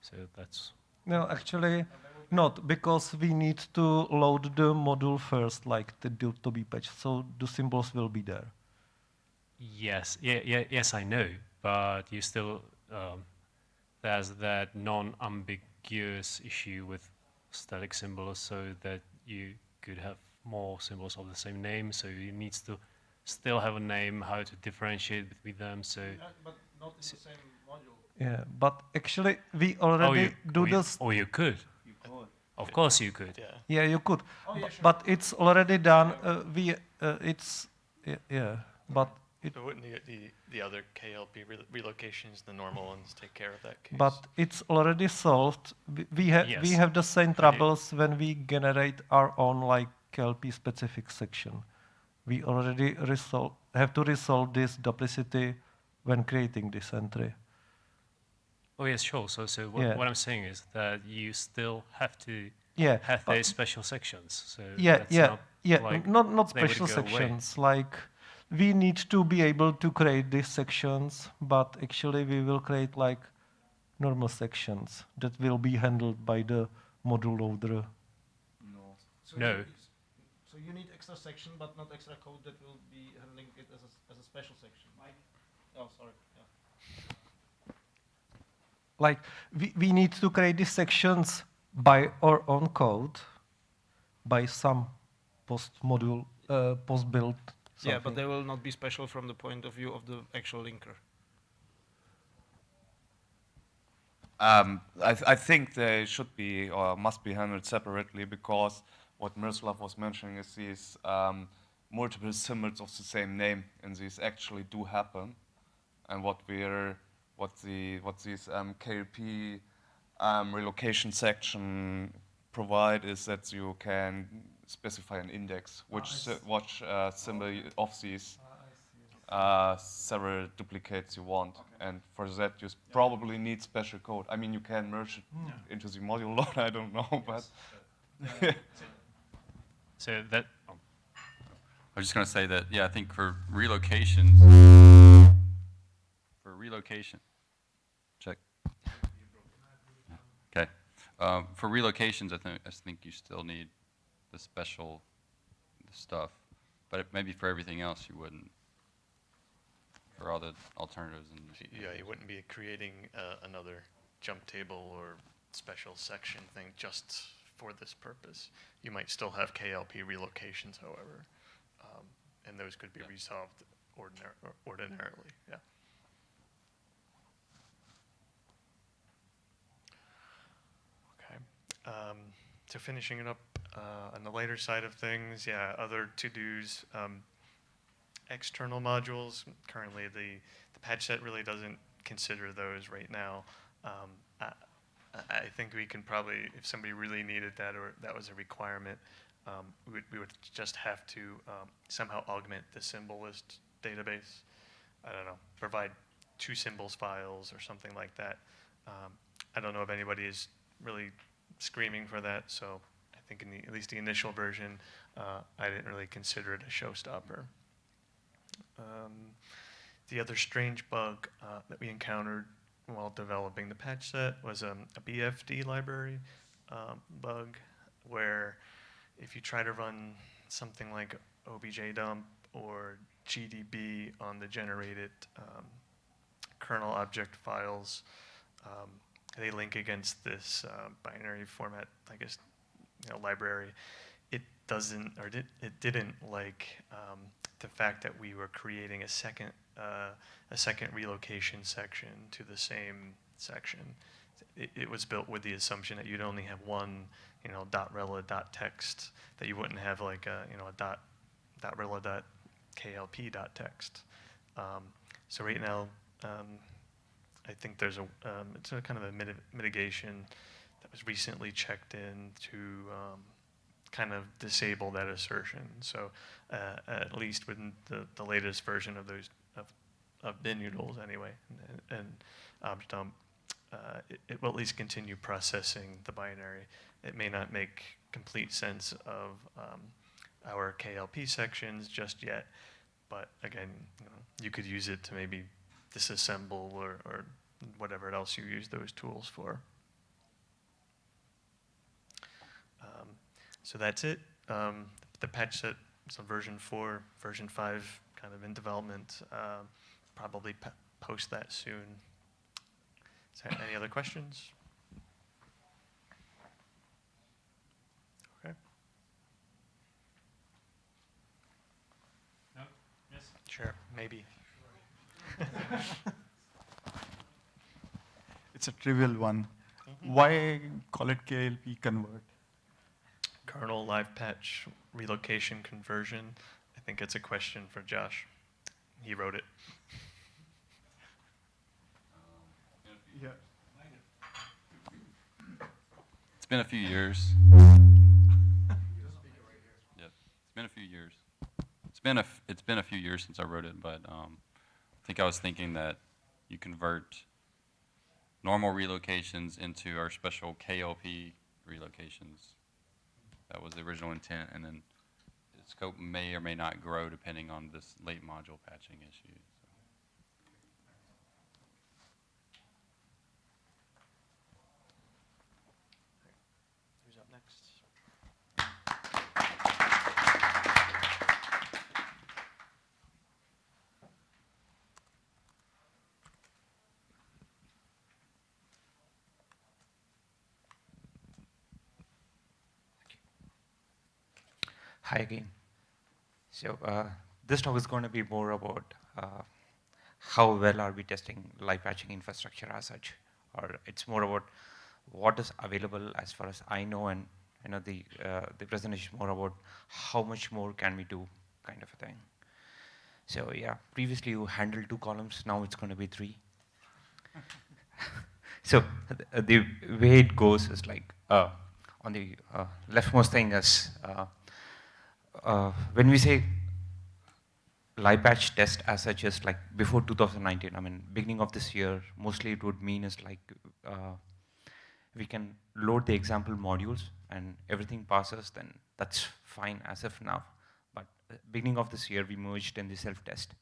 So that's No, actually, not because we need to load the module first, like the do to be patched. So the symbols will be there. Yes, yeah, yeah, yes, I know, but you still um, there's that non-ambiguous issue with static symbols, so that you could have more symbols of the same name. So it needs to still have a name, how to differentiate between them. So, yeah, but not in the same module. Yeah, but actually we oh, already you, do or this. or you could. You could. Of course, you could. Yeah. Yeah, you could, Oh, yeah, sure. but it's already done. Uh, we uh, it's yeah, yeah, but it But wouldn't the, the, the other KLP re- relocations, the normal ones, take care of that case? but it's already solved. We, we have we have the same troubles when we generate our own like KLP specific section. We already resolve have to resolve this duplicity when creating this entry. Oh yes, sure. So, so what, Yeah. what I'm saying is that you still have to Yeah, have but- those special sections. So yeah that's yeah not yeah like not not special go away. sections like we need to be able to create these sections but actually we will create like normal sections that will be handled by the module loader So No. You, so you need extra section, but not extra code that will be handling it as a, s- as a special section. Oh, sorry. Yeah. like we, we need to create these sections by our own code by some post module uh, post build Yeah, but they will not be special from the point of view of the actual linker. Um, I, th- I think they should be or must be handled separately because what Miroslav was mentioning is these um, multiple symbols of the same name, and these actually do happen. And what we're what the what these um, KLP um, relocation section provide is that you can specify an index, which sy- which uh, symbol of these uh, several duplicates you want. And for that, you s- probably need special code. I mean, you can merge it into the module load, I don't know, but. So that oh, I was just going to say that, yeah, I think for relocations, for relocation, check. Okay. Um, for relocations, I think, I think you still need the special stuff, but it- maybe for everything else, you wouldn't. For all the alternatives and. Yeah, you wouldn't be creating uh, another jump table or special section thing just for this purpose. You might still have KLP relocations, however, um, and those could be resolved ordinar- ordinarily, yeah. Okay. Um, so finishing it up on the later side of things, yeah, other to-dos. Um, external modules. Currently, the, the patch set really doesn't consider those right now. Um, I, I think we can probably, if somebody really needed that or that was a requirement, um, we, would, we would just have to um, somehow augment the symbol list database. I don't know, provide two symbols files or something like that. Um, I don't know if anybody is really screaming for that, so think in the, at least the initial version, uh, I didn't really consider it a showstopper. Um, the other strange bug uh, that we encountered while developing the patch set was um, a BFD library um, bug where if you try to run something like obj dump or GDB on the generated um, kernel object files, um, they link against this uh, binary format, I guess, you know, library. It doesn't, or did, it didn't like um, the fact that we were creating a second, uh, a second relocation section to the same section. It, it was built with the assumption that you'd only have one, you know, dot rela dot text, that you wouldn't have like a, you know, a dot, dot rela dot klp dot text. Um, so right now, um, I think there's a, um, it's a kind of a miti- mitigation that was recently checked in to um, kind of disable that assertion. So uh, at least with the, the latest version of those of, of binutils anyway, and, and objdump, uh, it, it will at least continue processing the binary. It may not make complete sense of um, our KLP sections just yet, but again, you, know, you could use it to maybe disassemble or, or whatever else you use those tools for. Um, so that's it. Um, the patch set is on version 4, version 5 kind of in development. Um, probably p- post that soon. Is there any other questions? Okay. No? Yes. Sure, maybe. It's a trivial one. Mhm. Why call it KLP convert? Kernel live patch relocation conversion. I think it's a question for Josh. He wrote it. Yeah. It's been a few years. Yep, it's been a few years. It's been a f- it's been a few years since I wrote it, but um, I think I was thinking that you convert normal relocations into our special KLP relocations. That was the original intent, and then the scope may or may not grow depending on this late module patching issue. Who's up next? Hi again. So uh, this talk is going to be more about uh, how well are we testing live patching infrastructure as such, or it's more about what is available as far as I know, and you know the uh, the presentation is more about how much more can we do, kind of a thing. So yeah, previously you handled two columns, now it's going to be three. so th- the way it goes is like uh, on the uh, leftmost thing is uh, uh, when we say live patch test as such is like before 2019, I mean beginning of this year, mostly it would mean is like uh, we can load the example modules and everything passes, then that's fine as of now. But uh, beginning of this year, we merged in the self-test.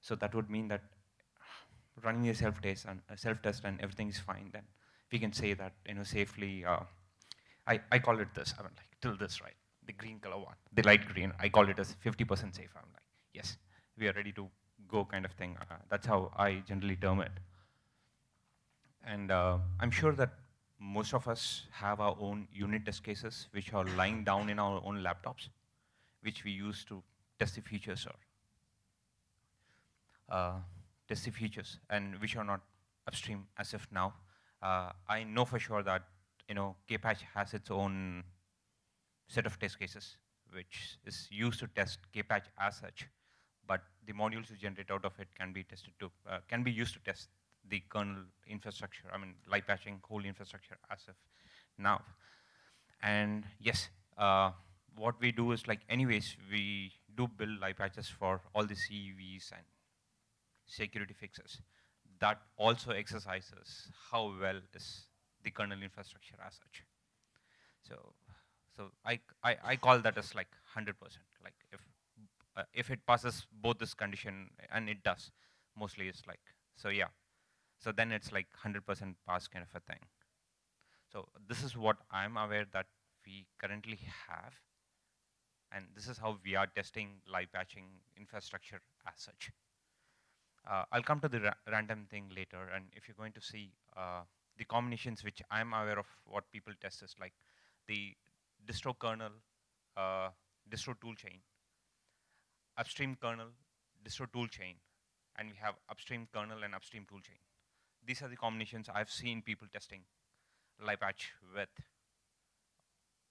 So that would mean that running a self-test and a self-test and everything is fine, then we can say that you know safely. Uh, I I call it this. I mean like till this right, the green color one, the light green. I call it as 50% safe. I'm like yes, we are ready to go kind of thing. Uh, that's how I generally term it. And uh, I'm sure that most of us have our own unit test cases which are lying down in our own laptops, which we use to test the features or uh, test the features, and which are not upstream as of now. Uh, I know for sure that you know Kpatch has its own set of test cases, which is used to test Kpatch as such, but the modules you generate out of it can be tested to uh, can be used to test the kernel infrastructure. I mean, live patching whole infrastructure as of now. And yes, uh, what we do is like, anyways, we do build live patches for all the CVEs and security fixes. That also exercises how well is the kernel infrastructure as such. So, so I, I, I call that as like 100%. Like if, uh, if it passes both this condition, and it does, mostly it's like, so yeah. So then it's like 100% pass kind of a thing. So this is what I'm aware that we currently have. And this is how we are testing live patching infrastructure as such. Uh, I'll come to the ra random thing later. And if you're going to see uh, the combinations which I'm aware of what people test is like the distro kernel, uh, distro toolchain, upstream kernel, distro toolchain, and we have upstream kernel and upstream toolchain. These are the combinations I've seen people testing live patch with.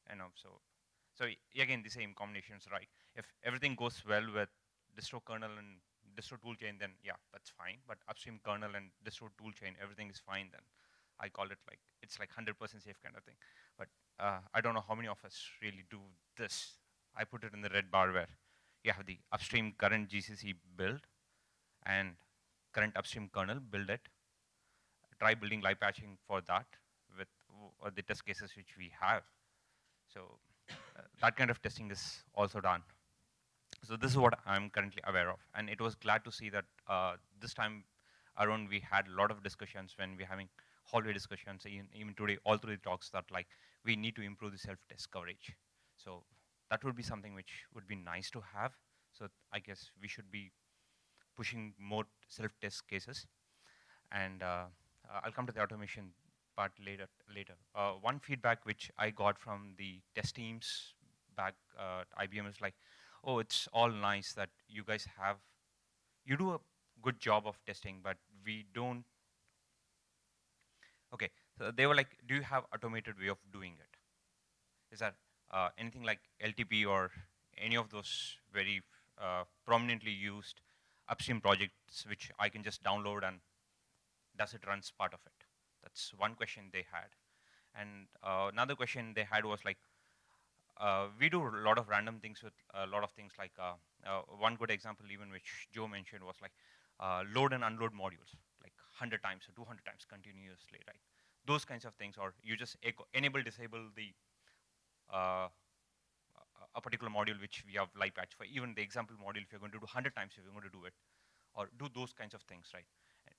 And so so again the same combinations, right? If everything goes well with distro kernel and distro toolchain, then yeah, that's fine. But upstream kernel and distro toolchain, everything is fine. Then I call it like it's like 100% safe kind of thing. But uh, I don't know how many of us really do this. I put it in the red bar where you have the upstream current GCC build and current upstream kernel build it. Try building live patching for that with uh, the test cases which we have. So uh, that kind of testing is also done. So this is what I'm currently aware of. And it was glad to see that uh, this time around we had a lot of discussions when we're having hallway discussions, even, even today, all through the talks that like we need to improve the self-test coverage. So that would be something which would be nice to have. So I guess we should be pushing more self-test cases. And uh, uh, I'll come to the automation part later. Later, uh, one feedback which I got from the test teams back uh, at IBM is like, oh, it's all nice that you guys have you do a good job of testing, but we don't. Okay, so they were like, do you have automated way of doing it? Is that uh, anything like LTP or any of those very uh, prominently used upstream projects which I can just download and does it runs part of it? That's one question they had. And uh, another question they had was like, uh, we do a lot of random things with a lot of things like uh, uh, one good example even which Joe mentioned was like uh, load and unload modules 100 times or 200 times continuously, right? Those kinds of things, or you just enable, disable the uh, a particular module which we have live patch for. Even the example module, if you're going to do 100 times, if you're going to do it, or do those kinds of things, right?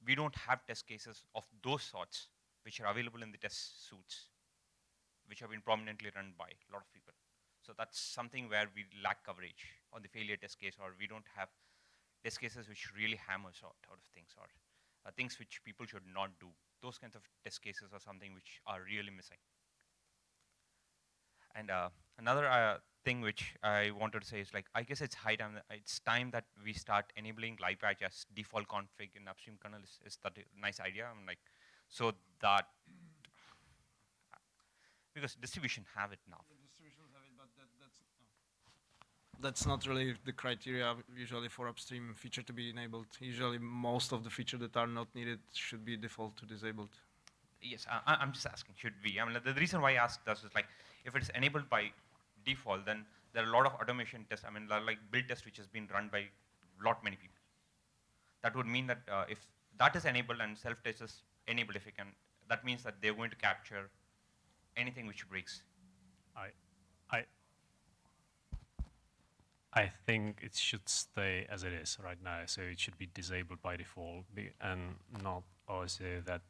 We don't have test cases of those sorts which are available in the test suits, which have been prominently run by a lot of people. So that's something where we lack coverage on the failure test case, or we don't have test cases which really hammers out, out of things, or uh, things which people should not do. Those kinds of test cases are something which are really missing. And uh, another uh, thing which I wanted to say is like, I guess it's high time, that it's time that we start enabling live patch as default config in upstream kernel. Is, is that a nice idea? I'm like, so that, because distribution have it now. That's not really the criteria usually for upstream feature to be enabled. Usually most of the features that are not needed should be default to disabled. Yes, I, I'm just asking, should we? I mean, the, the reason why I asked this is like, if it's enabled by default, then there are a lot of automation tests. I mean, like build test which has been run by a lot many people. That would mean that uh, if that is enabled and self-test is enabled, if you can, that means that they're going to capture anything which breaks. I, I, I think it should stay as it is right now. So it should be disabled by default and not also that,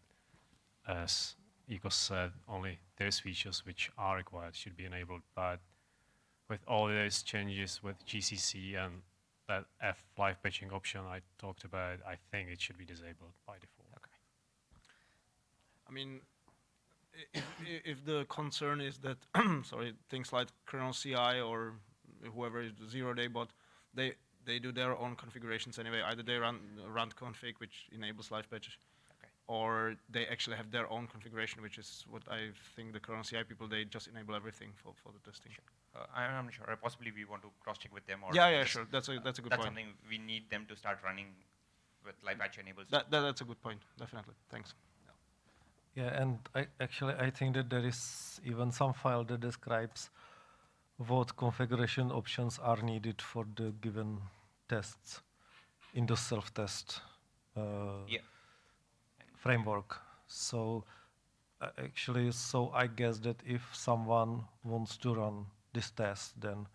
as Ego said, only those features which are required should be enabled. But with all those changes with GCC and that F live patching option I talked about, I think it should be disabled by default. Okay. I mean, if, if the concern is that, sorry, things like kernel CI or whoever is zero day bot, they they do their own configurations anyway. Either they run randconfig, which enables live patches, okay. or they actually have their own configuration, which is what I think the kernel CI people they just enable everything for, for the testing. Sure. Uh, I'm not sure. Uh, possibly we want to cross check with them. Or yeah, yeah, sure. That's a that's a good that's point. something we need them to start running with live patch enables. That, that that's a good point. Definitely. Thanks. Yeah, and I, actually I think that there is even some file that describes what configuration options are needed for the given tests in the self-test uh, yeah. framework. So uh, actually, so I guess that if someone wants to run this test, then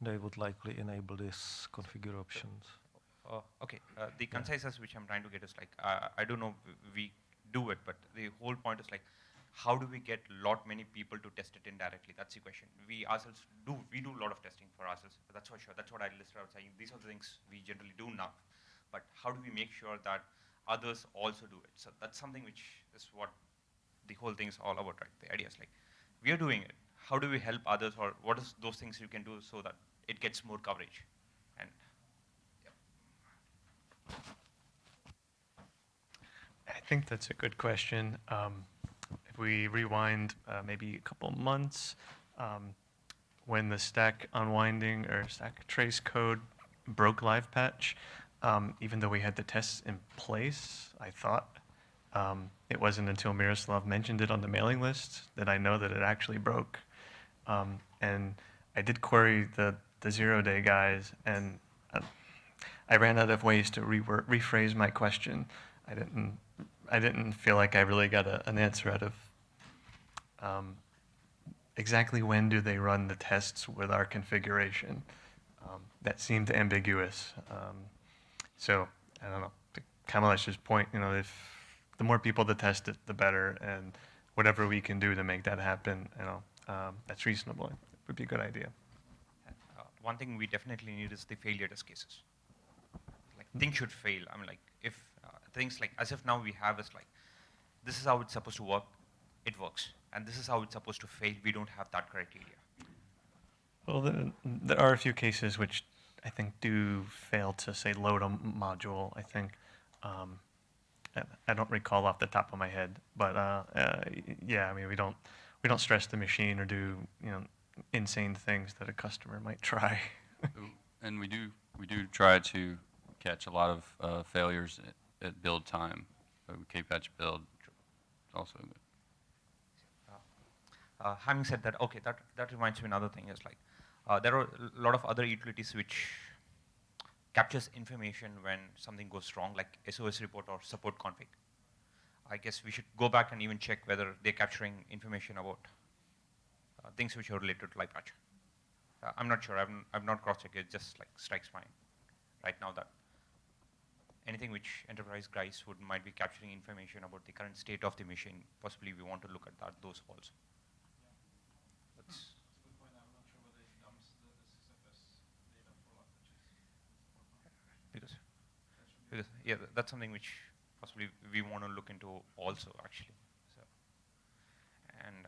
they would likely enable these configure options. Uh, okay, uh, the conciseness which I'm trying to get is like, uh, I don't know we do it, but the whole point is like, how do we get a lot many people to test it indirectly? That's the question. We ourselves do, we do a lot of testing for ourselves. That's for sure. That's what I listed out saying. These are the things we generally do now. But how do we make sure that others also do it? So that's something which is what the whole thing is all about, right? The idea is like, we are doing it. How do we help others or what is those things you can do so that it gets more coverage? And I think that's a good question. Um, we rewind uh, maybe a couple months, um, when the stack unwinding or stack trace code broke live patch, um, even though we had the tests in place, I thought um, it wasn't until Miroslav mentioned it on the mailing list that I know that it actually broke. Um, and I did query the, the zero day guys, and uh, I ran out of ways to rephrase my question. I didn't I didn't feel like I really got a, an answer out of um, exactly when do they run the tests with our configuration. Um, that seemed ambiguous. Um, so I don't know. To Kamalesh's point, you know, if the more people that test it, the better, and whatever we can do to make that happen, you know, um, that's reasonable. It would be a good idea. Uh, one thing we definitely need is the failure test cases. Like things should fail. I mean, like if uh, things like as if now we have is like, this is how it's supposed to work, it works, and this is how it's supposed to fail. We don't have that criteria. Well, the, there are a few cases which I think, do fail to say load a module. I think. Um, I- I don't recall off the top of my head, but uh, uh, yeah, I mean, we don't we don't stress the machine or do you know insane things that a customer might try. And we do, we do try to catch a lot of uh, failures at, at build time. So K-patch build also. Uh, having said that, okay, that, that reminds me another thing is like, uh, there are a lot of other utilities which captures information when something goes wrong, like SOS report or support config. I guess we should go back and even check whether they're capturing information about uh, things which are related to LivePatch. Uh, I'm not sure, I've, I've not cross-checked, it just like strikes my right now that anything which enterprise guys would might be capturing information about the current state of the machine, possibly we want to look at that, those also. That's- Because, yeah, that's something which possibly we want to look into also actually. So, and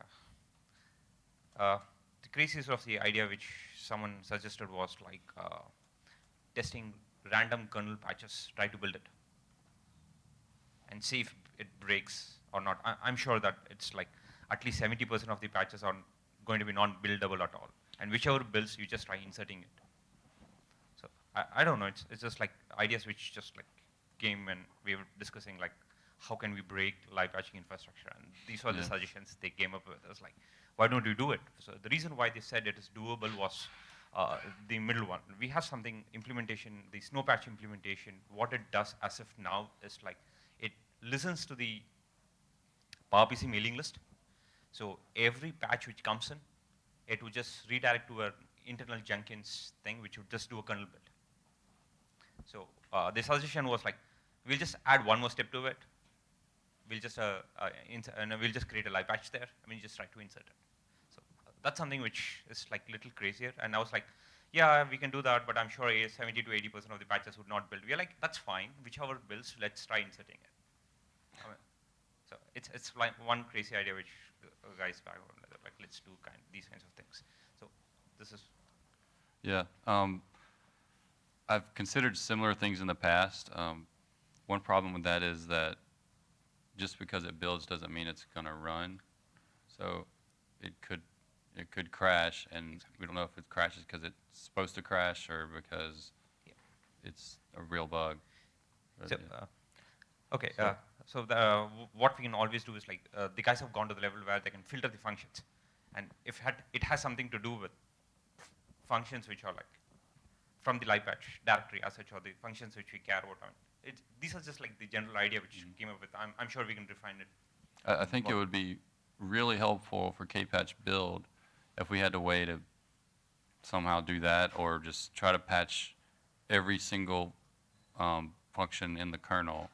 uh, uh, the craziest of the idea which someone suggested was like uh, testing random kernel patches, try to build it, and see if it breaks or not. I, I'm sure that it's like at least 70% of the patches are going to be non-buildable at all, and whichever builds, you just try inserting it. I, I don't know. It's, it's just like ideas which just like came when we were discussing like how can we break live patching infrastructure, and these were the suggestions they came up with. It was like, why don't you do it? So the reason why they said it is doable was uh, the middle one. We have something implementation, the snowpatch implementation. What it does as of now is like it listens to the PowerPC mailing list. So every patch which comes in, it would just redirect to an internal Jenkins thing, which would just do a kernel build. So uh, the suggestion was like, we'll just add one more step to it. We'll just uh, uh, ins- and we'll just create a live patch there. I mean, just try to insert it. So uh, that's something which is like a little crazier. And I was like, yeah, we can do that, but I'm sure a 70 to 80 percent of the patches would not build. We're like, that's fine. Whichever builds, let's try inserting it. I mean, so it's it's like one crazy idea which uh, guys back on like let's do kind these kinds of things. So this is Yeah. Um, I've considered similar things in the past. Um, one problem with that is that just because it builds doesn't mean it's going to run. So it could it could crash, and we don't know if it crashes because it's supposed to crash or because it's a real bug. But, So, yeah. uh, okay, So- uh, so the, uh, what we can always do is like uh, the guys have gone to the level where they can filter the functions, and if had, it has something to do with functions which are like from the live patch directory as such, or the functions which we care about. Mean, it, these are just like the general idea which mm-hmm. came up with. I'm, I'm sure we can refine it. I, I think it would be really helpful for K-patch build if we had a way to somehow do that, or just try to patch every single um, function in the kernel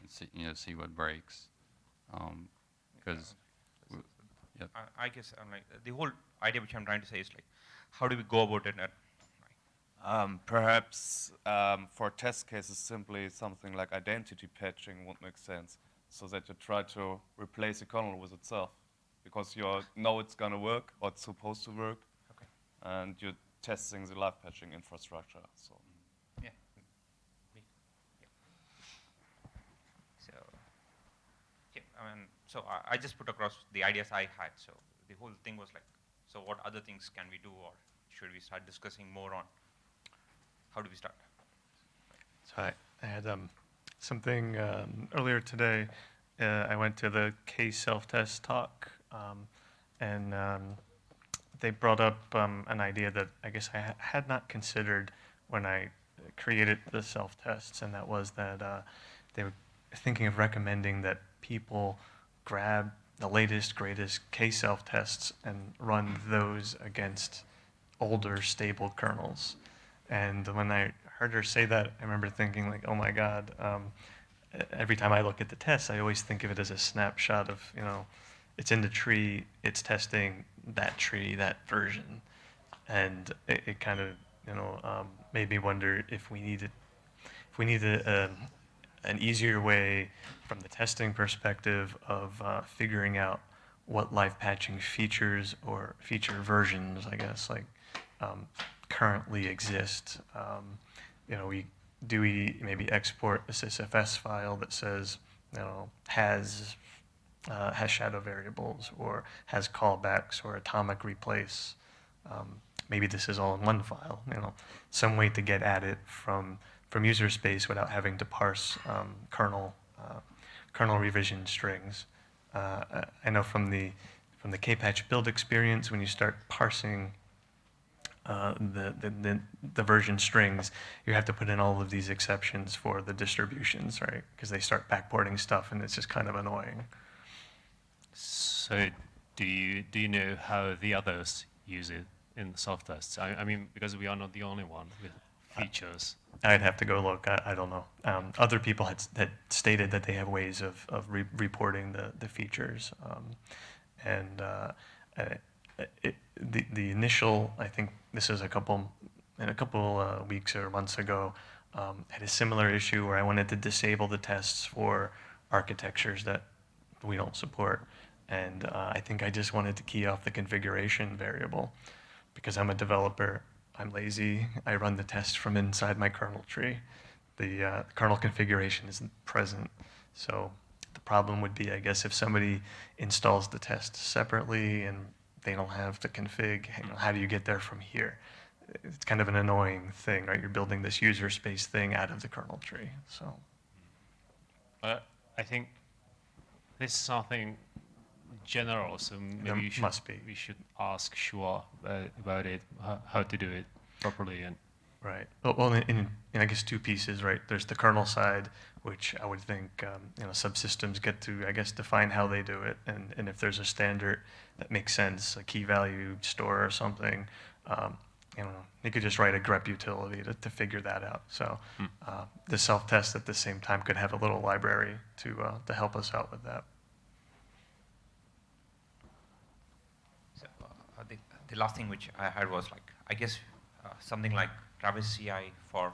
and see, you know, see what breaks. Um, because, yep. I, I guess I'm like the whole idea which I'm trying to say is like, how do we go about it? Um, perhaps um, for test cases, simply something like identity patching would make sense, so that you try to replace the kernel with itself, because you know it's going to work or it's supposed to work, Okay. and you're testing the live patching infrastructure. So. Yeah. Yeah. So, yeah, I mean, so I, I just put across the ideas I had. So the whole thing was like, so what other things can we do, or should we start discussing more on? How do we start? So I, I had um, something um, earlier today. Uh, I went to the kselftest talk, um, and um, they brought up um, an idea that I guess I ha- had not considered when I created the self-tests, and that was that uh, they were thinking of recommending that people grab the latest, greatest kselftests and run those against older, stable kernels. And when I heard her say that, I remember thinking like, oh my God. Um, every time I look at the tests, I always think of it as a snapshot of, you know, it's in the tree, it's testing that tree, that version. And it, it kind of, you know, um, made me wonder if we needed, if we needed a, an easier way from the testing perspective of uh, figuring out what live patching features or feature versions, I guess, like um, currently exist. Um, you know, we do we maybe export a sysfs file that says, you know, has uh, has shadow variables or has callbacks or atomic replace. Um, maybe this is all in one file. You know, some way to get at it from from user space without having to parse um, kernel uh, kernel revision strings. Uh, I know from the from the Kpatch build experience, when you start parsing uh, the, the, the, the, version strings, you have to put in all of these exceptions for the distributions, right? Because they start backporting stuff, and it's just kind of annoying. So, do you do you know how the others use it in self-tests? I, I mean, because we are not the only one with features. I'd have to go look. I, I don't know. Um, other people had, had stated that they have ways of, of re reporting the, the features. Um, and uh, it, the, the initial, I think this is a couple, in a couple uh, weeks or months ago, um, had a similar issue where I wanted to disable the tests for architectures that we don't support. And uh, I think I just wanted to key off the configuration variable because I'm a developer. I'm lazy. I run the test from inside my kernel tree. The uh, kernel configuration isn't present. So the problem would be, I guess, if somebody installs the test separately and they don't have the config, you know, how do you get there from here? It's kind of an annoying thing, right? You're building this user space thing out of the kernel tree. So, uh, I think this is something general, so maybe should, we should ask Shuah uh, about it, how, how to do it properly. And right. Well, well in, in, in, I guess two pieces, right? There's the kernel side, which I would think um, you know subsystems get to, I guess, define how they do it, and and if there's a standard that makes sense, a key value store or something, um, you know, you could just write a grep utility to, to figure that out. So Hmm. uh, the self-test at the same time could have a little library to uh, to help us out with that. So, uh, the, the last thing which I had was like, I guess uh, something like Travis CI for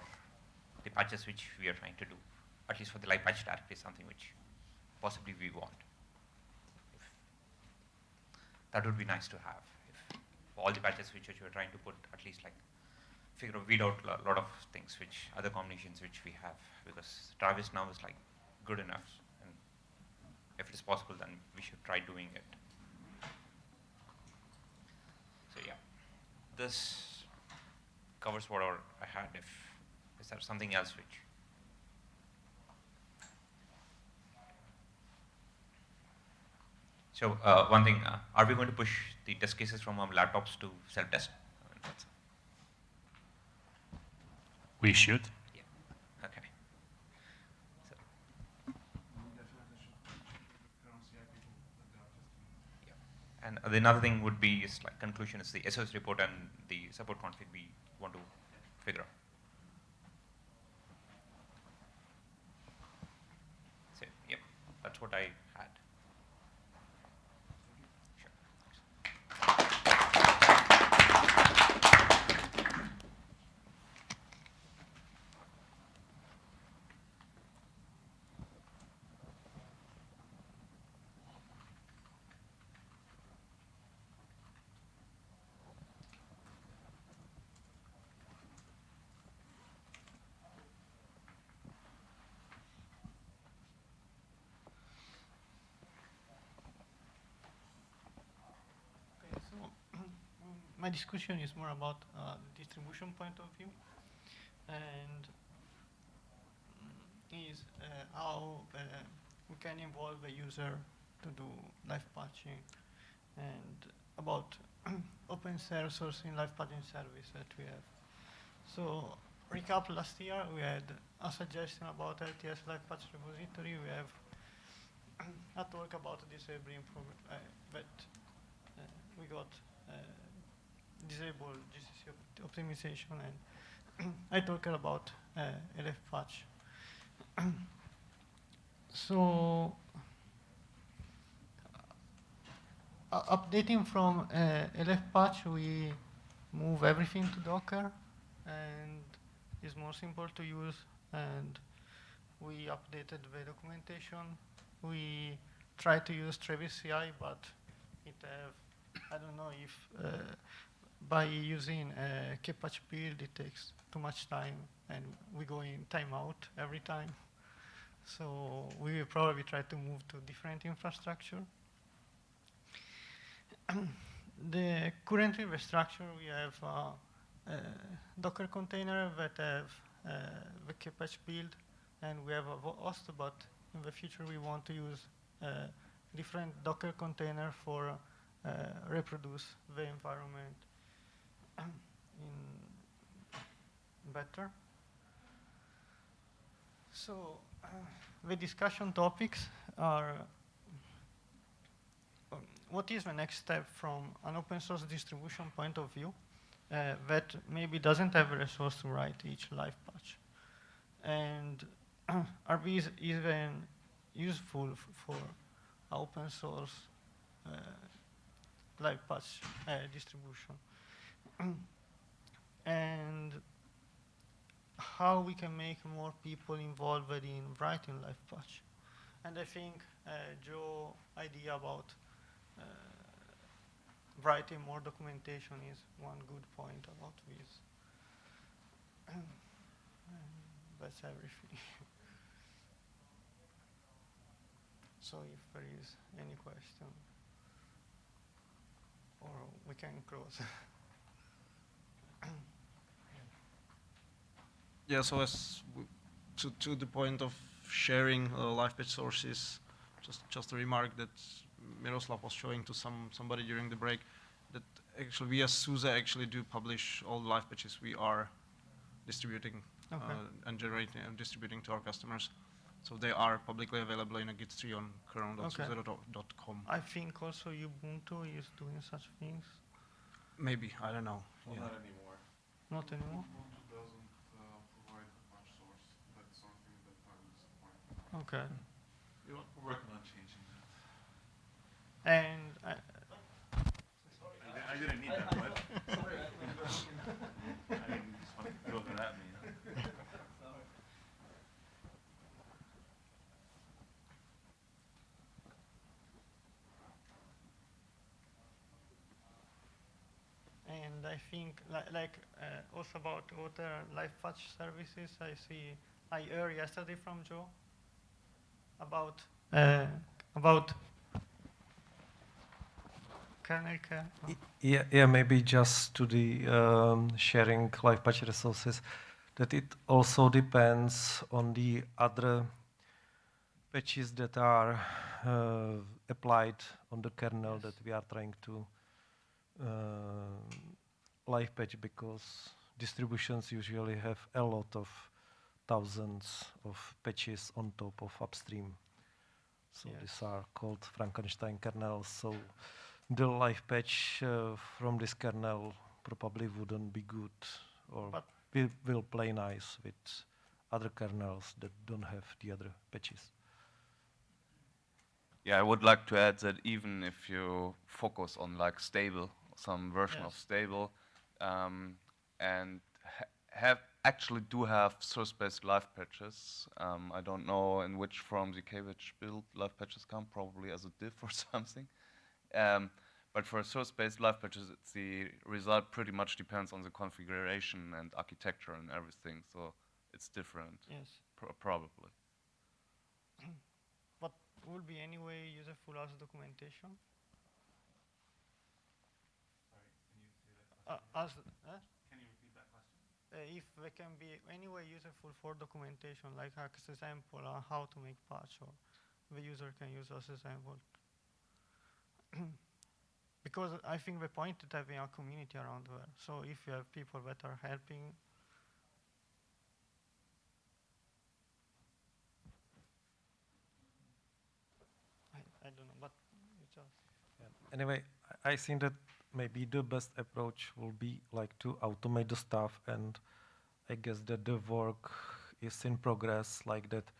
the patches which we are trying to do, at least for the live patch directory, something which possibly we want. If that would be nice to have. If all the patches which you are trying to put, at least like figure out, weed out a lot of things which other combinations which we have, because Travis now is like good enough, and if it is possible, then we should try doing it. So yeah, this covers whatever I had. If is there something else which? So uh, one thing, uh, are we going to push the test cases from our laptops to self-test? we should. Yeah. Okay. So, yeah. And the another thing would be is like conclusion is the SOS report and the support config we want to figure out. So, yep, that's what I had. Okay, so my discussion is more about uh, the distribution point of view, and mm, is uh, how uh, we can involve the user to do live patching, and about open source in live patching service that we have. So recap last year we had a suggestion about LTS live patch repository. We have a talk about disabling program, uh, but uh, we got disable GCC opt optimization and I talked about uh, LF patch. so uh, updating from uh, LF patch, we move everything to Docker and it's more simple to use and we updated the documentation. We try to use Travis CI, but it have, I don't know if uh, by using a kpatch build, it takes too much time, and we go in timeout every time. So we will probably try to move to different infrastructure. the current infrastructure, we have uh, a Docker container that have uh, the kpatch build, and we have a host, but in the future we want to use a different Docker container for uh, reproduce the environment in better. So uh, the discussion topics are um, what is the next step from an open source distribution point of view uh, that maybe doesn't have a resource to write each live patch? And are these even useful for open source uh, live patch uh, distribution? and how we can make more people involved in writing life patch. And I think uh, Joe idea about uh, writing more documentation is one good point about this. that's everything. so if there is any question, or we can close. Yeah, so as to, to the point of sharing uh, live patch sources, just just a remark that Miroslav was showing to some somebody during the break, that actually we as SUSE actually do publish all the live patches we are distributing Okay. uh, and generating and distributing to our customers. So they are publicly available in a Git tree on kernel.suse.com. I think also Ubuntu is doing such things. Maybe, I don't know. Well, yeah. not anymore. Not anymore? Ubuntu doesn't uh, provide a patch source. That's something that I'm disappointed. Okay. We're working on changing that. And I, I I didn't need that, but. I didn't just want to throw that at me. And I think, li- like, uh, also about other live patch services, I see, I heard yesterday from Joe about, uh, about kernel care. no? Yeah, yeah, maybe just to the um, sharing live patch resources, that it also depends on the other patches that are uh, applied on the kernel that we are trying to uh, live patch because distributions usually have a lot of thousands of patches on top of upstream. So Yes. these are called Frankenstein kernels. So the live patch uh, from this kernel probably wouldn't be good or But- will, will play nice with other kernels that don't have the other patches. Yeah, I would like to add that even if you focus on like stable, some version of stable, um, and ha have actually do have source-based live patches. Um, I don't know in which form the kpatch build live patches come, probably as a diff or something. Um, but for source-based live patches, it's the result pretty much depends on the configuration and architecture and everything. So it's different. Yes. Pro- probably. But will be anyway useful as documentation? Uh, as, uh, Can you repeat that question? uh, Uh, if they can be anyway useful for documentation, like as example on uh, how to make patch, or the user can use as example. because I think the point is having a community around there. So if you have people that are helping, I, I don't know, but it's just. Anyway, I I think that maybe the best approach will be like to automate the stuff, and I guess that the work is in progress, like that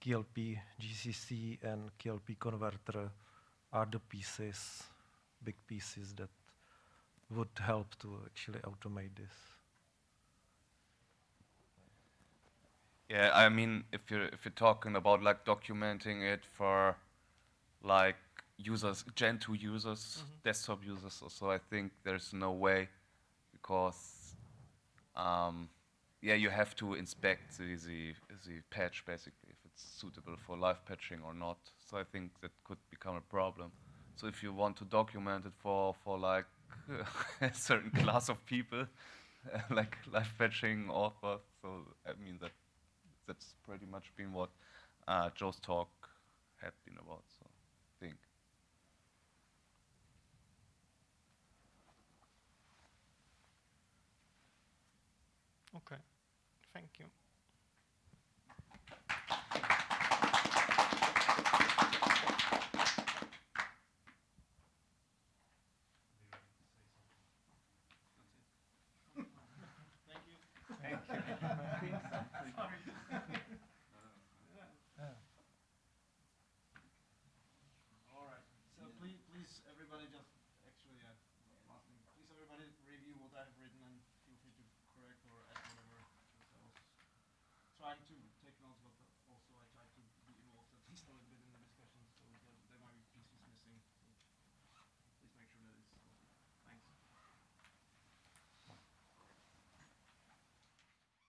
KLP, GCC, and KLP converter are the pieces, big pieces that would help to actually automate this. Yeah, I mean, if you're if you're talking about like documenting it for like users, Gentoo users, desktop users, so I think there's no way because um, yeah, you have to inspect the, the the patch basically if it's suitable for live patching or not. So I think that could become a problem. So if you want to document it for for like a certain class of people, like live patching authors, so I mean that that's pretty much been what uh, Joe's talk had been about. So I think. Okay, thank you.